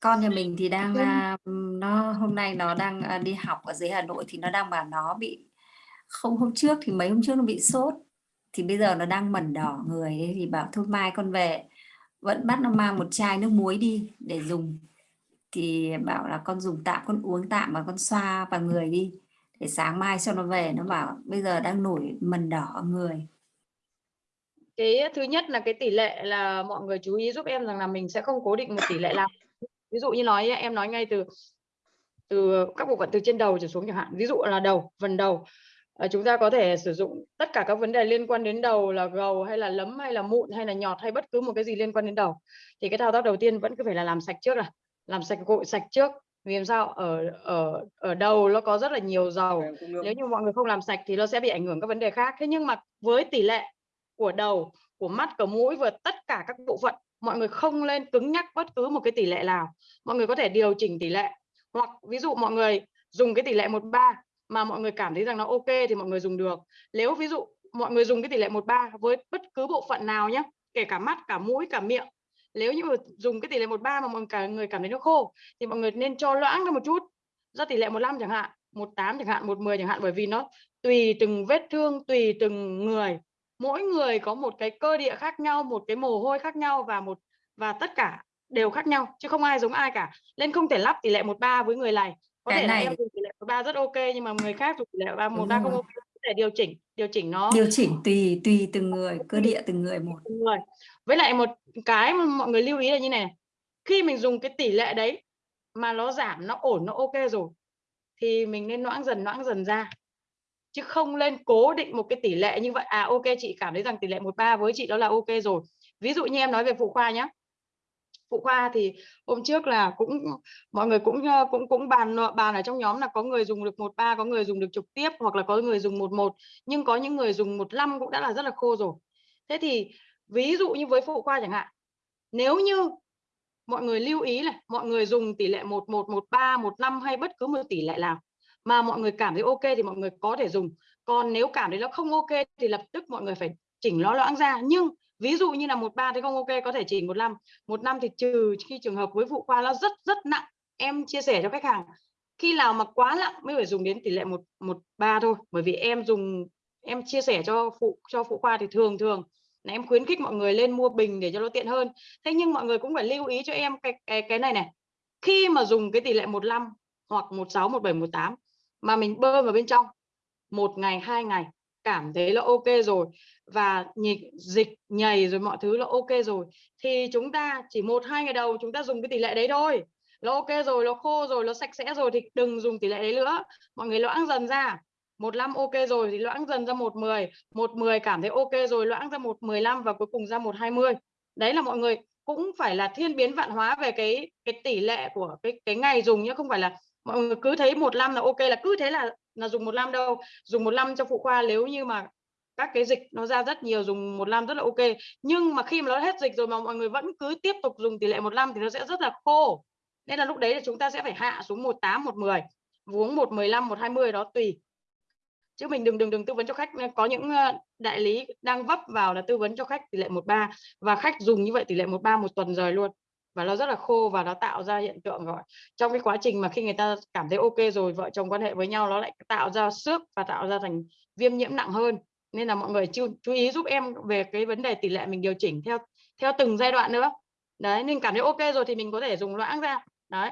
Con nhà mình thì đang à, nó hôm nay nó đang à, đi học ở dưới Hà Nội thì nó đang bảo nó bị không hôm trước thì mấy hôm trước nó bị sốt. Thì bây giờ nó đang mẩn đỏ người ấy, thì bảo thôi mai con về vẫn bắt nó mang một chai nước muối đi để dùng thì bảo là con dùng tạm, con uống tạm và con xoa vào người đi, để sáng mai cho nó về. Nó bảo, bây giờ đang nổi mẩn đỏ người. Cái thứ nhất là cái tỷ lệ là mọi người chú ý giúp em rằng là mình sẽ không cố định một tỷ lệ nào. Ví dụ như nói em nói ngay từ từ các bộ phận từ trên đầu trở xuống chẳng hạn. Ví dụ là đầu, phần đầu. Ờ, chúng ta có thể sử dụng tất cả các vấn đề liên quan đến đầu là gầu hay là lấm hay là mụn hay là nhọt hay bất cứ một cái gì liên quan đến đầu. Thì cái thao tác đầu tiên vẫn cứ phải là làm sạch trước là làm sạch gội sạch trước. Vì sao? Ở ở ở đầu nó có rất là nhiều dầu. Nếu như mọi người không làm sạch thì nó sẽ bị ảnh hưởng các vấn đề khác. Thế nhưng mà với tỷ lệ của đầu của mắt của mũi và tất cả các bộ phận mọi người không lên cứng nhắc bất cứ một cái tỷ lệ nào. Mọi người có thể điều chỉnh tỷ lệ. Hoặc ví dụ mọi người dùng cái tỷ lệ 13 mà mọi người cảm thấy rằng nó ok thì mọi người dùng được. Nếu ví dụ mọi người dùng cái tỷ lệ 13 với bất cứ bộ phận nào nhé kể cả mắt cả mũi cả miệng nếu như mà dùng cái tỷ lệ 13 mà mọi cả người cảm thấy nó khô thì mọi người nên cho loãng ra một chút ra tỷ lệ 15 chẳng hạn 18 chẳng hạn 110 chẳng hạn bởi vì nó tùy từng vết thương tùy từng người. Mỗi người có một cái cơ địa khác nhau một cái mồ hôi khác nhau và một và tất cả đều khác nhau chứ không ai giống ai cả. Nên không thể lắp tỷ lệ một ba với người này. Có Cái thể là này- em dùng tỷ lệ một ba rất ok nhưng mà người khác dùng tỷ lệ ba một Đúng ba không rồi. ok có thể điều chỉnh điều chỉnh nó. Điều chỉnh tùy tùy từng người cơ địa từng người một. Từng người với lại một cái mà mọi người lưu ý là như này khi mình dùng cái tỷ lệ đấy mà nó giảm, nó ổn, nó ok rồi, thì mình nên loãng dần loãng dần ra. Chứ không lên cố định một cái tỷ lệ như vậy à ok, chị cảm thấy rằng tỷ lệ 13 với chị đó là ok rồi. Ví dụ như em nói về phụ khoa nhé phụ khoa thì hôm trước là cũng, mọi người cũng ờ, cũng cũng bàn ờ, bàn ở trong nhóm là có người dùng được 13 có người dùng được trực tiếp, hoặc là có người dùng 11 nhưng có những người dùng 15 cũng đã là rất là khô rồi. Thế thì ví dụ như với phụ khoa chẳng hạn, nếu như mọi người lưu ý này, mọi người dùng tỷ lệ 11 13 15 hay bất cứ một tỷ lệ nào mà mọi người cảm thấy ok thì mọi người có thể dùng. Còn nếu cảm thấy nó không ok thì lập tức mọi người phải chỉnh nó loãng ra. Nhưng ví dụ như là 13 thì không ok, có thể chỉnh 15 15 thì trừ khi trường hợp với phụ khoa nó rất rất nặng, em chia sẻ cho khách hàng, khi nào mà quá nặng mới phải dùng đến tỷ lệ 1 13 thôi. Bởi vì em dùng, em chia sẻ cho phụ cho phụ khoa thì thường thường là em khuyến khích mọi người lên mua bình để cho nó tiện hơn. Thế nhưng mọi người cũng phải lưu ý cho em cái cái cái này này. Khi mà dùng cái tỷ lệ 15 hoặc 16 17 18 mà mình bơm vào bên trong, một ngày, hai ngày, cảm thấy là ok rồi và nhịp dịch nhầy rồi mọi thứ là ok rồi thì chúng ta chỉ một, hai ngày đầu chúng ta dùng cái tỷ lệ đấy thôi. Nó ok rồi, nó khô rồi, nó sạch sẽ rồi thì đừng dùng tỷ lệ đấy nữa. Mọi người loãng dần ra một năm ok rồi thì loãng dần ra một mười một mười cảm thấy ok rồi, loãng ra một mười lăm và cuối cùng ra một hai mươi. Đấy là mọi người, cũng phải là thiên biến vạn hóa về cái cái tỷ lệ của cái cái ngày dùng nhé không phải là mọi người cứ thấy một năm là ok là cứ thế là là dùng một năm đâu. Dùng một năm cho phụ khoa nếu như mà các cái dịch nó ra rất nhiều, dùng một năm rất là ok. Nhưng mà khi mà nó hết dịch rồi mà mọi người vẫn cứ tiếp tục dùng tỷ lệ một năm thì nó sẽ rất là khô. Nên là lúc đấy là chúng ta sẽ phải hạ xuống 18 110 uống 115 120 đó tùy chứ mình đừng đừng đừng tư vấn cho khách. Ờ, có những ờ, đại lý đang vấp vào là tư vấn cho khách tỷ lệ 13 và khách dùng như vậy tỷ lệ 13 một tuần rồi luôn. Và nó rất là khô và nó tạo ra hiện tượng gọi trong cái quá trình mà khi người ta cảm thấy ok rồi vợ chồng quan hệ với nhau nó lại tạo ra xước và tạo ra thành viêm nhiễm nặng hơn. Nên là mọi người chú, chú ý giúp em về cái vấn đề tỷ lệ mình điều chỉnh theo theo từng giai đoạn nữa. Đấy nên cảm thấy ok rồi thì mình có thể dùng loãng ra. Đấy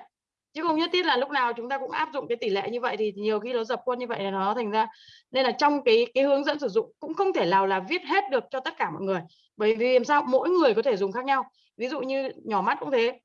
chứ không nhất thiết là lúc nào chúng ta cũng áp dụng cái tỷ lệ như vậy thì nhiều khi nó dập khuôn như vậy là nó thành ra, nên là trong cái cái hướng dẫn sử dụng cũng không thể nào là viết hết được cho tất cả mọi người. Bởi vì làm sao? Mỗi người có thể dùng khác nhau. Ví dụ như nhỏ mắt cũng thế.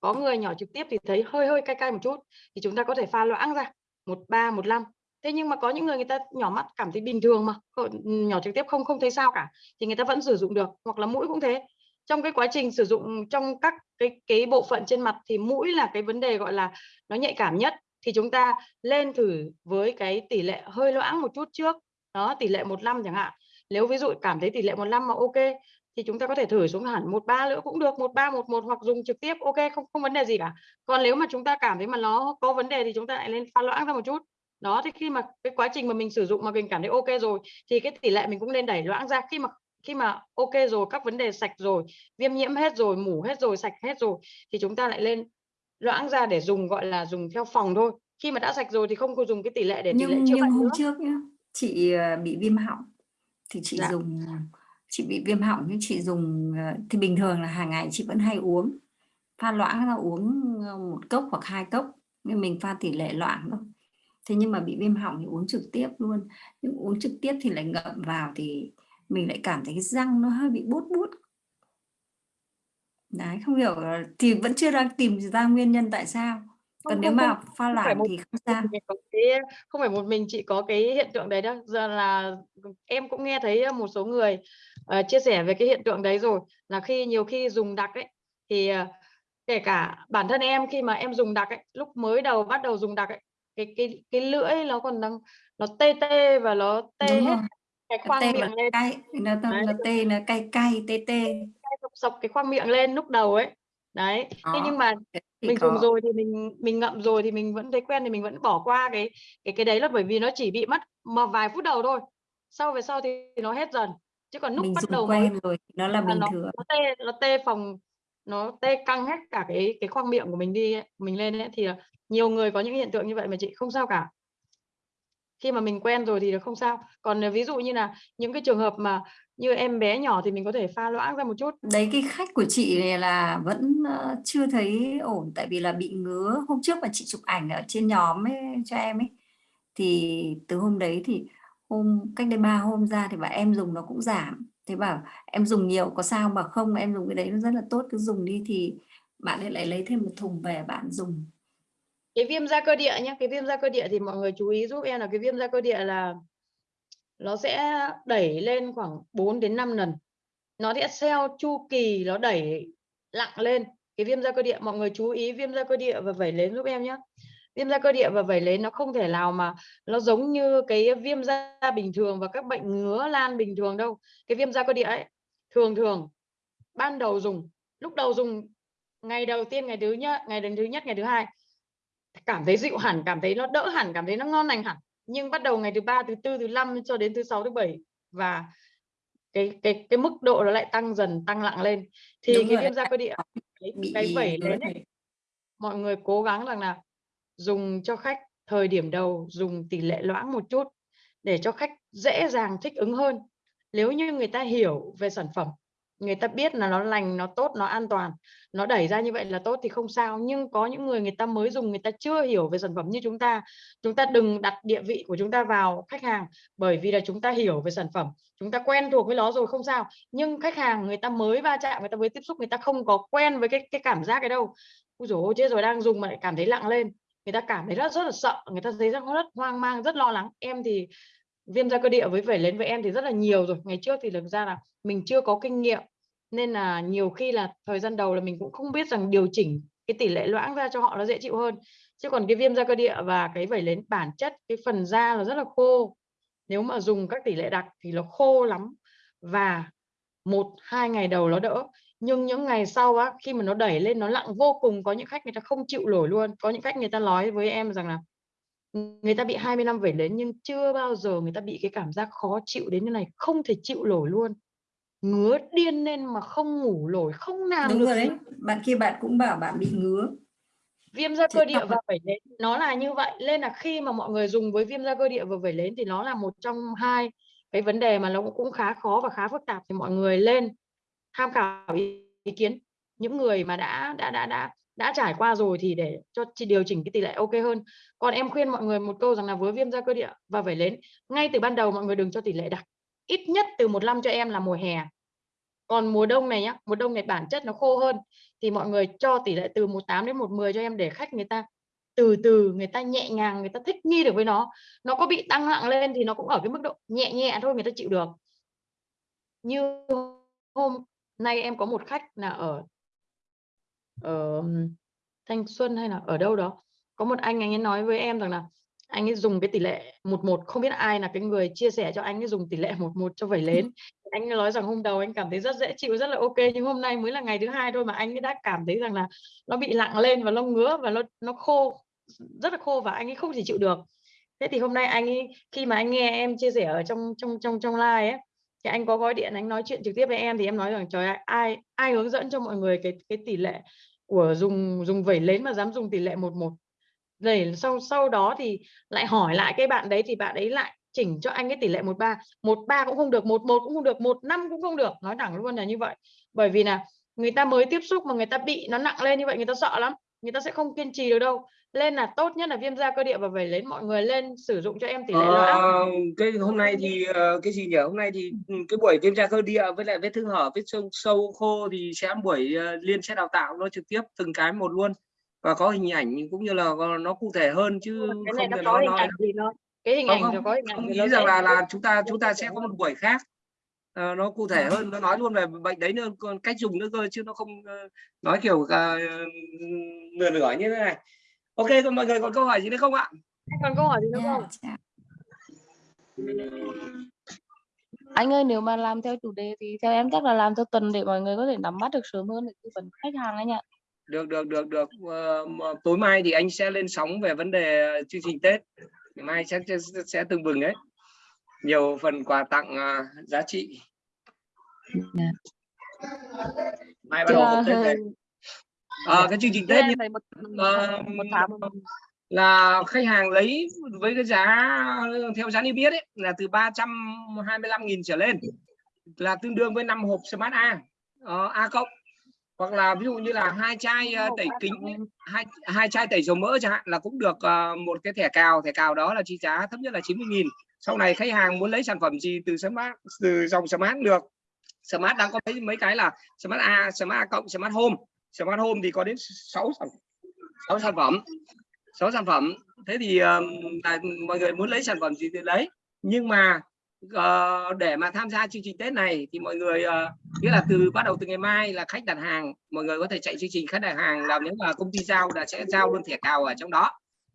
Có người nhỏ trực tiếp thì thấy hơi hơi cay cay một chút thì chúng ta có thể pha loãng ra. Một ba, một năm. Thế nhưng mà có những người người ta nhỏ mắt cảm thấy bình thường mà. Ừ, nhỏ trực tiếp không không thấy sao cả. Thì người ta vẫn sử dụng được. Hoặc là mũi cũng thế trong cái quá trình sử dụng ừ, trong các cái cái bộ phận trên mặt thì mũi là cái vấn đề, gọi là, nó nhạy cảm nhất. Thì chúng ta lên thử với cái tỷ lệ hơi loãng một chút trước, đó, tỷ lệ 15 chẳng hạn. Nếu ví dụ cảm thấy tỷ lệ 15 mà ok, thì chúng ta có thể thử xuống hẳn một ba nữa cũng được, một ba, một một hoặc dùng trực tiếp, ok, không không vấn đề gì cả. Còn nếu mà chúng ta cảm thấy mà nó có vấn đề thì chúng ta lại lên pha loãng ra một chút. Đó, thì khi mà cái quá trình mà mình sử dụng mà mình cảm thấy ok rồi, thì cái tỷ lệ mình cũng nên đẩy loãng ra. Khi mà khi mà ok rồi các vấn đề sạch rồi viêm nhiễm hết rồi mủ hết rồi sạch hết rồi thì chúng ta lại lên loãng ra để dùng gọi là dùng theo phòng thôi. Khi mà đã sạch rồi thì không có dùng cái tỷ lệ để tỷ lệ nhưng chữa nhưng hôm nữa. trước nhá chị ờ, bị viêm họng thì chị Dạ. dùng chị bị viêm họng nhưng chị dùng ờ, thì bình thường là hàng ngày chị vẫn hay uống. Pha loãng ra uống ờ, một cốc hoặc hai cốc nhưng mình pha tỷ lệ loãng thôi. Thế nhưng mà bị viêm họng thì uống trực tiếp luôn. Nhưng uống trực tiếp thì lại ngậm vào thì mình lại cảm thấy cái răng nó hơi bị bút bút. Đấy không hiểu thì vẫn chưa đang tìm ra nguyên nhân tại sao. Còn Không, nếu không, mà pha loãng một thì không sao cái không phải một mình chị có cái hiện tượng đấy đâu. Giờ là em cũng nghe thấy một số người ờ, chia sẻ về cái hiện tượng đấy rồi là khi nhiều khi dùng đặc ấy thì ờ, kể cả bản thân em khi mà em dùng đặc ấy lúc mới đầu bắt đầu dùng đặc ấy cái cái cái lưỡi nó còn đang nó tê tê và nó tê đúng hết rồi cái khoang tê miệng lên. cay nó nó, nó tê nó cay cay tê tê. Sộc sộc cái khoang miệng lên lúc đầu ấy. Đấy. Thế Đó, nhưng mà mình dùng có rồi thì mình mình ngậm rồi thì mình vẫn thấy quen thì mình vẫn bỏ qua cái cái cái đấy là bởi vì nó chỉ bị mất mà vài phút đầu thôi. Sau về sau thì nó hết dần. Chứ còn lúc mình bắt dùng đầu quen rồi nó là bình nó thường. nó tê nó tê phòng nó tê căng hết cả cái cái khoang miệng của mình đi ấy, mình lên ấy thì nhiều người có những hiện tượng như vậy mà chị không sao cả khi mà mình quen rồi thì không sao. Còn ví dụ như là những cái trường hợp mà như em bé nhỏ thì mình có thể pha loãng ra một chút. Đấy, cái khách của chị này là vẫn chưa thấy ổn, tại vì là bị ngứa. Hôm trước mà chị chụp ảnh ở trên nhóm ấy, cho em ấy, thì từ hôm đấy thì hôm, cách đây ba hôm ra thì bảo em dùng nó cũng giảm. Thế bảo em dùng nhiều, có sao mà không? Em dùng cái đấy nó rất là tốt, cứ dùng đi. Thì bạn ấy lại lấy thêm một thùng về bạn dùng cái viêm da cơ địa nhé cái viêm da cơ địa thì mọi người chú ý giúp em là cái viêm da cơ địa là nó sẽ đẩy lên khoảng 4 đến 5 lần. Nó sẽ theo chu kỳ, nó đẩy lặng lên. Cái viêm da cơ địa, mọi người chú ý viêm da cơ địa và vẩy nến giúp em nhé viêm da cơ địa và vẩy nến nó không thể nào mà nó giống như cái viêm da bình thường và các bệnh ngứa lan bình thường đâu. Cái viêm da cơ địa ấy, thường thường ban đầu dùng, lúc đầu dùng, ngày đầu tiên, ngày thứ nhất, ngày đến thứ nhất, ngày thứ hai cảm thấy dịu hẳn cảm thấy nó đỡ hẳn cảm thấy nó ngon lành hẳn. Nhưng bắt đầu ngày thứ ba thứ tư thứ năm cho đến thứ sáu thứ bảy và cái cái cái mức độ nó lại tăng dần tăng nặng lên. Thì Đúng cái viêm da cơ địa cái, cái vẩy lên ấy, mọi người cố gắng rằng là dùng cho khách thời điểm đầu dùng tỷ lệ loãng một chút để cho khách dễ dàng thích ứng hơn. Nếu như người ta hiểu về sản phẩm người ta biết là nó lành nó tốt nó an toàn nó đẩy ra như vậy là tốt thì không sao. Nhưng có những người người ta mới dùng người ta chưa hiểu về sản phẩm như chúng ta. Chúng ta đừng đặt địa vị của chúng ta vào khách hàng bởi vì là chúng ta hiểu về sản phẩm. Chúng ta quen thuộc với nó rồi không sao. Nhưng khách hàng người ta mới va chạm người ta mới tiếp xúc người ta không có quen với cái cái cảm giác cái đâu. Ôi dồi ôi, chết rồi đang dùng mà lại cảm thấy lặng lên. Người ta cảm thấy rất rất là sợ người ta thấy rất rất hoang mang rất lo lắng. Em thì viêm da cơ địa với phải lên với em thì rất là nhiều rồi. Ngày trước thì thực ra là mình chưa có kinh nghiệm nên là nhiều khi là thời gian đầu là mình cũng không biết rằng điều chỉnh cái tỷ lệ loãng ra cho họ nó dễ chịu hơn. Chứ còn cái viêm da cơ địa và cái vẩy nến bản chất, cái phần da nó rất là khô. Nếu mà dùng các tỷ lệ đặc thì nó khô lắm và một, hai ngày đầu nó đỡ. Nhưng những ngày sau á, khi mà nó đẩy lên, nó lặng vô cùng, có những khách người ta không chịu nổi luôn. Có những khách người ta nói với em rằng là người ta bị 20 năm vẩy nến nhưng chưa bao giờ người ta bị cái cảm giác khó chịu đến như này, không thể chịu nổi luôn ngứa điên lên mà không ngủ nổi không làm đúng được rồi đấy. bạn kia bạn cũng bảo bạn bị ngứa. Viêm da cơ địa và vẩy nến nó là như vậy. Nên là khi mà mọi người dùng với viêm da cơ địa và vẩy nến thì nó là một trong hai cái vấn đề mà nó cũng- cũng khá khó và khá phức tạp. Thì mọi người lên tham khảo ý, ý kiến. Những người mà đã đã đã đã đã trải qua rồi thì để cho chị điều chỉnh cái tỷ lệ ok hơn. Còn em khuyên mọi người một câu rằng là với viêm da cơ địa và vẩy nến ngay từ ban đầu mọi người đừng cho tỷ lệ đặc ít nhất từ một năm cho em là mùa hè. Còn mùa đông này nhá, mùa đông này bản chất nó khô hơn, thì mọi người cho tỷ lệ từ 18 đến 110 cho em để khách người ta, từ từ người ta nhẹ nhàng, người ta thích nghi được với nó. Nó có bị tăng nặng lên thì nó cũng ở cái mức độ nhẹ nhẹ thôi, người ta chịu được. Như hôm nay em có một khách là ở ở Thanh Xuân hay là ở đâu đó, có một anh anh ấy nói với em rằng là anh ấy dùng cái tỷ lệ một một không biết ai là cái người chia sẻ cho anh ấy dùng tỷ lệ một một cho vẩy nến anh ấy nói rằng hôm đầu anh cảm thấy rất dễ chịu rất là ok nhưng hôm nay mới là ngày thứ hai thôi mà anh ấy đã cảm thấy rằng là nó bị lặng lên và nó ngứa và nó nó khô rất là khô và anh ấy không thể chịu được. Thế thì hôm nay anh ấy khi mà anh nghe em chia sẻ ở trong trong trong trong live ấy thì anh có gọi điện anh nói chuyện trực tiếp với em thì em nói rằng trời ơi, ai ai hướng dẫn cho mọi người cái cái tỷ lệ của dùng dùng vẩy nến mà dám dùng tỷ lệ một một? Để sau sau đó thì lại hỏi lại cái bạn đấy thì bạn ấy lại chỉnh cho anh cái tỷ lệ một ba. Một ba cũng không được một một cũng không được một năm cũng không được. Nói thẳng luôn là như vậy. Bởi vì là người ta mới tiếp xúc mà người ta bị nó nặng lên như vậy người ta sợ lắm. Người ta sẽ không kiên trì được đâu. Lên là tốt nhất là viêm da cơ địa và vẩy nến mọi người lên sử dụng cho em tỷ lệ loãng. Ờ, cái hôm nay thì ờ, cái gì nhỉ? Hôm nay thì ừ, cái buổi viêm da cơ địa với lại vết thương hở vết sâu sâu khô thì sẽ buổi ờ, liên sẽ đào tạo nó trực tiếp từng cái một luôn và có hình ảnh cũng như là nó cụ thể hơn chứ cái này không nó thể có nói hình nói ảnh cái hình không ảnh không nó có hình ảnh không nghĩ rằng là là chúng ta chúng ta sẽ có một buổi khác. Ờ, nó cụ thể hơn nó nói luôn về bệnh đấy nữa còn cách dùng nữa cơ chứ nó không ờ, nói kiểu ờ, nửa nửa như thế này. Ok còn mọi người còn câu hỏi gì nữa không ạ? Còn câu hỏi gì nữa Nha, không? chào. Anh ơi nếu mà làm theo chủ đề thì theo em chắc là làm theo tuần để mọi người có thể nắm bắt được sớm hơn để tư vấn khách hàng anh ạ. Được được được được. Ờ, tối mai thì anh sẽ lên sóng về vấn đề chương trình tết. Ngày mai chắc sẽ, sẽ tưng bừng đấy nhiều phần quà tặng ờ, giá trị. Mai bắt đầu tết đấy Ờ, cái chương trình tết em như một ờ, một tháng là khách hàng lấy với cái giá theo giá niêm yết ấy là từ 325.000 trở lên. Là tương đương với 5 hộp Smart A. Uh, A cộng hoặc là ví dụ như là hai chai uh, tẩy kính hai hai chai tẩy dầu mỡ chẳng hạn là cũng được uh, một cái thẻ cào thẻ cào đó là chi giá thấp nhất là 90.000 sau này khách hàng muốn lấy sản phẩm gì từ Smart từ dòng Smart được. Smart đang có mấy mấy cái là Smart A Smart A cộng Smart Home. Smart Home thì có đến 6 sản 6 sản phẩm 6 sản phẩm. Thế thì uh, mọi người muốn lấy sản phẩm gì thì lấy. Nhưng mà uh, để mà tham gia chương trình Tết này thì mọi người uh, nghĩa là từ bắt đầu từ ngày mai là khách đặt hàng mọi người có thể chạy chương trình khách đặt hàng là nếu mà công ty giao là sẽ giao luôn thẻ cào ở trong đó.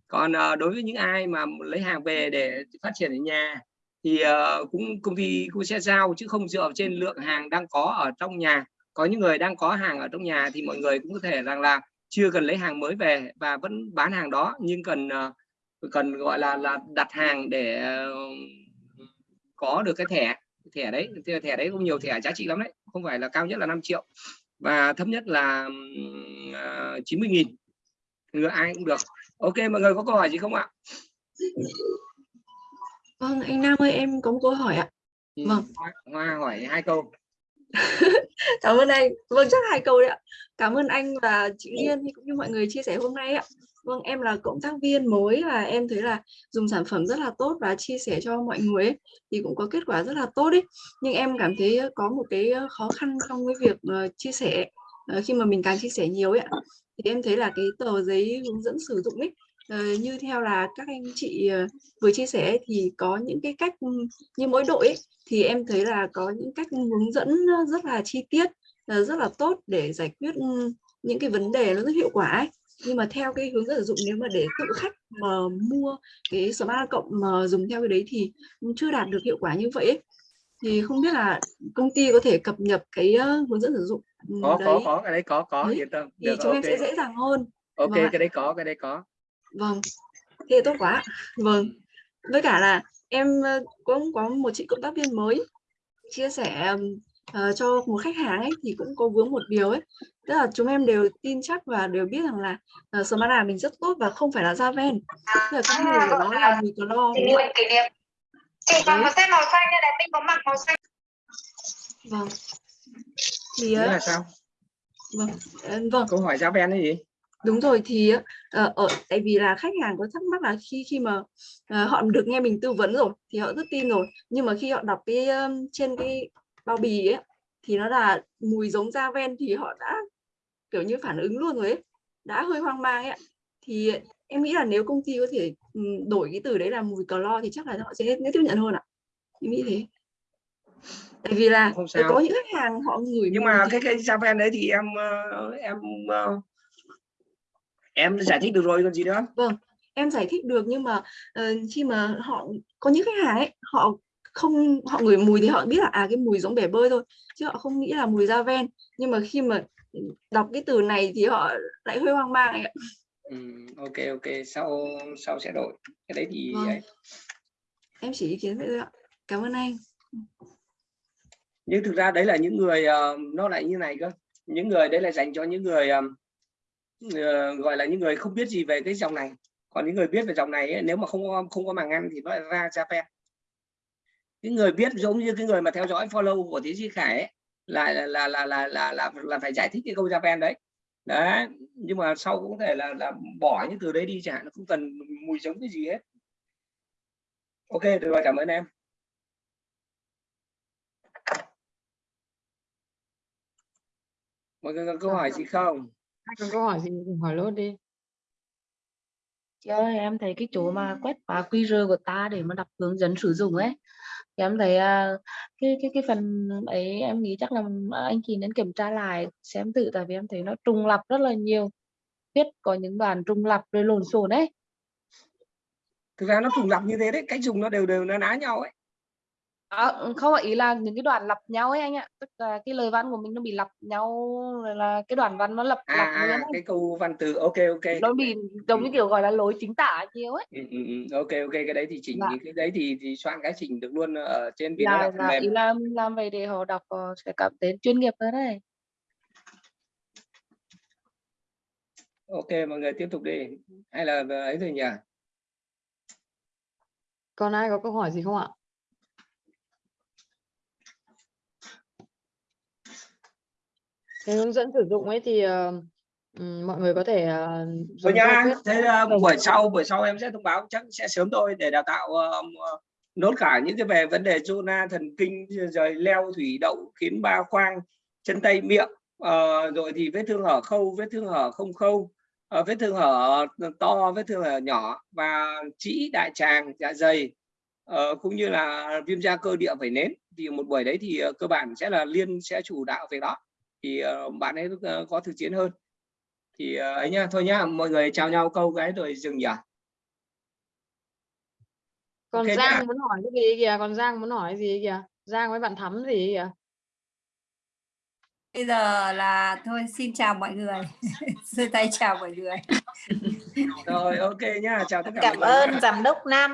Còn uh, đối với những ai mà lấy hàng về để phát triển ở nhà thì uh, cũng công ty cũng sẽ giao chứ không dựa trên lượng hàng đang có ở trong nhà. Có những người đang có hàng ở trong nhà thì mọi người cũng có thể rằng là chưa cần lấy hàng mới về và vẫn bán hàng đó nhưng cần uh, cần gọi là là đặt hàng để uh, có được cái thẻ thẻ đấy thẻ đấy cũng nhiều thẻ giá trị lắm đấy không phải là cao nhất là 5 triệu và thấp nhất là uh, 90 nghìn người ai cũng được ok mọi người có câu hỏi gì không ạ Vâng, anh Nam ơi, em có một câu hỏi ạ. Vâng. Hoa, Hoa hỏi hai câu. Cảm ơn anh. Vâng, chắc hai câu đấy ạ. Cảm ơn anh và chị Liên cũng như mọi người chia sẻ hôm nay ạ. Vâng, em là cộng tác viên mới và em thấy là dùng sản phẩm rất là tốt và chia sẻ cho mọi người ấy, thì cũng có kết quả rất là tốt đấy. Nhưng em cảm thấy có một cái khó khăn trong cái việc uh, chia sẻ uh, khi mà mình càng chia sẻ nhiều ấy ạ. Thì em thấy là cái tờ giấy hướng dẫn sử dụng ấy uh, như theo là các anh chị uh, vừa chia sẻ thì có những cái cách như mỗi đội ấy, thì em thấy là có những cách hướng dẫn rất là chi tiết uh, rất là tốt để giải quyết những cái vấn đề nó rất hiệu quả ấy nhưng mà theo cái hướng dẫn sử dụng nếu mà để tự khách mà mua cái smart cộng mà dùng theo cái đấy thì chưa đạt được hiệu quả như vậy ấy. thì không biết là công ty có thể cập nhật cái hướng dẫn sử dụng có đấy. có có cái đấy có có đấy. yên tâm thì chúng okay. em sẽ dễ dàng hơn ok vâng cái đấy có cái đấy có vâng thế tốt quá vâng với cả là em cũng có một chị cộng tác viên mới chia sẻ uh, cho một khách hàng ấy thì cũng có vướng một điều ấy tức là chúng em đều tin chắc và đều biết rằng là uh, Smart mình rất tốt và không phải là da ven. Tức là cái mùi của nó là niệm kỷ niệm. Chị còn một set màu xanh đây này mình có mặc màu xanh. Vâng. Thì Nghĩa là sao? vâng vâng. Câu hỏi giá ven là gì? Đúng rồi thì uh, ở tại vì là khách hàng có thắc mắc là khi khi mà uh, họ được nghe mình tư vấn rồi thì họ rất tin rồi. Nhưng mà khi họ đọc cái um, trên cái bao bì ấy thì nó là mùi giống da ven thì họ đã kiểu như phản ứng luôn rồi ấy. Đã hơi hoang mang ấy thì em nghĩ là nếu công ty có thể um, đổi cái từ đấy là mùi clo thì chắc là họ sẽ, sẽ tiếp nhận hơn ạ. Em nghĩ thế. Tại vì là không sao. có những khách hàng họ ngửi nhưng mà cái cái ven đấy thì em uh, em uh, em giải thích được rồi còn gì nữa? Vâng em giải thích được nhưng mà uh, khi mà họ có những khách hàng ấy họ không họ ngửi mùi thì họ biết là à cái mùi giống bể bơi thôi chứ họ không nghĩ là mùi da ven. Nhưng mà khi mà đọc cái từ này thì họ lại hơi hoang mang ấy. Ừ, ok ok sau sau sẽ đổi cái đấy thì Vâng. ấy. em chỉ ý kiến vậy thôi ạ cảm ơn anh nhưng thực ra đấy là những người uh, nó lại như này cơ những người đấy là dành cho những người um, uh, gọi là những người không biết gì về cái dòng này còn những người biết về dòng này ấy, nếu mà không có không có màng ngăn thì nó lại ra ra ven những người biết giống như cái người mà theo dõi follow của tiến sĩ khải ấy, là là là là là là là, là phải giải thích cái câu Japan đấy. Đấy nhưng mà sau cũng có thể là là bỏ những từ đấy đi chẳng hạn không cần mùi giống cái gì hết. Ok được rồi cảm ơn em. Mọi người có câu hỏi gì không? Ai có câu hỏi gì thì hỏi luôn đi. Chị ơi, em thấy cái chỗ mà quét mã QR của ta để mà đọc hướng dẫn sử dụng ấy thì em thấy à, cái cái cái phần ấy em nghĩ chắc là à, anh chị nên kiểm tra lại, xem tự tại vì em thấy nó trùng lặp rất là nhiều. Viết có những đoạn trùng lặp rồi lộn xộn đấy thực ra nó trùng lặp như thế đấy cách dùng nó đều đều nó ná nhau ấy. À, không ý là những cái đoạn lặp nhau ấy anh ạ. Tức là cái lời văn của mình nó bị lặp nhau rồi là cái đoạn văn nó lặp à, lặp à cái câu văn từ ok ok. Nó bị giống như kiểu gọi là lối chính tả nhiều ấy. Ừ, ừ, ừ, ok ok cái đấy thì chỉnh Dạ. cái đấy thì thì soạn cái chỉnh được luôn ở trên vì nó là, phần là mềm. ý là làm vậy để họ đọc ờ, sẽ cảm thấy chuyên nghiệp hơn đấy. Ok mọi người tiếp tục đi. Hay là ấy rồi nhỉ? Còn ai có câu hỏi gì không ạ cái hướng dẫn sử dụng ấy thì ừm, mọi người có thể dùng qua quét thế uh, buổi sau buổi sau em sẽ thông báo chắc sẽ sớm thôi để đào tạo uh, nốt cả những cái về vấn đề zona thần kinh rồi leo thủy đậu khiến ba khoang chân tay miệng Ờ, rồi thì vết thương hở khâu vết thương hở không khâu ờ, vết thương hở to vết thương hở nhỏ và trĩ đại tràng dạ dày ờ, cũng như là viêm da cơ địa vẩy nến. Thì một buổi đấy thì ờ, cơ bản sẽ là liên sẽ chủ đạo về đó thì ờ, bạn ấy ờ, có thực chiến hơn. Thì ờ, ấy nhá thôi nhá mọi người chào nhau câu cái rồi dừng nhỉ? Còn Ok Giang nhá. muốn hỏi cái gì kìa? Còn Giang muốn hỏi gì kìa? Giang với bạn Thắm gì kìa? Bây giờ là thôi xin chào mọi người. Giơ tay chào mọi người. Rồi ok nhá chào tất cả Cảm mọi người nhá. ơn giám đốc Nam nhé.